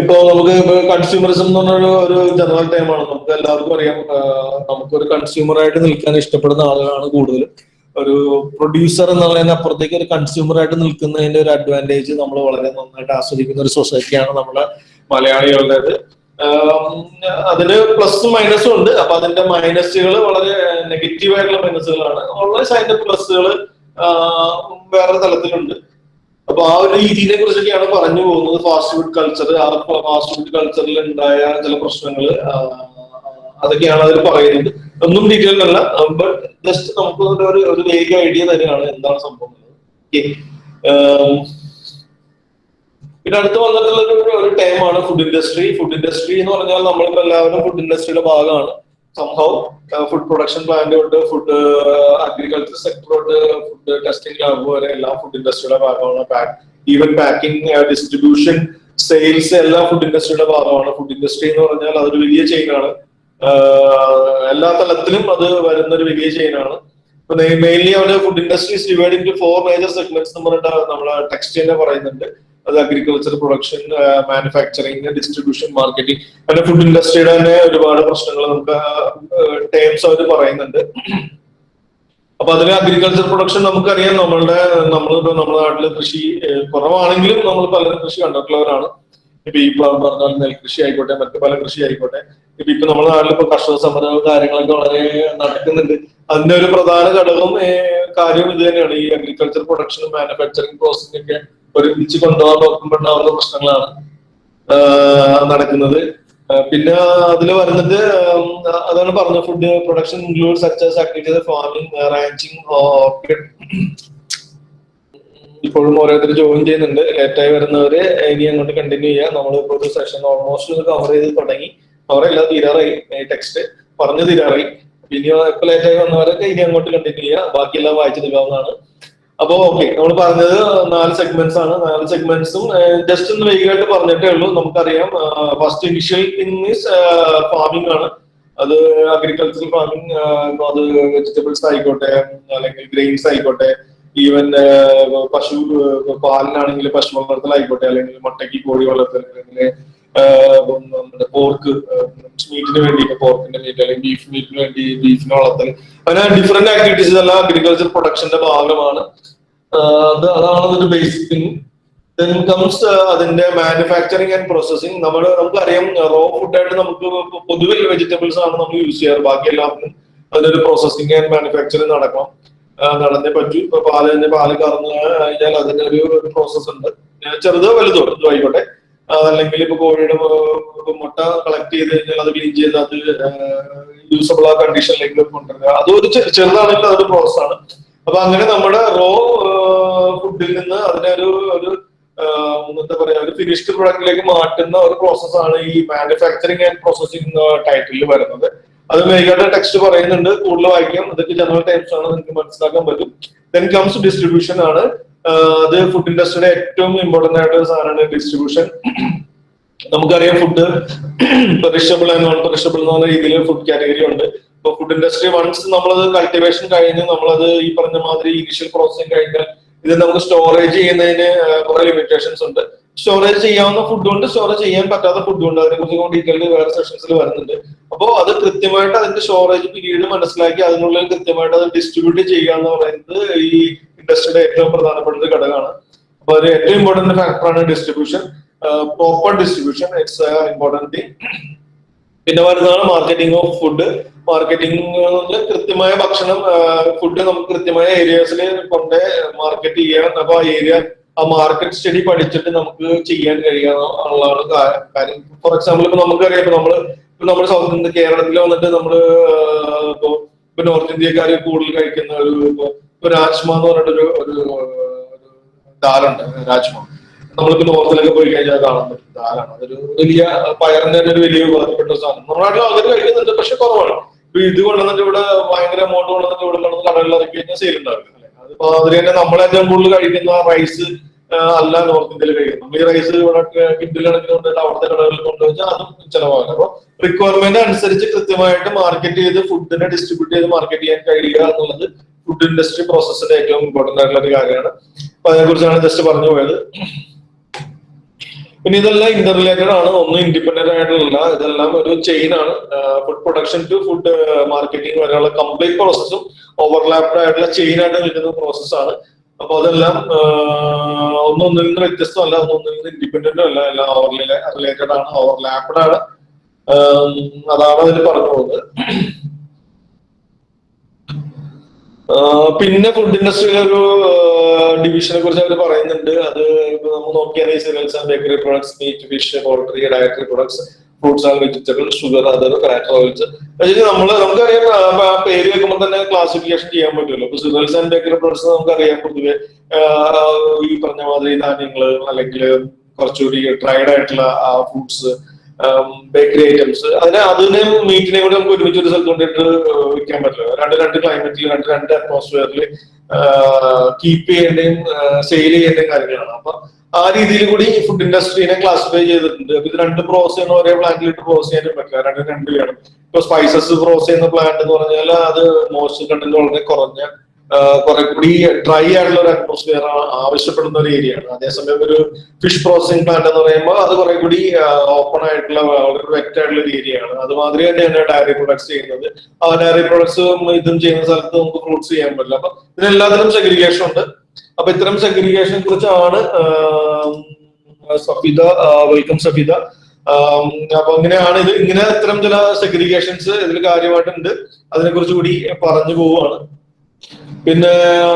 ഇപ്പൊ നമുക്ക് കൺസ്യൂമറിസം എന്ന് പറഞ്ഞ ഒരു ജനറൽ ടൈമാണ് നമുക്ക് എല്ലാവർക്കും അറിയാം. നമുക്കൊരു കൺസ്യൂമർ ആയിട്ട് നിൽക്കാൻ ഇഷ്ടപ്പെടുന്ന ആളുകളാണ് കൂടുതലും. ഒരു പ്രൊഡ്യൂസർ എന്നുള്ളതിന് അപ്പുറത്തേക്ക് ഒരു കൺസ്യൂമർ ആയിട്ട് നിൽക്കുന്നതിന്റെ ഒരു അഡ്വാന്റേജ് നമ്മൾ വളരെ നന്നായിട്ട് ആസ്വദിക്കുന്ന ഒരു സൊസൈറ്റിയാണ് നമ്മുടെ മലയാളികളുടേത്. അതിന് പ്ലസും മൈനസും ഉണ്ട്. അപ്പൊ അതിന്റെ മൈനസുകൾ വളരെ നെഗറ്റീവ് ആയിട്ടുള്ള മൈനസുകളാണ് ഉള്ള അതിന്റെ പ്ലസുകൾ വേറെ തലത്തിലുണ്ട്. അപ്പൊ ആ ഒരു രീതിയെ കുറിച്ചൊക്കെയാണ് പറഞ്ഞു പോകുന്നത്. ഫാസ്റ്റ് ഫുഡ് കൾച്ചർ ആ ഫാസ്റ്റ് ഫുഡ് കൾച്ചറിൽ ഉണ്ടായ ചില പ്രശ്നങ്ങൾ അതൊക്കെയാണ് അതിൽ പറയുന്നത്. ഒന്നും ഡീറ്റെയിൽ അല്ല ബട്ട് ജസ്റ്റ് നമുക്ക് ഒരു- ഒരു വേഗ ഐഡിയ തന്നെയാണ് എന്താണ് സംഭവം പിന്നെ അടുത്ത് വന്നിട്ടുള്ള ഒരു ടൈമാണ് ഫുഡ് ഇൻഡസ്ട്രി ഫുഡ് ഇൻഡസ്ട്രി എന്ന് പറഞ്ഞാൽ നമ്മളിപ്പോ എല്ലാവരും ഫുഡ് ഇൻഡസ്ട്രിയുടെ ഭാഗമാണ്. സംഭവം ഫുഡ് പ്രൊഡക്ഷൻ പ്ലാന്റ് ഉണ്ട് ഫുഡ് അഗ്രികൾച്ചർ സെക്ടർ തൊട്ട് ഫുഡ് ടെസ്റ്റിംഗ് ലാബ് വരെ എല്ലാ ഫുഡ് ഇൻഡസ്ട്രിയുടെ ഭാഗമാണ് ഈവൻ പാക്കിംഗ് ഡിസ്ട്രിബ്യൂഷൻ സെയിൽസ് എല്ലാ ഫുഡ് ഇൻഡസ്ട്രിയുടെ ഭാഗമാണ്. ഫുഡ് ഇൻഡസ്ട്രി എന്ന് പറഞ്ഞാൽ അതൊരു വലിയ ചെയിനാണ് എല്ലാ തലത്തിലും അത് വരുന്ന ഒരു വലിയ ചെയിനാണ് mainly our food industries divide in four major segments എന്ന് പറഞ്ഞിട്ട് നമ്മളെ ടെക്സ്റ്റ് തന്നെ പറയുന്നുണ്ട്. അത് agriculture production manufacturing distribution marketing അങ്ങനെ ഫുഡ് ഇൻഡസ്ട്രിയുടെ തന്നെ ഒരുപാട് പ്രശ്നങ്ങൾ നമുക്ക് ടേംസ് അവർ പറയുന്നുണ്ട്. അപ്പൊ അതിൽ അഗ്രികൾച്ചർ പ്രൊഡക്ഷൻ നമുക്കറിയാം. നമ്മളുടെ നമ്മളിപ്പോ നമ്മുടെ നാട്ടിൽ കൃഷി കുറവാണെങ്കിലും നമ്മൾ പലരും കൃഷി കണ്ടിട്ടുള്ളവരാണ്. ഇപ്പൊ ഈ പറഞ്ഞാൽ നെൽകൃഷി ആയിക്കോട്ടെ മറ്റു പല കൃഷി ആയിക്കോട്ടെ. ഇപ്പൊ നമ്മുടെ നാട്ടിൽ ഇപ്പൊ കർഷക സമരവും കാര്യങ്ങളൊക്കെ വളരെ നടക്കുന്നുണ്ട്. അതിന്റെ ഒരു പ്രധാന ഘടകം കാര്യം ഇത് തന്നെയാണ്. ഈ അഗ്രികൾച്ചർ പ്രൊഡക്ഷനും മാനുഫാക്ചറിങ് പ്രോസസ്സിംഗ് ഒക്കെ ഒരുമിച്ച് കൊണ്ടുപോകാൻ നോക്കുമ്പോഴുണ്ടാവുന്ന പ്രശ്നങ്ങളാണ് നടക്കുന്നത്. പിന്നെ അതിൽ വരുന്നത് അതാണ് പറഞ്ഞ food production include such as agriculture farming ranching orchid ഇപ്പോഴും ഓരോരുത്തർ ജോയിൻ ചെയ്യുന്നുണ്ട്. ലേറ്റായി വരുന്നവര് ഇനി അങ്ങോട്ട് കണ്ടിന്യൂ ചെയ്യാം. നമ്മൾ ഇപ്പോൾ ഒരു സെഷൻ ഓൾമോസ്റ്റ് കവർ ചെയ്ത് തുടങ്ങി. കവർ എല്ലാം തീരാറായി. ടെക്സ്റ്റ് പറഞ്ഞു തീരാറായി. ഇനി ഇപ്പൊ ലേറ്റായി വന്നവരൊക്കെ ഇനി അങ്ങോട്ട് കണ്ടിന്യൂ ചെയ്യാം. ബാക്കിയെല്ലാം വായിച്ചു തീരാവുന്നതാണ്. അപ്പൊ ഓക്കെ നമ്മൾ പറഞ്ഞത് നാല് സെഗ്മെന്റ്സ് ആണ്. നാല് സെഗ്മെന്റ്സും ജസ്റ്റ് ഒന്ന് വൈകിട്ട് പറഞ്ഞിട്ടേ ഉള്ളൂ. നമുക്കറിയാം first initial thing is farming ആണ്. അത് അഗ്രികൾച്ചറൽ ഫാമിംഗ് അത് വെജിറ്റബിൾസ് ആയിക്കോട്ടെ അല്ലെങ്കിൽ ഗ്രെയിൻസ് ആയിക്കോട്ടെ ഈവൻ പശു പാലിനാണെങ്കിൽ പശു വളർത്തലായിക്കോട്ടെ അല്ലെങ്കിൽ മുട്ടയ്ക്ക് കോഴി വളർത്തൽ അല്ലെങ്കിൽ പോർക്ക് മീറ്റിന് വേണ്ടി പോർക്കിന്റെ മീറ്റ് അല്ലെങ്കിൽ ബീഫ് മീറ്റിന് വേണ്ടി ബീഫിനെ വളർത്തൽ. അങ്ങനെ ഡിഫറെന്റ് ആക്ടിവിറ്റീസ് എല്ലാം അഗ്രികൾച്ചർ പ്രൊഡക്ഷന്റെ ഭാഗമാണ്. അത് അതാണ് അതിന്റെ ബേസിക് തിങ് ദെൻ കംസ് അതിന്റെ മാനുഫാക്ചറിങ് ആൻഡ് പ്രോസസിങ് നമ്മൾ നമുക്കറിയാം റോ ഫുഡായിട്ട് നമുക്ക് പൊതുവെ വെജിറ്റബിൾസ് ആണ് നമ്മൾ യൂസ് ചെയ്യാറ്. ബാക്കി എല്ലാത്തിനും അതിനൊരു പ്രോസസിങ് ആൻഡ് മാനുഫാക്ചറിങ് നടക്കണം. നടന്നേ പറ്റൂ. ഇപ്പൊ പാൽ പാൽ കറന്ന് കഴിഞ്ഞാൽ അതിന്റെ ഒരു പ്രോസസ് ഉണ്ട് ചെറുതോ വലുതോ ആയിക്കോട്ടെ. അല്ലെങ്കിൽ ഇപ്പൊ കോഴിയുടെ മുട്ട കളക്ട് ചെയ്ത് കഴിഞ്ഞാൽ അത് ക്ലീൻ ചെയ്ത് അത് യൂസബിൾ ആ കണ്ടീഷനിലേക്ക് കൊണ്ടുവരിക. അതൊരു ചെറുതാണെങ്കിൽ അതൊരു പ്രോസസ് ആണ്. അപ്പൊ അങ്ങനെ നമ്മുടെ റോ ഫുഡിൽ നിന്ന് അതിനെ ഒരു ഒരു എന്താ പറയാ ഒരു ഫിനിഷ്ഡ് പ്രൊഡക്റ്റിലേക്ക് മാറ്റുന്ന ഒരു പ്രോസസ് ആണ് ഈ മാനുഫാക്ചറിങ് ആൻഡ് പ്രോസസിംഗ് ടൈറ്റിൽ വരുന്നത്. അത് മെയിനായിട്ട് ടെക്സ്റ്റ് പറയുന്നുണ്ട്. കൂടുതൽ വായിക്കാം. ഇതൊക്കെ ജനറൽ ടൈംസ് ആണ് നിങ്ങൾക്ക് മനസ്സിലാക്കാൻ പറ്റും. ദെൻ കംസ് ഡിസ്ട്രിബ്യൂഷൻ ആണ്. അത് ഫുഡ് ഇൻഡസ്ട്രിയുടെ ഏറ്റവും ഇമ്പോർട്ടന്റ് ആയിട്ട് ഒരു സാധനമാണ് ഡിസ്ട്രിബ്യൂഷൻ നമുക്കറിയാം food perishable and non perishable എന്ന് പറഞ്ഞ രീതിയിൽ ഫുഡ് കാറ്റഗറി ഉണ്ട്. ഇപ്പൊ ഫുഡ് ഇൻഡസ്ട്രി വൺസ് നമ്മളത് കൾട്ടിവേഷൻ കഴിഞ്ഞ് നമ്മളത് ഈ പറഞ്ഞ മാതിരി ഇനിഷ്യൽ പ്രോസസ്സിങ് കഴിഞ്ഞാൽ ഇത് നമുക്ക് സ്റ്റോറേജ് ചെയ്യുന്നതിന് കുറെ ലിമിറ്റേഷൻസ് ഉണ്ട്. സ്റ്റോറേജ് ചെയ്യാവുന്ന ഫുഡ് ഉണ്ട് സ്റ്റോറേജ് ചെയ്യാൻ പറ്റാത്ത ഫുഡ് ഉണ്ട്. അതിനെ കുറിച്ച് ഡീറ്റെയിൽ വേറെ സെഷൻസിൽ വരുന്നുണ്ട്. അപ്പോൾ അത് കൃത്യമായിട്ട് അതിന്റെ സ്റ്റോറേജ് പീരീഡ് മനസ്സിലാക്കി അതിനുള്ളിൽ കൃത്യമായിട്ട് അത് ഡിസ്ട്രിബ്യൂട്ട് ചെയ്യുക എന്ന് പറയുന്നത് ഈ ഇൻഡസ്ട്രിയുടെ ഏറ്റവും പ്രധാനപ്പെട്ട ഒരു ഘടകമാണ്. അപ്പൊ ഒരു ഏറ്റവും ഇമ്പോർട്ടന്റ് ഫാക്ടറാണ് distribution proper distribution it's important thing പിന്നെ വരുന്നതാണ് മാർക്കറ്റിംഗ് ഓഫ് ഫുഡ് മാർക്കറ്റിംഗ് കൃത്യമായ ഭക്ഷണം ഫുഡ് നമുക്ക് കൃത്യമായ ഏരിയാസിൽ കൊണ്ട് മാർക്കറ്റ് ചെയ്യാൻ അപ്പൊ ആ ഏരിയ ആ മാർക്കറ്റ് സ്റ്റഡി പഠിച്ചിട്ട് നമുക്ക് ചെയ്യാൻ കഴിയാന്നുള്ളതാണ് കാര്യം. ഫോർ എക്സാമ്പിൾ ഇപ്പൊ നമുക്കറിയാം ഇപ്പൊ നമ്മൾ ഇപ്പൊ നമ്മുടെ സൗത്ത് ഇന്ത്യ കേരളത്തിൽ വന്നിട്ട് നമ്മൾ ഇപ്പൊ ഇപ്പൊ നോർത്ത് ഇന്ത്യക്കാർ കൂടുതൽ കഴിക്കുന്ന ഒരു ഇപ്പൊ രാജ്മ എന്ന് പറഞ്ഞിട്ടൊരു ഒരു ദാലുണ്ട് രാജ്മ. നമ്മളിപ്പോ നോർത്തിലൊക്കെ പോയി കഴിഞ്ഞാൽ കാണാൻ പറ്റും ദാലാണ്. അതൊരു വലിയ പയറിന്റെ തന്നെ ഒരു വലിയ ഉപകാരപ്പെട്ട സാധനം. നമ്മുടെ നാട്ടിൽ കഴിക്കുന്നുണ്ട് പക്ഷെ കുറവാണ്. ഇത് കൊണ്ടുവന്നിട്ട് ഇവിടെ ഭയങ്കര എമൗണ്ട് കൊണ്ടുവന്നിട്ട് ഇവിടെ കൊണ്ടുവന്ന് കടകളിൽ ഇറക്കി കഴിഞ്ഞാൽ സെയിൽ ഉണ്ടാവില്ല. അതിപ്പോ അതിൽ തന്നെ നമ്മൾ ഏറ്റവും കൂടുതൽ കഴിക്കുന്ന റൈസ് അല്ല നോർത്ത് ഇന്ത്യയിൽ കഴിക്കുന്നത് നമ്മൾ ഈ റൈസ് ഇവിടെ കിൻഡിൽ കണക്കിന് കൊണ്ടുവന്നിട്ട് അവിടുത്തെ കടകളിൽ കൊണ്ടുവച്ചാൽ അതും ചിലവാകും അപ്പൊ റിക്വയർമെന്റ് അനുസരിച്ച് കൃത്യമായിട്ട് മാർക്കറ്റ് ചെയ്ത് ഫുഡിനെ ഡിസ്ട്രിബ്യൂട്ട് ചെയ്ത് മാർക്കറ്റ് ചെയ്യാൻ കഴിയുക എന്നുള്ളത് ഫുഡ് ഇൻഡസ്ട്രി പ്രോസസ്സിന്റെ ഏറ്റവും ഇമ്പോർട്ടന്റ് ആയിട്ടുള്ള ഒരു കാര്യമാണ്. അപ്പൊ അതിനെ കുറിച്ചാണ് ജസ്റ്റ് പറഞ്ഞു പോയത്. പിന്നെ ഇതെല്ലാം ഇന്റർ റിലേറ്റഡ് ആണ്. ഒന്നും ഇൻഡിപെൻഡന്റ് ആയിട്ടുള്ള ഇതെല്ലാം ഒരു ചെയിൻ ആണ്. Food production to food marketing വരെയുള്ള കംപ്ലീറ്റ് പ്രോസസ്സും ഓവർലാപ്ഡ് ആയിട്ടുള്ള ചെയിൻ ആയിട്ട് നിൽക്കുന്ന പ്രോസസ്സാണ് അപ്പൊ അതെല്ലാം ഒന്നൊന്നിൽ നിന്ന് വ്യത്യസ്തമല്ല ഒന്നൊന്നിൽ നിന്ന് ഇൻഡിപെൻഡന്റും അല്ല എല്ലാം ഓവർ റിലേറ്റഡ് ആണ് ഓവർലാപ്ഡ് ആണ്. അതാണ് അതിൽ പറഞ്ഞു പോകുന്നത്. പിന്നെ ഫുഡ് ഇൻഡസ്ട്രിയിലെ ഒരു ഡിവിഷനെ കുറിച്ച് അവർ പറയുന്നുണ്ട്. അത് നമ്മൾ നോക്കിയാൽ cereals bakery products meat fish poultry dietary products fruits and vegetable sugar other fat oils നമ്മൾ നമുക്കറിയാം പേര് വെക്കുമ്പോൾ തന്നെ ക്ലാസിഫിക്കേഷൻ ചെയ്യാൻ പറ്റുമല്ലോ. അപ്പൊ സിറൽസ് ആൻഡ് ബേക്കറി പ്രൊഡക്ട്സ് നമുക്കറിയാം പൊതുവെ ഈ പറഞ്ഞ മാതിരി ധാന്യങ്ങൾ അല്ലെങ്കിൽ കുറച്ചുകൂടി ഡ്രൈഡ് ആയിട്ടുള്ള ആ ഫ്രൂട്ട്സ് ബേക്കറി ഐറ്റംസ് അതിനെ അതിനെയും മീറ്റിനെയും കൂടി നമുക്ക് ഒരുമിച്ച് ഒരു സ്ഥലത്ത് കൊണ്ടിട്ട് വിൽക്കാൻ പറ്റില്ല. രണ്ട് രണ്ട് ക്ലൈമറ്റിൽ രണ്ട് രണ്ട് അറ്റ്മോസ്ഫിയറിൽ കീപ്പ് ചെയ്യേണ്ടതും സെയിൽ ചെയ്യേണ്ടതും കാര്യങ്ങളാണ്. അപ്പൊ ആ രീതിയിൽ കൂടി ഈ ഫുഡ് ഇൻഡസ്ട്രീനെ ക്ലാസിഫൈ ചെയ്തിട്ടുണ്ട്. അപ്പൊ ഇത് രണ്ട് പ്രോസസ് ചെയ്യുന്ന ഒരേ പ്ലാന്റിലിട്ട് പ്രോസസ് ചെയ്യാനും പറ്റില്ല. രണ്ട് രണ്ട് വേണം ഇപ്പൊ സ്പൈസസ് പ്രോസസ് ചെയ്യുന്ന പ്ലാന്റ് എന്ന് പറഞ്ഞാൽ അത് മോയ്സ്ചർ കണ്ടന്റ് വളരെ കുറഞ്ഞ കുറെ കൂടി ഡ്രൈ ആയിട്ടുള്ള ഒരു അറ്റ്മോസ്ഫിയർ ആവശ്യപ്പെടുന്ന ഒരു ഏരിയ ആണ്. അതേസമയം ഒരു ഫിഷ് പ്രോസസിങ് പ്ലാന്റ് എന്ന് പറയുമ്പോൾ അത് കുറെ കൂടി ഓപ്പൺ ആയിട്ടുള്ള വളരെ വെറ്റ് ആയിട്ടുള്ള ഒരു ഏരിയ ആണ്. അതുമാതിരി തന്നെയാണ് ഡയറി പ്രൊഡക്ട്സ് ചെയ്യുന്നത്. ആ ഡയറി പ്രൊഡക്ട്സ് ഇതും ചെയ്യുന്ന സ്ഥലത്ത് നമുക്ക് ഫ്രൂട്ട്സ് ചെയ്യാൻ പറ്റില്ല. അപ്പൊ ഇതിനെല്ലാത്തിനും സെഗ്രിഗേഷൻ ഉണ്ട്. അപ്പൊ ഇത്തരം സെഗ്രിഗേഷനെ കുറിച്ചാണ് സഫിത വെൽക്കം സഫിദ. ആം, അപ്പൊ ഇങ്ങനെയാണ് ഇത് ഇങ്ങനെ ഇത്തരം ചില സെഗ്രിഗേഷൻസ് ഇതിൽ കാര്യമായിട്ടുണ്ട്. അതിനെ കുറിച്ച് കൂടി പറഞ്ഞു പോവുകയാണ്. പിന്നെ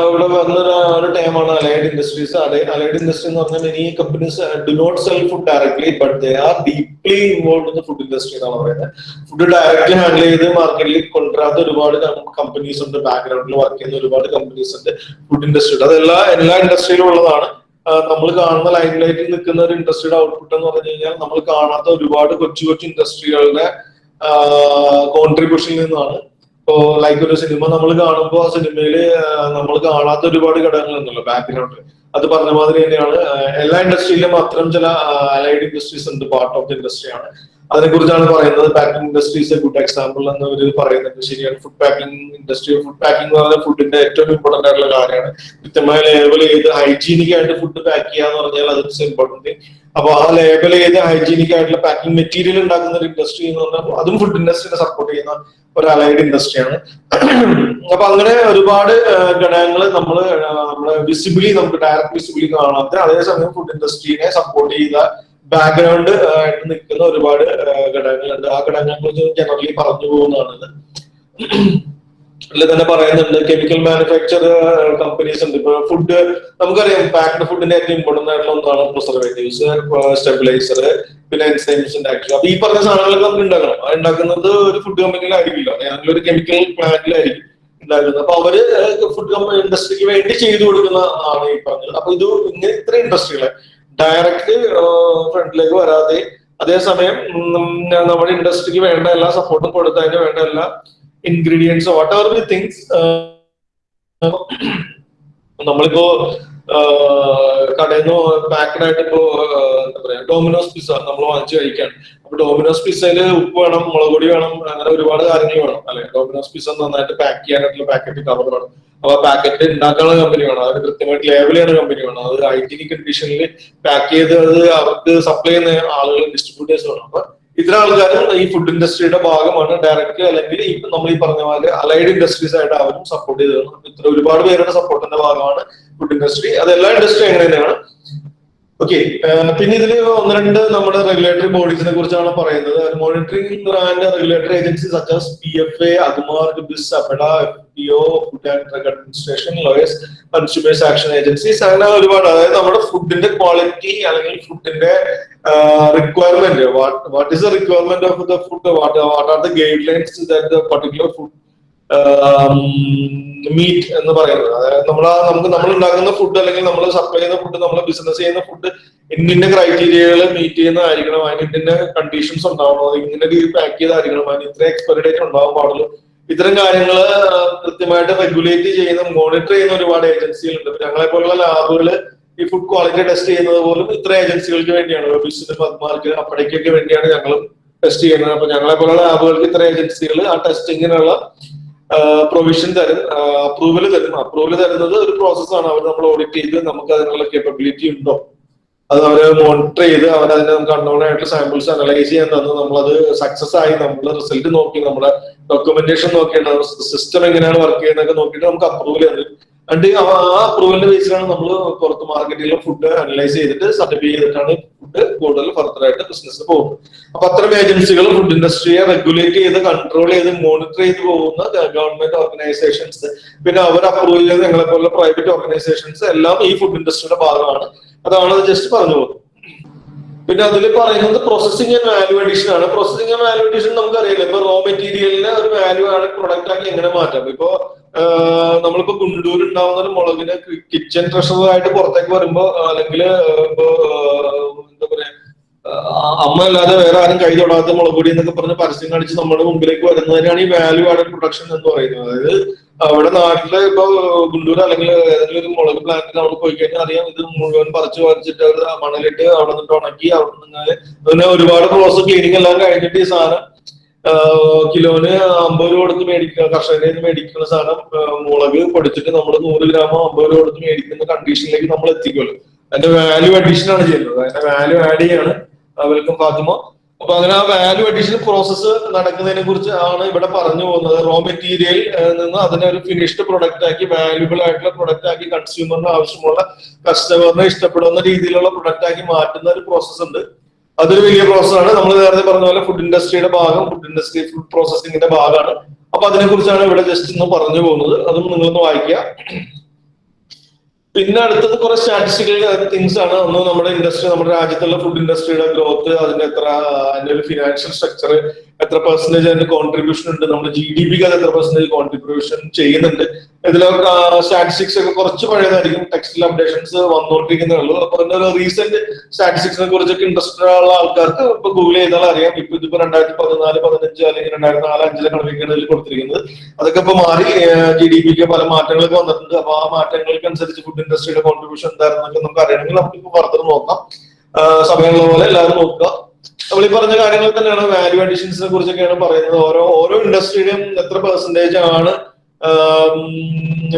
ഇവിടെ വന്ന ഒരു ടൈമാണ് അലൈഡ് ഇൻഡസ്ട്രീസ് അലൈഡ് ഇൻഡസ്ട്രി എന്ന് പറഞ്ഞാൽ ഇനി companies do not sell food directly but they are deeply involve in food industry എന്നാണ് പറയുന്നത്. ഫുഡ് ഡയറക്ട്ലി ഹാൻഡിൽ ചെയ്ത് മാർക്കറ്റിൽ കൊണ്ടുവരാത്ത ഒരുപാട് കമ്പനീസ് ഉണ്ട്. ബാക്ക്ഗ്രൗണ്ടിൽ വർക്ക് ചെയ്യുന്ന ഒരുപാട് കമ്പനീസ് ഉണ്ട് ഫുഡ് ഇൻഡസ്ട്രി ഇൻഡസ്ട്രിയുടെ അതെല്ലാ എല്ലാ ഇൻഡസ്ട്രിയിലും ഉള്ളതാണ്. നമ്മൾ കാണുന്ന ലൈൻ ലൈറ്റിൽ നിൽക്കുന്ന ഒരു ഇൻഡസ്ട്രിയുടെ ഔട്ട്പുട്ട് എന്ന് പറഞ്ഞു കഴിഞ്ഞാൽ നമ്മൾ കാണാത്ത ഒരുപാട് കൊച്ചു കൊച്ചു ഇൻഡസ്ട്രികളുടെ കോൺട്രിബ്യൂഷനിൽ നിന്നാണ്. ഇപ്പോ ലൈക്ക് ഒരു സിനിമ നമ്മൾ കാണുമ്പോൾ ആ സിനിമയിൽ നമ്മൾ കാണാത്ത ഒരുപാട് ഘടകങ്ങൾ ഉണ്ടല്ലോ ബാക്ക്ഗ്രൗണ്ട് അത് പറഞ്ഞ മാതിരി തന്നെയാണ്. എല്ലാ ഇൻഡസ്ട്രിയിലും അത്തരം ചില അലൈഡ് ഇൻഡസ്ട്രീസ് ഉണ്ട് പാർട്ട് ഓഫ് ദി ഇൻഡസ്ട്രിയാണ് അതിനെ കുറിച്ചാണ് പറയുന്നത്. പാക്കിംഗ് ഇൻഡസ്ട്രീസ് ഗുഡ് എക്സാമ്പിൾ എന്ന് അവർ പറയുന്നുണ്ട്. ശരിയാണ്. Food packing industry food packing എന്ന് പറഞ്ഞാൽ ഫുഡിന്റെ ഏറ്റവും ഇമ്പോർട്ടന്റ് ആയിട്ടുള്ള കാര്യമാണ്. കൃത്യമായ ലേബൽ ചെയ്ത് ഹൈജീനിക് ആയിട്ട് ഫുഡ് പാക്ക് ചെയ്യാന്ന് പറഞ്ഞാൽ അത് ഇമ്പോർട്ടന്റ് അപ്പൊ ആ ലേബൽ ചെയ്ത് ഹൈജീനിക് ആയിട്ടുള്ള പാക്കിംഗ് മെറ്റീരിയൽ ഉണ്ടാക്കുന്ന ഒരു ഇൻഡസ്ട്രി എന്ന് പറഞ്ഞാൽ അതും ഫുഡ് ഇൻഡസ്ട്രീനെ സപ്പോർട്ട് ചെയ്യുന്ന ഒരു അലൈഡ് ഇൻഡസ്ട്രിയാണ് അപ്പൊ അങ്ങനെ ഒരുപാട് ഘടകങ്ങൾ നമ്മൾ നമ്മളെ വിസിബിളി നമുക്ക് ഡയറക്ട് വിസിബിളി കാണാത്ത അതേസമയം ഫുഡ് ഇൻഡസ്ട്രീനെ സപ്പോർട്ട് ചെയ്ത ബാക്ക്ഗ്രൗണ്ട് ആയിട്ട് നിൽക്കുന്ന ഒരുപാട് ഘടകങ്ങളുണ്ട്. ആ ഘടകങ്ങളെ കുറിച്ച് ജനറലി പറഞ്ഞു പോകുന്നതാണ് അല്ലെ തന്നെ പറയുന്നുണ്ട് കെമിക്കൽ മാനുഫാക്ചർ കമ്പനീസ് ഉണ്ട്. ഇപ്പൊ ഫുഡ് നമുക്കറിയാം പാക്ഡ് ഫുഡിന്റെ ഏറ്റവും ഇമ്പോർട്ടന്റ് ആയിട്ടുള്ള ഒന്നാണ് പ്രിസർവേറ്റീവ്സ് സ്റ്റെബിലൈസർ പിന്നെ എൻസൈംസിന്റെ അപ്പൊ ഈ പറഞ്ഞ സാധനങ്ങളൊക്കെ നമുക്ക് ഉണ്ടാക്കണം. അത് ഉണ്ടാക്കുന്നത് ഒരു ഫുഡ് കമ്പനിയിലായിരിക്കില്ല ഒരു കെമിക്കൽ പ്ലാന്റിലായിരിക്കും ഉണ്ടാക്കുന്നത്. അപ്പൊ അവർ ഫുഡ് കമ്പനി ഇൻഡസ്ട്രിക്ക് വേണ്ടി ചെയ്തു കൊടുക്കുന്ന ആണ് ഈ പറഞ്ഞത്. അപ്പൊ ഇത് ഇങ്ങനെ ഇത്ര ഇൻഡസ്ട്രികളെ ഡയറക്റ്റ് ഫ്രണ്ടിലേക്ക് വരാതെ അതേസമയം നമ്മുടെ ഇൻഡസ്ട്രിക്ക് വേണ്ട എല്ലാ സപ്പോർട്ടും കൊടുത്തതിന് വേണ്ട എല്ലാ ingredients what are we things നമ്മളിപ്പോ കടയിൽ നിന്ന് പാക്കഡ് ആയിട്ട് ഇപ്പോ എന്താ പറയാ ഡോമിനോസ് പിസ്സ നമ്മൾ വാങ്ങിച്ചു കഴിക്കാണ്. അപ്പൊ ഡോമിനോസ് പിസ്സയിൽ ഉപ്പ് വേണം മുളക് പൊടി വേണം അങ്ങനെ ഒരുപാട് കാര്യങ്ങൾ വേണം അല്ലെ? ഡോമിനോസ് പിസ്സ നന്നായിട്ട് പാക്ക് ചെയ്യാനായിട്ടുള്ള പാക്കറ്റ് കവർ വേണം. അപ്പൊ പാക്കറ്റ് ഉണ്ടാക്കാനുള്ള കമ്പനി വേണം. അത് കൃത്യമായിട്ട് ലേബൽ ചെയ്യുന്ന കമ്പനി വേണം. അത് ഹൈജീനിക് കണ്ടീഷനിൽ പാക്ക് ചെയ്ത് അത് അവർക്ക് സപ്ലൈ ചെയ്യുന്ന ആളുകൾ ഡിസ്ട്രിബ്യൂട്ടേഴ്സ് വേണം അപ്പൊ ഇത്ര ആൾക്കാരും ഈ ഫുഡ് ഇൻഡസ്ട്രിയുടെ ഭാഗമാണ് ഡയറക്റ്റ് അല്ലെങ്കിൽ ഇപ്പൊ നമ്മൾ ഈ പറഞ്ഞ പോലെ അലൈഡ് ഇൻഡസ്ട്രീസ് ആയിട്ട് അവരും സപ്പോർട്ട് അപ്പൊ ഇത്ര ഒരുപാട് പേരുടെ സപ്പോർട്ടിന്റെ ഭാഗമാണ് ഫുഡ് ഇൻഡസ്ട്രി അത് എല്ലാ ഇൻഡസ്ട്രി അങ്ങനെ തന്നെയാണ്. ഓക്കെ പിന്നെ ഇതിൽ ഒന്ന് രണ്ട് നമ്മുടെ റെഗുലേറ്ററി ബോഡീസിനെ കുറിച്ചാണ് പറയുന്നത്. Monitoring and regulatory agency such as P F A Agmark BIS APEDA F P O food and drug administration lawyers consumers action agencies അങ്ങനെ ഒരുപാട്. അതായത് നമ്മുടെ ഫുഡിന്റെ ക്വാളിറ്റി അല്ലെങ്കിൽ ഫുഡിന്റെ requirement what is the requirement of the food what are the guidelines that particular food meet എന്ന് പറയുന്നത്. അതായത് നമ്മൾ നമുക്ക് നമ്മൾ ഉണ്ടാക്കുന്ന ഫുഡ് അല്ലെങ്കിൽ നമ്മൾ സപ്ലൈ ചെയ്യുന്ന ഫുഡ് നമ്മൾ ബിസിനസ് ചെയ്യുന്ന ഫുഡ് ഇന്നിന്റെ ക്രൈറ്റീരിയകൾ മീറ്റ് ചെയ്യുന്നതായിരിക്കണം അതിന് കണ്ടീഷൻസ് ഉണ്ടാവണം അത് ഇങ്ങനെ രീതിയിൽ പാക്ക് ചെയ്തായിരിക്കണം അതിന് ഇത്ര എക്സ്പയറി ഡേറ്റ് ഉണ്ടാവാൻ പാടുള്ളൂ. ഇത്തരം കാര്യങ്ങൾ കൃത്യമായിട്ട് റെഗുലേറ്റ് ചെയ്യുന്ന മോണിറ്റർ ചെയ്യുന്ന ഒരുപാട് ഏജൻസികളുണ്ട് ഞങ്ങളെ പോലുള്ള ലാബുകൾ ഈ ഫുഡ് ക്വാളിറ്റി ടെസ്റ്റ് ചെയ്യുന്നത് പോലും ഇത്ര ഏജൻസികൾക്ക് വേണ്ടിയാണ്. ബിസിനസ് പത്മാർക്ക് അപ്പടേക്കൊക്കെ വേണ്ടിയാണ് ഞങ്ങളും ടെസ്റ്റ് ചെയ്യുന്നത്. അപ്പൊ ഞങ്ങളെ പോലുള്ള ലാബുകൾക്ക് ഇത്ര ഏജൻസികൾ ആ ടെസ്റ്റിങ്ങിനുള്ള പ്രൊവിഷൻ തരും. അപ്രൂവൽ തരും. അപ്രൂവൽ തരുന്നത് ഒരു പ്രോസസ്സാണ് അവർ നമ്മൾ ഓഡിറ്റ് ചെയ്ത് നമുക്ക് അതിനുള്ള കേപ്പബിലിറ്റി ഉണ്ടോ? അത് അവരെ മോണിറ്റർ ചെയ്ത് അവരതിനെ നമുക്ക് അൺനോൺ സാമ്പിൾസ് അനലൈസ് ചെയ്യാൻ തന്നു നമ്മളത് സക്സസ് ആയി നമ്മൾ റിസൾട്ട് നോക്കി നമ്മുടെ ഡോക്യുമെന്റേഷൻ നോക്കിയിട്ട് സിസ്റ്റം എങ്ങനെയാണ് വർക്ക് ചെയ്യുന്നതൊക്കെ നോക്കിയിട്ട് നമുക്ക് അപ്രൂവൽ തരും അണ്ട് ആ അപ്രൂവലിന്റെ ബേസിലാണ് നമ്മൾ പുറത്ത് മാർക്കറ്റിലെ ഫുഡ് അനലൈസ് ചെയ്തിട്ട് സർട്ടിഫൈ ചെയ്തിട്ടാണ് ഫുഡ് കൂടുതൽ ഫർദറായിട്ട് ബിസിനസ് പോകുന്നത്. അപ്പൊ അത്തരം ഏജൻസികൾ ഫുഡ് ഇൻഡസ്ട്രിയെ റെഗുലേറ്റ് ചെയ്ത് കൺട്രോൾ ചെയ്ത് മോണിറ്റർ ചെയ്ത് പോകുന്ന ഗവൺമെന്റ് ഓർഗനൈസേഷൻസ് പിന്നെ അവർ അപ്രൂവ് ചെയ്ത് ഞങ്ങളെ പോലുള്ള പ്രൈവറ്റ് ഓർഗനൈസേഷൻസ് എല്ലാം ഈ ഫുഡ് ഇൻഡസ്ട്രിയുടെ ഭാഗമാണ്. അതാണ് ജസ്റ്റ് പറഞ്ഞു പോകുന്നത്. പിന്നെ അതിൽ പറയുന്നത് പ്രോസസിംഗ് ആൻഡ് വാല്യൂ അഡീഷൻ ആണ്. പ്രോസസിംഗ് ആൻഡ് വാല്യൂ അഡീഷൻ നമുക്കറിയില്ല. ഇപ്പൊ റോ മെറ്റീരിയലിനെ ഒരു വാല്യൂ ആണ് പ്രൊഡക്റ്റ് ആക്കി എങ്ങനെ മാറ്റാം. ഇപ്പൊ നമ്മളിപ്പോ ഗുണ്ടൂർ ഉണ്ടാവുന്ന ഒരു മുളകിന് കിച്ചൺ ട്രഷറായിട്ട് പുറത്തേക്ക് വരുമ്പോ അല്ലെങ്കിൽ ഇപ്പൊ എന്താ പറയാ അമ്മ അല്ലാതെ വേറെ ആരും കൈ തൊടാത്ത മുളക് പൊടി എന്നൊക്കെ പറഞ്ഞ് പരസ്യം കാണിച്ച് നമ്മുടെ മുമ്പിലേക്ക് വരുന്നതിനാണ് ഈ വാല്യൂ ആഡഡ് പ്രൊഡക്ഷൻ എന്ന് പറയുന്നത്. അതായത് അവിടെ നാട്ടിൽ ഇപ്പൊ ഗുണ്ടൂർ അല്ലെങ്കിൽ ഏതെങ്കിലും ഒരു മുളക് പ്ലാന്റിൽ നമ്മൾ പോയി കഴിഞ്ഞാൽ അറിയാം ഇത് മുഴുവൻ പറിച്ചു പറിച്ചിട്ട് അവർ മണലിട്ട് അവിടെ നിന്നിട്ട് ഉണക്കി അവിടെ നിന്ന് പിന്നെ ഒരുപാട് ക്ലോസ് ക്ലീനിങ് എല്ലാം കഴിഞ്ഞിട്ട് ഈ സാധനം കിലോന് അമ്പത് രൂപ കൊടുത്ത് മേടിക്കുക കർഷകരെ മേടിക്കുന്ന സാധനം മുളക് പൊടിച്ചിട്ട് നമ്മൾ നൂറ് ഗ്രാമോ അമ്പത് രൂപ കൊടുത്ത് മേടിക്കുന്ന കണ്ടീഷനിലേക്ക് നമ്മൾ എത്തിക്കുമല്ലോ അതിന്റെ വാല്യൂ അഡീഷൻ ആണ് ചെയ്യുന്നത്. അതിന്റെ വാല്യൂ ആഡ് ചെയ്യാണ്. വെൽക്കം ഫാത്തിമ. അപ്പൊ അങ്ങനെ ആ വാല്യൂ അഡീഷൻ പ്രോസസ്സ് നടക്കുന്നതിനെ കുറിച്ച് ആണ് ഇവിടെ പറഞ്ഞു പോകുന്നത്. റോ മെറ്റീരിയൽ നിന്ന് അതിനെ ഒരു ഫിനിഷ്ഡ് പ്രൊഡക്റ്റ് ആക്കി വാല്യൂബിൾ ആയിട്ടുള്ള പ്രൊഡക്റ്റ് ആക്കി കൺസ്യൂമറിന് ആവശ്യമുള്ള കസ്റ്റമറിനെ ഇഷ്ടപ്പെടുന്ന രീതിയിലുള്ള പ്രൊഡക്റ്റ് ആക്കി മാറ്റുന്ന ഒരു പ്രോസസ്സ് ഉണ്ട്. അതൊരു വലിയ പ്രോസസ്സാണ് നമ്മൾ നേരത്തെ പറഞ്ഞ പോലെ ഫുഡ് ഇൻഡസ്ട്രിയുടെ ഭാഗം ഫുഡ് ഇൻഡസ്ട്രി ഫുഡ് പ്രോസസിംഗിന്റെ ഭാഗമാണ്. അപ്പൊ അതിനെ കുറിച്ചാണ് ഇവിടെ ജസ്റ്റ് ഒന്ന് പറഞ്ഞു പോകുന്നത്. അതും നിങ്ങളൊന്ന് വായിക്കുക. പിന്നെ അടുത്തത് കുറെ സ്റ്റാറ്റിസ്റ്റിക്കൽ തിങ്സ് ആണ്. ഒന്ന് നമ്മുടെ ഇൻഡസ്ട്രി നമ്മുടെ രാജ്യത്തുള്ള ഫുഡ് ഇൻഡസ്ട്രിയുടെ ഗ്രോത്ത് അതിന്റെ എത്ര അതിന്റെ ഒരു ഫിനാൻഷ്യൽ സ്ട്രക്ചർ എത്ര പെർസെന്റേജ് അതിന്റെ കോൺട്രിബ്യൂഷൻ ഉണ്ട്? നമ്മുടെ ജി ഡി പിക്ക് അത് എത്ര പെർസെന്റേജ് കോൺട്രിബ്യൂഷൻ ചെയ്യുന്നുണ്ട്? ഇതിലൊക്കെ സ്റ്റാറ്റിസ്റ്റിക്സ് ഒക്കെ കുറച്ച് പഴയതായിരിക്കും. ടെക്സ്റ്റിൽ അപ്ഡേഷൻസ് വന്നുകൊണ്ടിരിക്കുന്നേ ഉള്ളൂ. അപ്പൊ ഒരു റീസെന്റ് സ്റ്റാറ്റിസ്റ്റിക്സിനെ കുറിച്ചൊക്കെ ഇൻട്രസ്റ്റഡ് ഉള്ള ആൾക്കാർക്ക് ഇപ്പൊ ഗൂഗിൾ ചെയ്താൽ അറിയാം. ഇപ്പൊ ഇതിപ്പോ രണ്ടായിരത്തി പതിനാല് പതിനഞ്ച് അല്ലെങ്കിൽ രണ്ടായിരത്തി നാല് അഞ്ചിലെ കണക്കൊക്കെയാണ് ഇതിൽ കൊടുത്തിരിക്കുന്നത്. അതൊക്കെ ഇപ്പൊ മാറി ജി ഡി പിക്ക് പല മാറ്റങ്ങളൊക്കെ വന്നിട്ടുണ്ട്. അപ്പൊ ആ മാറ്റങ്ങൾക്ക് അനുസരിച്ച് ഫുഡ് ഇൻഡസ്ട്രിയുടെ കോൺട്രിബ്യൂഷൻ എന്തായിരുന്നൊക്കെ നമുക്ക് അറിയണമെങ്കിൽ നമുക്ക് ഇപ്പൊ ഫർദർ നോക്കാം സമയമുള്ള പോലെ എല്ലാവരും നോക്കുക. നമ്മൾ ഈ പറഞ്ഞ കാര്യങ്ങൾ തന്നെയാണ് വാല്യൂ അഡീഷൻസിനെ കുറിച്ചൊക്കെയാണ് പറയുന്നത്. ഓരോ ഓരോ ഇൻഡസ്ട്രിയുടെയും എത്ര പെർസെന്റേജ് ആണ്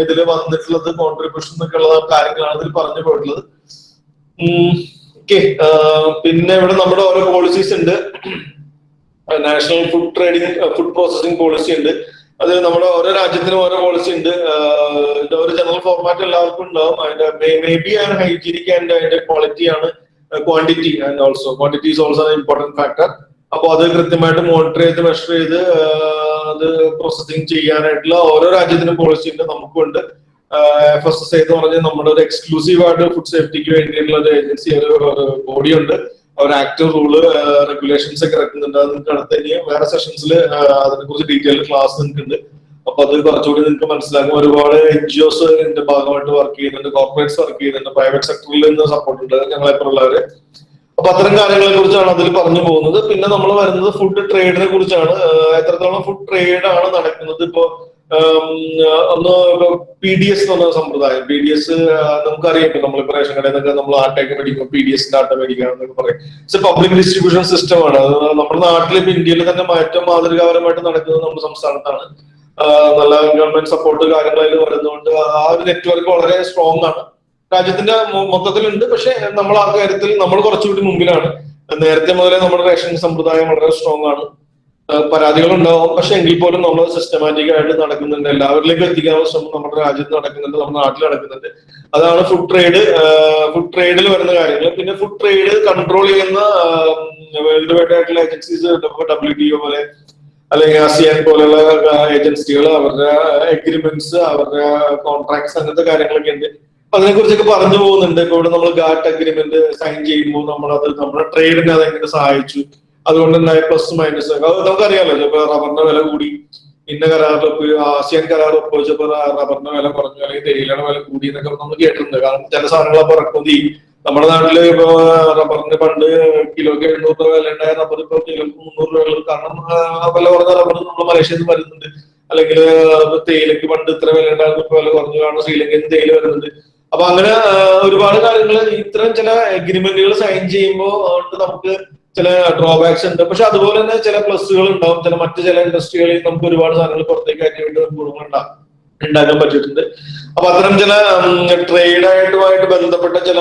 ഇതിൽ വന്നിട്ടുള്ളത് കോൺട്രിബ്യൂഷൻ എന്നൊക്കെ ഉള്ള കാര്യങ്ങളാണ് ഇതിൽ പറഞ്ഞു പോയിട്ടുള്ളത്. ഓക്കെ പിന്നെ ഇവിടെ നമ്മുടെ ഓരോ പോളിസീസ് ഉണ്ട്. National food trading food processing policy ഉണ്ട്. അത് നമ്മുടെ ഓരോ രാജ്യത്തിനും ഓരോ പോളിസി ഉണ്ട്. ഒരു ജനറൽ ഫോർമാറ്റ് എല്ലാവർക്കും ഉണ്ടാവും. അതിന്റെ മേ ബി ആണ് ഹൈജീനിക് ആൻഡ് അതിന്റെ ക്വാളിറ്റി ആണ്. Quantity and also quantity is also important factor അപ്പോൾ അത് കൃത്യമായിട്ട് മോണിറ്റർ ചെയ്ത് മെഷർ ചെയ്ത് ആഹ് അത് പ്രോസസിങ് ചെയ്യാനായിട്ടുള്ള ഓരോ രാജ്യത്തിനും പോളിസി ഉണ്ട് നമുക്കുണ്ട്. എഫ് എസ് എസ് എന്ന് പറഞ്ഞാൽ നമ്മുടെ ഒരു എക്സ്ക്ലൂസീവ് ആയിട്ട് ഫുഡ് സേഫ്റ്റിക്ക് വേണ്ടിയിട്ടുള്ള ഒരു ഏജൻസി ഒരു ബോഡി ഉണ്ട്. അവർ ആക്ട് റൂൾ റെഗുലേഷൻസ് ഒക്കെ ഇറക്കുന്നുണ്ട്. അത് നിങ്ങൾക്ക് അടുത്ത ഇനി വേറെ സെഷൻസിൽ അതിനെ കുറിച്ച് ഡീറ്റെയിൽ ക്ലാസ് നിങ്ങൾക്ക് ഉണ്ട് അപ്പൊ അത് കുറച്ചുകൂടി നിങ്ങൾക്ക് മനസ്സിലാക്കും. ഒരുപാട് എൻ ജി ഒസ് ഇതിന്റെ ഭാഗമായിട്ട് വർക്ക് ചെയ്യുന്നുണ്ട്. കോർപ്പറേറ്റ്സ് വർക്ക് ചെയ്യുന്നുണ്ട്. പ്രൈവറ്റ് സെക്ടറിൽ നിന്ന് സപ്പോർട്ട് ഉണ്ട്. ഞങ്ങളെപ്പോലുള്ളവര് അപ്പൊ അത്തരം കാര്യങ്ങളെ കുറിച്ചാണ് അതിൽ പറഞ്ഞു പോകുന്നത്. പിന്നെ നമ്മൾ വരുന്നത് ഫുഡ് ട്രേഡിനെ കുറിച്ചാണ്. എത്രത്തോളം ഫുഡ് ട്രേഡ് ആണ് നടക്കുന്നത്? ഇപ്പോ ഒന്ന് പി ഡി എസ് എന്ന് പറഞ്ഞ സമ്പ്രദായം. പി ഡി എസ് നമുക്കറിയാം. ഇപ്പൊ നമ്മളിപ്പോ റേഷൻ കടയിൽ നിന്നൊക്കെ നമ്മൾ ആട്ടയൊക്കെ മേടിക്കും പി ഡി എസിന്റെ ആട്ട മേടിക്കുക എന്നൊക്കെ പറയും പബ്ലിക് ഡിസ്ട്രിബ്യൂഷൻ സിസ്റ്റമാണ് നമ്മുടെ നാട്ടിൽ ഇപ്പൊ ഇന്ത്യയിൽ തന്നെ ഏറ്റവും മാതൃകാപരമായിട്ട് നടക്കുന്നത് നമ്മുടെ സംസ്ഥാനത്താണ്. നല്ല ഗവൺമെന്റ് സപ്പോർട്ട് കാര്യങ്ങളതിൽ വരുന്നതുകൊണ്ട് ആ ഒരു നെറ്റ്വർക്ക് വളരെ സ്ട്രോങ് ആണ്. രാജ്യത്തിന്റെ മൊത്തത്തിലുണ്ട്. പക്ഷെ നമ്മൾ ആ കാര്യത്തിൽ നമ്മൾ കുറച്ചുകൂടി മുമ്പിലാണ്. നേരത്തെ മുതലേ നമ്മുടെ റേഷൻ സമ്പ്രദായം വളരെ സ്ട്രോങ് ആണ്. പരാതികൾ ഉണ്ടാവും പക്ഷെ എങ്കിൽ പോലും നമ്മൾ സിസ്റ്റമാറ്റിക് ആയിട്ട് നടക്കുന്നുണ്ട്. എല്ലാവരിലേക്കും എത്തിക്കാനുള്ള ശ്രമം നമ്മുടെ രാജ്യത്ത് നടക്കുന്നുണ്ട്. നമ്മുടെ നാട്ടിൽ നടക്കുന്നുണ്ട്. അതാണ് ഫുഡ് ട്രേഡ് ഫുഡ് ട്രേഡിൽ വരുന്ന കാര്യങ്ങൾ. പിന്നെ ഫുഡ് ട്രേഡ് കൺട്രോൾ ചെയ്യുന്ന വേൾഡ് വൈഡ് ആയിട്ടുള്ള ഏജൻസീസ് ഡബ്ല്യു ടി ഒ പോലെ അല്ലെങ്കിൽ ആസിയാൻ പോലുള്ള ഏജൻസികൾ അവരുടെ എഗ്രിമെന്റ്സ് അവരുടെ കോൺട്രാക്ട്സ് അങ്ങനത്തെ കാര്യങ്ങളൊക്കെ ഉണ്ട്. അപ്പൊ അതിനെ കുറിച്ചൊക്കെ പറഞ്ഞു പോകുന്നുണ്ട്. ഇപ്പൊ ഇവിടെ നമ്മൾ ഗാറ്റ് അഗ്രിമെന്റ് സൈൻ ചെയ്യുമ്പോൾ നമ്മൾ അത് നമ്മുടെ ട്രേഡിനെ അത് എങ്ങനെ സഹായിച്ചു. അതുകൊണ്ട് ഉണ്ടായ പ്ലസ് മൈനസ് അത് നമുക്കറിയാലോ ഇപ്പൊ റബ്ബറിന്റെ വില കൂടി. ഇന്ന കരാറിൽ ഒപ്പ് ആസിയാൻ കരാർ ഒപ്പുവെച്ചപ്പോ റബ്ബറിന്റെ വില കുറഞ്ഞു അല്ലെങ്കിൽ തേയിലയുടെ വില കൂടി എന്നൊക്കെ നമ്മൾ കേട്ടിട്ടുണ്ട്. കാരണം ചില സാധനങ്ങൾ അപ്പൊ ചെയ്യും. നമ്മുടെ നാട്ടിൽ ഇപ്പൊ റബ്ബറിന്റെ പണ്ട് കിലോക്ക് എഴുന്നൂറ് രൂപ വില ഉണ്ടായ റബ്ബർ ഇപ്പൊ കിലോക്ക് മുന്നൂറ് രൂപ കാരണം വില കുറഞ്ഞ റബ്ബർ നമ്മൾ മലേഷ്യയിൽ നിന്ന് വരുന്നുണ്ട്. അല്ലെങ്കിൽ തേയിലക്ക് പണ്ട് ഇത്ര വില ഉണ്ടായിരുന്നു ഇപ്പൊ വില കുറഞ്ഞു കാരണം ശ്രീലങ്കയിൽ തേയില വരുന്നുണ്ട്. അപ്പൊ അങ്ങനെ ഒരുപാട് കാര്യങ്ങൾ ഇത്തരം ചില എഗ്രിമെന്റുകൾ സൈൻ ചെയ്യുമ്പോൾ നമുക്ക് ചില ഡ്രോബാക്സ് ഉണ്ട്. പക്ഷെ അതുപോലെ തന്നെ ചില പ്ലസ്സുകൾ ഉണ്ടാവും. ചില മറ്റു ചില ഇൻഡസ്ട്രികളിൽ നമുക്ക് ഒരുപാട് സാധനങ്ങൾ പുറത്തേക്ക് കയറ്റി വേണ്ടി ഉണ്ടാകും ഉണ്ടാക്കാൻ പറ്റിയിട്ടുണ്ട്. അപ്പൊ അത്തരം ചില ട്രേഡായിട്ടുമായിട്ട് ബന്ധപ്പെട്ട ചില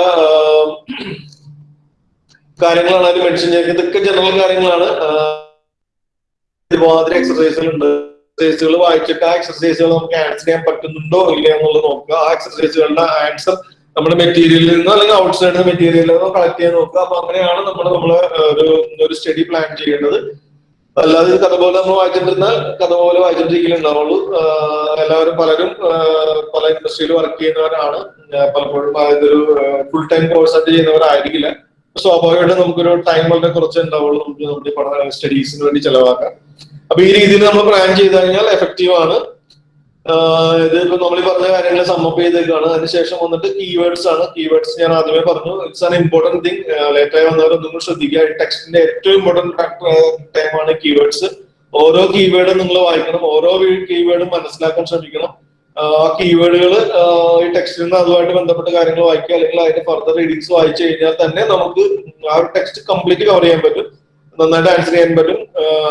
കാര്യങ്ങളാണ് അതിൽ മെൻഷൻ ചെയ്യുന്നത് ഇതൊക്കെ ജനറൽ കാര്യങ്ങളാണ്. ഒരുമാതിരി എക്സസൈസുകൾ ഉണ്ട് എക്സസൈസുകൾ വായിച്ചിട്ട് ആ എക്സസൈസുകൾ നമുക്ക് ആൻസർ ചെയ്യാൻ പറ്റുന്നുണ്ടോ ഇല്ല എന്നുള്ളത് നോക്കുക. ആ എക്സസൈസുകളുടെ ആൻസർ നമ്മുടെ മെറ്റീരിയലിൽ നിന്നോ അല്ലെങ്കിൽ ഔട്ട് ഔട്ട്സൈഡ് മെറ്റീരിയലിൽ നിന്നോ കളക്ട് ചെയ്യാൻ നോക്കുക. അപ്പൊ അങ്ങനെയാണ് നമ്മൾ നമ്മൾ ഒരു ഒരു സ്റ്റഡി പ്ലാൻ ചെയ്യേണ്ടത്. അല്ലാതെ ഇത് കഥ പോലെ നമ്മൾ വായിച്ചിട്ടിരുന്നാൽ കഥ പോലെ വായിച്ചിട്ടിരിക്കലുണ്ടാവുള്ളൂ. എല്ലാവരും പലരും പല ഇൻഡസ്ട്രിയിൽ വർക്ക് ചെയ്യുന്നവരാണ്. പലപ്പോഴും ഇതൊരു ഫുൾ ടൈം കോഴ്സ് ആയിട്ട് ചെയ്യുന്നവരായിരിക്കില്ല. സ്വാഭാവികമായിട്ടും നമുക്കൊരു ടൈം വളരെ കുറച്ച് ഉണ്ടാവുള്ളൂ. നമുക്ക് നമ്മുടെ പഠന സ്റ്റഡീസിന് വേണ്ടി ചെലവാക്കാം. അപ്പൊ ഈ രീതിയിൽ നമ്മൾ പ്ലാൻ ചെയ്ത് കഴിഞ്ഞാൽ എഫക്റ്റീവ് ആണ്. ഇത് ഇപ്പൊ നമ്മൾ ഈ പറഞ്ഞ കാര്യങ്ങൾ സമ്മപ്പ് ചെയ്തേക്കാണ്. അതിനുശേഷം വന്നിട്ട് കീവേഡ്സ് ആണ്. കീവേഡ്സ് ഞാൻ ആദ്യമേ പറഞ്ഞു. ഇറ്റ്സ് ആൻ ഇമ്പോർട്ടന്റ് തിങ് ലേറ്റായി വന്നവർ ഒന്നും കൂടി ശ്രദ്ധിക്കുക. ടെക്സ്റ്റിന്റെ ഏറ്റവും ഇമ്പോർട്ടന്റ് ഫാക്ടർ ടൈമാണ് കീവേഡ്സ് ഓരോ കീവേഡും നിങ്ങൾ വായിക്കണം. ഓരോ കീവേഡും മനസ്സിലാക്കാൻ ശ്രമിക്കണം. ആ കീവേഡുകൾ ഈ ടെക്സ്റ്റിൽ നിന്ന് അതുമായിട്ട് ബന്ധപ്പെട്ട കാര്യങ്ങൾ വായിക്കുക അല്ലെങ്കിൽ അതിന്റെ ഫർദർ റീഡിങ്സ് വായിച്ചു കഴിഞ്ഞാൽ തന്നെ നമുക്ക് ആ ഒരു ടെക്സ്റ്റ് കംപ്ലീറ്റ് കവർ ചെയ്യാൻ പറ്റും. നന്നായിട്ട് ആൻസർ ചെയ്യാൻ പറ്റും.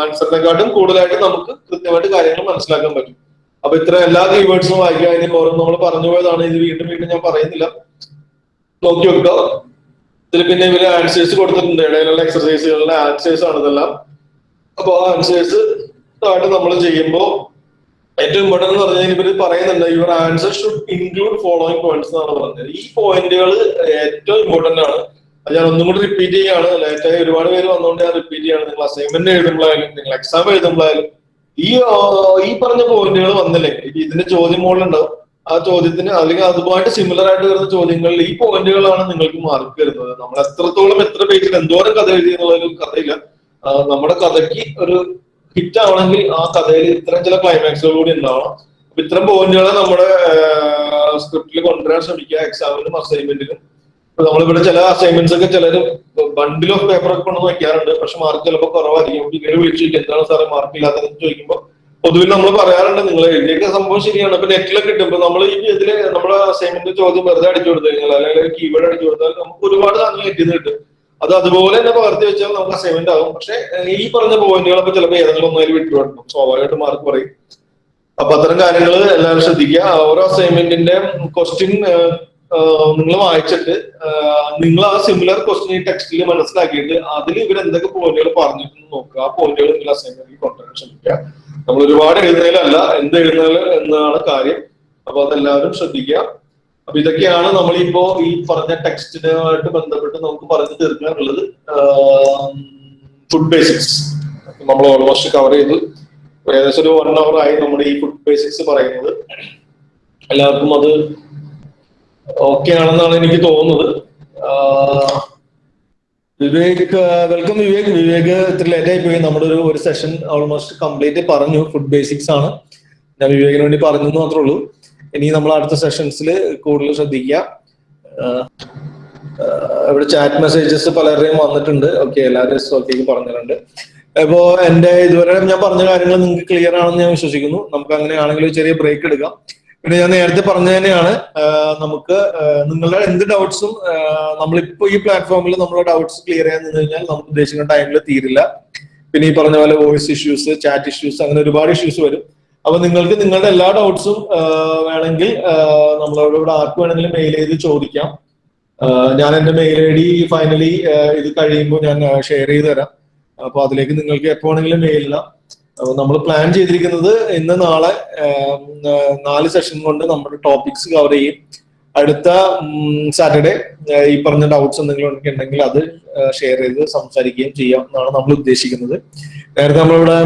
ആൻസറിനെക്കാട്ടും കൂടുതലായിട്ട് നമുക്ക് കൃത്യമായിട്ട് കാര്യങ്ങൾ മനസ്സിലാക്കാൻ പറ്റും. അപ്പൊ ഇത്ര എല്ലാ കീവേഡ്സും വായിക്കുക അതിന് ഓരോ നമ്മൾ പറഞ്ഞു പോയതാണ്. ഇത് വീണ്ടും വീണ്ടും ഞാൻ പറയുന്നില്ല. നോക്കി വെക്കുക ഇതിൽ പിന്നെ ഇവർ ആൻസേഴ്സ് കൊടുത്തിട്ടുണ്ട്. ഇടയിലുള്ള എക്സർസൈസുകളുടെ ആൻസേഴ്സ് ആണ് ഇതെല്ലാം. അപ്പൊ ആ ആൻസേഴ്സ് ആയിട്ട് നമ്മൾ ചെയ്യുമ്പോൾ ഏറ്റവും ഇമ്പോർട്ടന്റ് എന്ന് പറഞ്ഞാൽ ഇവർ പറയുന്നുണ്ട്. Your answer should include following points എന്നാണ് പറഞ്ഞത്. ഈ പോയിന്റുകൾ ഏറ്റവും ഇമ്പോർട്ടന്റ് ആണ്. അത് ഞാൻ ഒന്നും കൂടി റിപ്പീറ്റ് ചെയ്യുകയാണ് ലേറ്റായി ഒരുപാട് പേര് വന്നുകൊണ്ട് ഞാൻ റിപ്പീറ്റ് ചെയ്യാണ്. നിങ്ങൾ അസൈൻമെന്റ് എഴുതുമ്പോഴായാലും നിങ്ങൾ എക്സാം എഴുതുമ്പോഴായാലും ഈ ഈ പറഞ്ഞ പോയിന്റുകൾ വന്നില്ലേ? ഇതിന്റെ ചോദ്യം മുകളിലുണ്ടാവും. ആ ചോദ്യത്തിന് അല്ലെങ്കിൽ അതുമായിട്ട് സിമിലർ ആയിട്ട് വരുന്ന ചോദ്യങ്ങളിൽ ഈ പോയിന്റുകളാണ് നിങ്ങൾക്ക് മാർക്ക് വരുന്നത്. നമ്മൾ എത്രത്തോളം എത്ര പേജിൽ എന്തോരം കഥ എഴുതി എന്നുള്ളൊരു കഥയില്ല. നമ്മുടെ കഥയ്ക്ക് ഒരു ഹിറ്റ് ആവണമെങ്കിൽ ആ കഥയിൽ ഇത്തരം ചില ക്ലൈമാക്സുകൾ കൂടി ഉണ്ടാവണം. അപ്പൊ ഇത്തരം പോയിന്റുകളെ നമ്മുടെ സ്ക്രിപ്റ്റിൽ കൊണ്ടുവരാൻ ശ്രമിക്കുക എക്സാമിനും അസൈൻമെന്റിനും നമ്മളിവിടെ ചില അസൈൻമെന്റ്സ് ഒക്കെ ചിലർ ബണ്ടിൽ ഓഫ് പേപ്പർ ഒക്കെ കൊണ്ടു വയ്ക്കാറുണ്ട് പക്ഷെ മാർക്ക് ചിലപ്പോൾ കുറവായിരിക്കും. ഇങ്ങനെ വിളിച്ചു ചോദിക്കും എന്താണ് സാറേ മാർക്ക് ഇല്ലാത്തതെന്ന് ചോദിക്കുമ്പോൾ പൊതുവിൽ നമ്മൾ പറയാറുണ്ട് നിങ്ങൾ എഴുതിയൊക്കെ സംഭവം ശരിയാണ്. ഇപ്പൊ നെറ്റിലൊക്കെ കിട്ടും ഇപ്പൊ നമ്മൾ ഈ ഇതിൽ നമ്മുടെ അസൈൻമെന്റ് ചോദ്യം വെറുതെ അടിച്ചു കൊടുത്തു കഴിഞ്ഞാൽ അല്ലെങ്കിൽ കീബോർഡ് അടിച്ചു കൊടുത്താൽ നമുക്ക് ഒരുപാട് സാധനങ്ങൾ എത്തിയത് കിട്ടും. അത് അതുപോലെ തന്നെ പകർത്തി വെച്ചാൽ നമുക്ക് അസൈൻമെന്റ് ആകും പക്ഷെ ഈ പറഞ്ഞ പോയിന്റുകളൊക്കെ ചിലപ്പോൾ ഏതെങ്കിലും ഒന്നതിൽ വിട്ടുകൊടുക്കും സ്വാഭാവികമായിട്ട് മാർക്ക് പറയും അപ്പൊ അത്തരം കാര്യങ്ങൾ എല്ലാവരും ശ്രദ്ധിക്കുക. ഓരോ അസൈൻമെന്റിന്റെ ക്വസ്റ്റ്യൻ നിങ്ങൾ വായിച്ചിട്ട് നിങ്ങൾ ആ സിമിലർ ക്വസ്റ്റ്യൻ ഈ ടെക്സ്റ്റിൽ മനസ്സിലാക്കിയിട്ട് അതിൽ ഇവർ എന്തൊക്കെ പോയിന്റുകൾ പറഞ്ഞിട്ടുണ്ടെന്ന് നോക്കുക. ആ പോയിന്റുകൾ നിങ്ങൾ അസൈൻമെന്റിൽ കൊണ്ടുവരാൻ ശ്രമിക്കുക. നമ്മൾ ഒരുപാട് എഴുതുന്നതിലല്ല എന്ത് എഴുതുന്നതിൽ എന്നാണ് കാര്യം. അപ്പൊ അതെല്ലാവരും ശ്രദ്ധിക്കുക. അപ്പൊ ഇതൊക്കെയാണ് നമ്മളിപ്പോ ഈ പറഞ്ഞ ടെക്സ്റ്റിനുമായിട്ട് ബന്ധപ്പെട്ട് നമുക്ക് പറഞ്ഞു തീർക്കാനുള്ളത്. ഫുഡ് ബേസിക്സ് നമ്മൾ ഓൾമോസ്റ്റ് കവർ ചെയ്തു. ഏകദേശം ഒരു വൺ അവർ ആയി നമ്മുടെ ഈ ഫുഡ് ബേസിക്സ് പറയുന്നത്. എല്ലാവർക്കും അത് ഓക്കെ ആണെന്നാണ് എനിക്ക് തോന്നുന്നത്. വിവേക് വെൽക്കം വിവേക്. വിവേക് ഇത്ര ലേറ്റ് ആയി പോയി. നമ്മുടെ ഒരു ഒരു സെഷൻ ഓൾമോസ്റ്റ് കംപ്ലീറ്റ് പറഞ്ഞു. ഫുഡ് ബേസിക്സ് ആണ്. ഞാൻ വിവേകിന് വേണ്ടി പറഞ്ഞു എന്ന് മാത്രമേ ഉള്ളൂ. ഇനി നമ്മൾ അടുത്ത സെഷൻസിൽ കൂടുതൽ ശ്രദ്ധിക്കാം ഇവിടെ ചാറ്റ് മെസ്സേജസ് പലരുടെയും വന്നിട്ടുണ്ട്. ഓക്കെ എല്ലാവരും ഓക്കേക്ക് പറഞ്ഞിട്ടുണ്ട്. അപ്പോ എന്റെ ഇതുവരെ ഞാൻ പറഞ്ഞ കാര്യങ്ങൾ നിങ്ങൾക്ക് ക്ലിയർ ആണെന്ന് ഞാൻ വിശ്വസിക്കുന്നു. നമുക്ക് അങ്ങനെയാണെങ്കിൽ ചെറിയ ബ്രേക്ക് എടുക്കാം. പിന്നെ ഞാൻ നേരത്തെ പറഞ്ഞ തന്നെയാണ് നമുക്ക് നിങ്ങളുടെ എന്ത് ഡൗട്ട്സും നമ്മളിപ്പോ ഈ പ്ലാറ്റ്ഫോമിൽ നമ്മളെ ഡൗട്ട്സ് ക്ലിയർ ചെയ്യാൻ നിന്ന് കഴിഞ്ഞാൽ നമുക്ക് ഉദ്ദേശിക്കുന്ന ടൈമിൽ തീരില്ല. പിന്നെ ഈ പറഞ്ഞ പോലെ വോയിസ് ഇഷ്യൂസ് ചാറ്റ് ഇഷ്യൂസ് അങ്ങനെ ഒരുപാട് ഇഷ്യൂസ് വരും. അപ്പൊ നിങ്ങൾക്ക് നിങ്ങളുടെ എല്ലാ ഡൗട്ട്സും വേണമെങ്കിൽ നമ്മളോട് ഇവിടെ ആർക്ക് വേണമെങ്കിലും മെയിൽ ചെയ്ത് ചോദിക്കാം. ഞാൻ എന്റെ മെയിൽ ഐ ഡി ഫൈനലി ഇത് കഴിയുമ്പോൾ ഞാൻ ഷെയർ ചെയ്ത് തരാം. അപ്പൊ അതിലേക്ക് നിങ്ങൾക്ക് എപ്പോ വേണമെങ്കിലും മെയിൽ ഇടാം. അപ്പൊ നമ്മൾ പ്ലാൻ ചെയ്തിരിക്കുന്നത് ഇന്ന് നാളെ നാല് സെഷൻ കൊണ്ട് നമ്മുടെ ടോപ്പിക്സ് കവർ ചെയ്യും. അടുത്ത സാറ്റർഡേ ഈ പറഞ്ഞ ഡൗട്ട്സ് എന്തെങ്കിലും ഉണ്ടെങ്കിൽ അത് ഷെയർ ചെയ്ത് സംസാരിക്കുകയും ചെയ്യാം എന്നാണ് നമ്മൾ ഉദ്ദേശിക്കുന്നത്. നേരത്തെ നമ്മളിവിടെ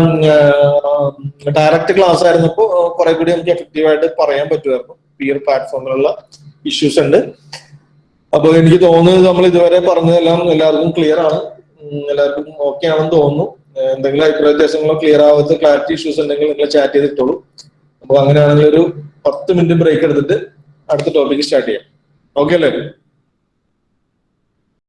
ഡയറക്റ്റ് ക്ലാസ് ആയിരുന്നപ്പോ കുറെ കൂടി നമുക്ക് എഫക്റ്റീവ് ആയിട്ട് പറയാൻ പറ്റുമായിരുന്നു. പിയർ പ്ലാറ്റ്ഫോമിലുള്ള ഇഷ്യൂസ് ഉണ്ട്. അപ്പൊ എനിക്ക് തോന്നുന്നത് നമ്മൾ ഇതുവരെ പറഞ്ഞതെല്ലാം എല്ലാവർക്കും ക്ലിയർ ആണ്. എല്ലാവർക്കും ഓക്കെ ആണെന്ന് തോന്നുന്നു. എന്തെങ്കിലും അഭിപ്രായ വ്യത്യാസങ്ങളോ ക്ലിയർ ആവാത്ത ക്ലാരിറ്റി ഇഷ്യൂസ് ഉണ്ടെങ്കിൽ നിങ്ങൾ ചാറ്റ് ചെയ്തിട്ടുള്ളൂ അപ്പൊ അങ്ങനെയാണെങ്കിൽ ഒരു പത്ത് മിനിറ്റ് ബ്രേക്ക് എടുത്തിട്ട് അടുത്ത ടോപ്പിക്ക് സ്റ്റാർട്ട് ചെയ്യാം. ഓക്കെ അല്ലേ?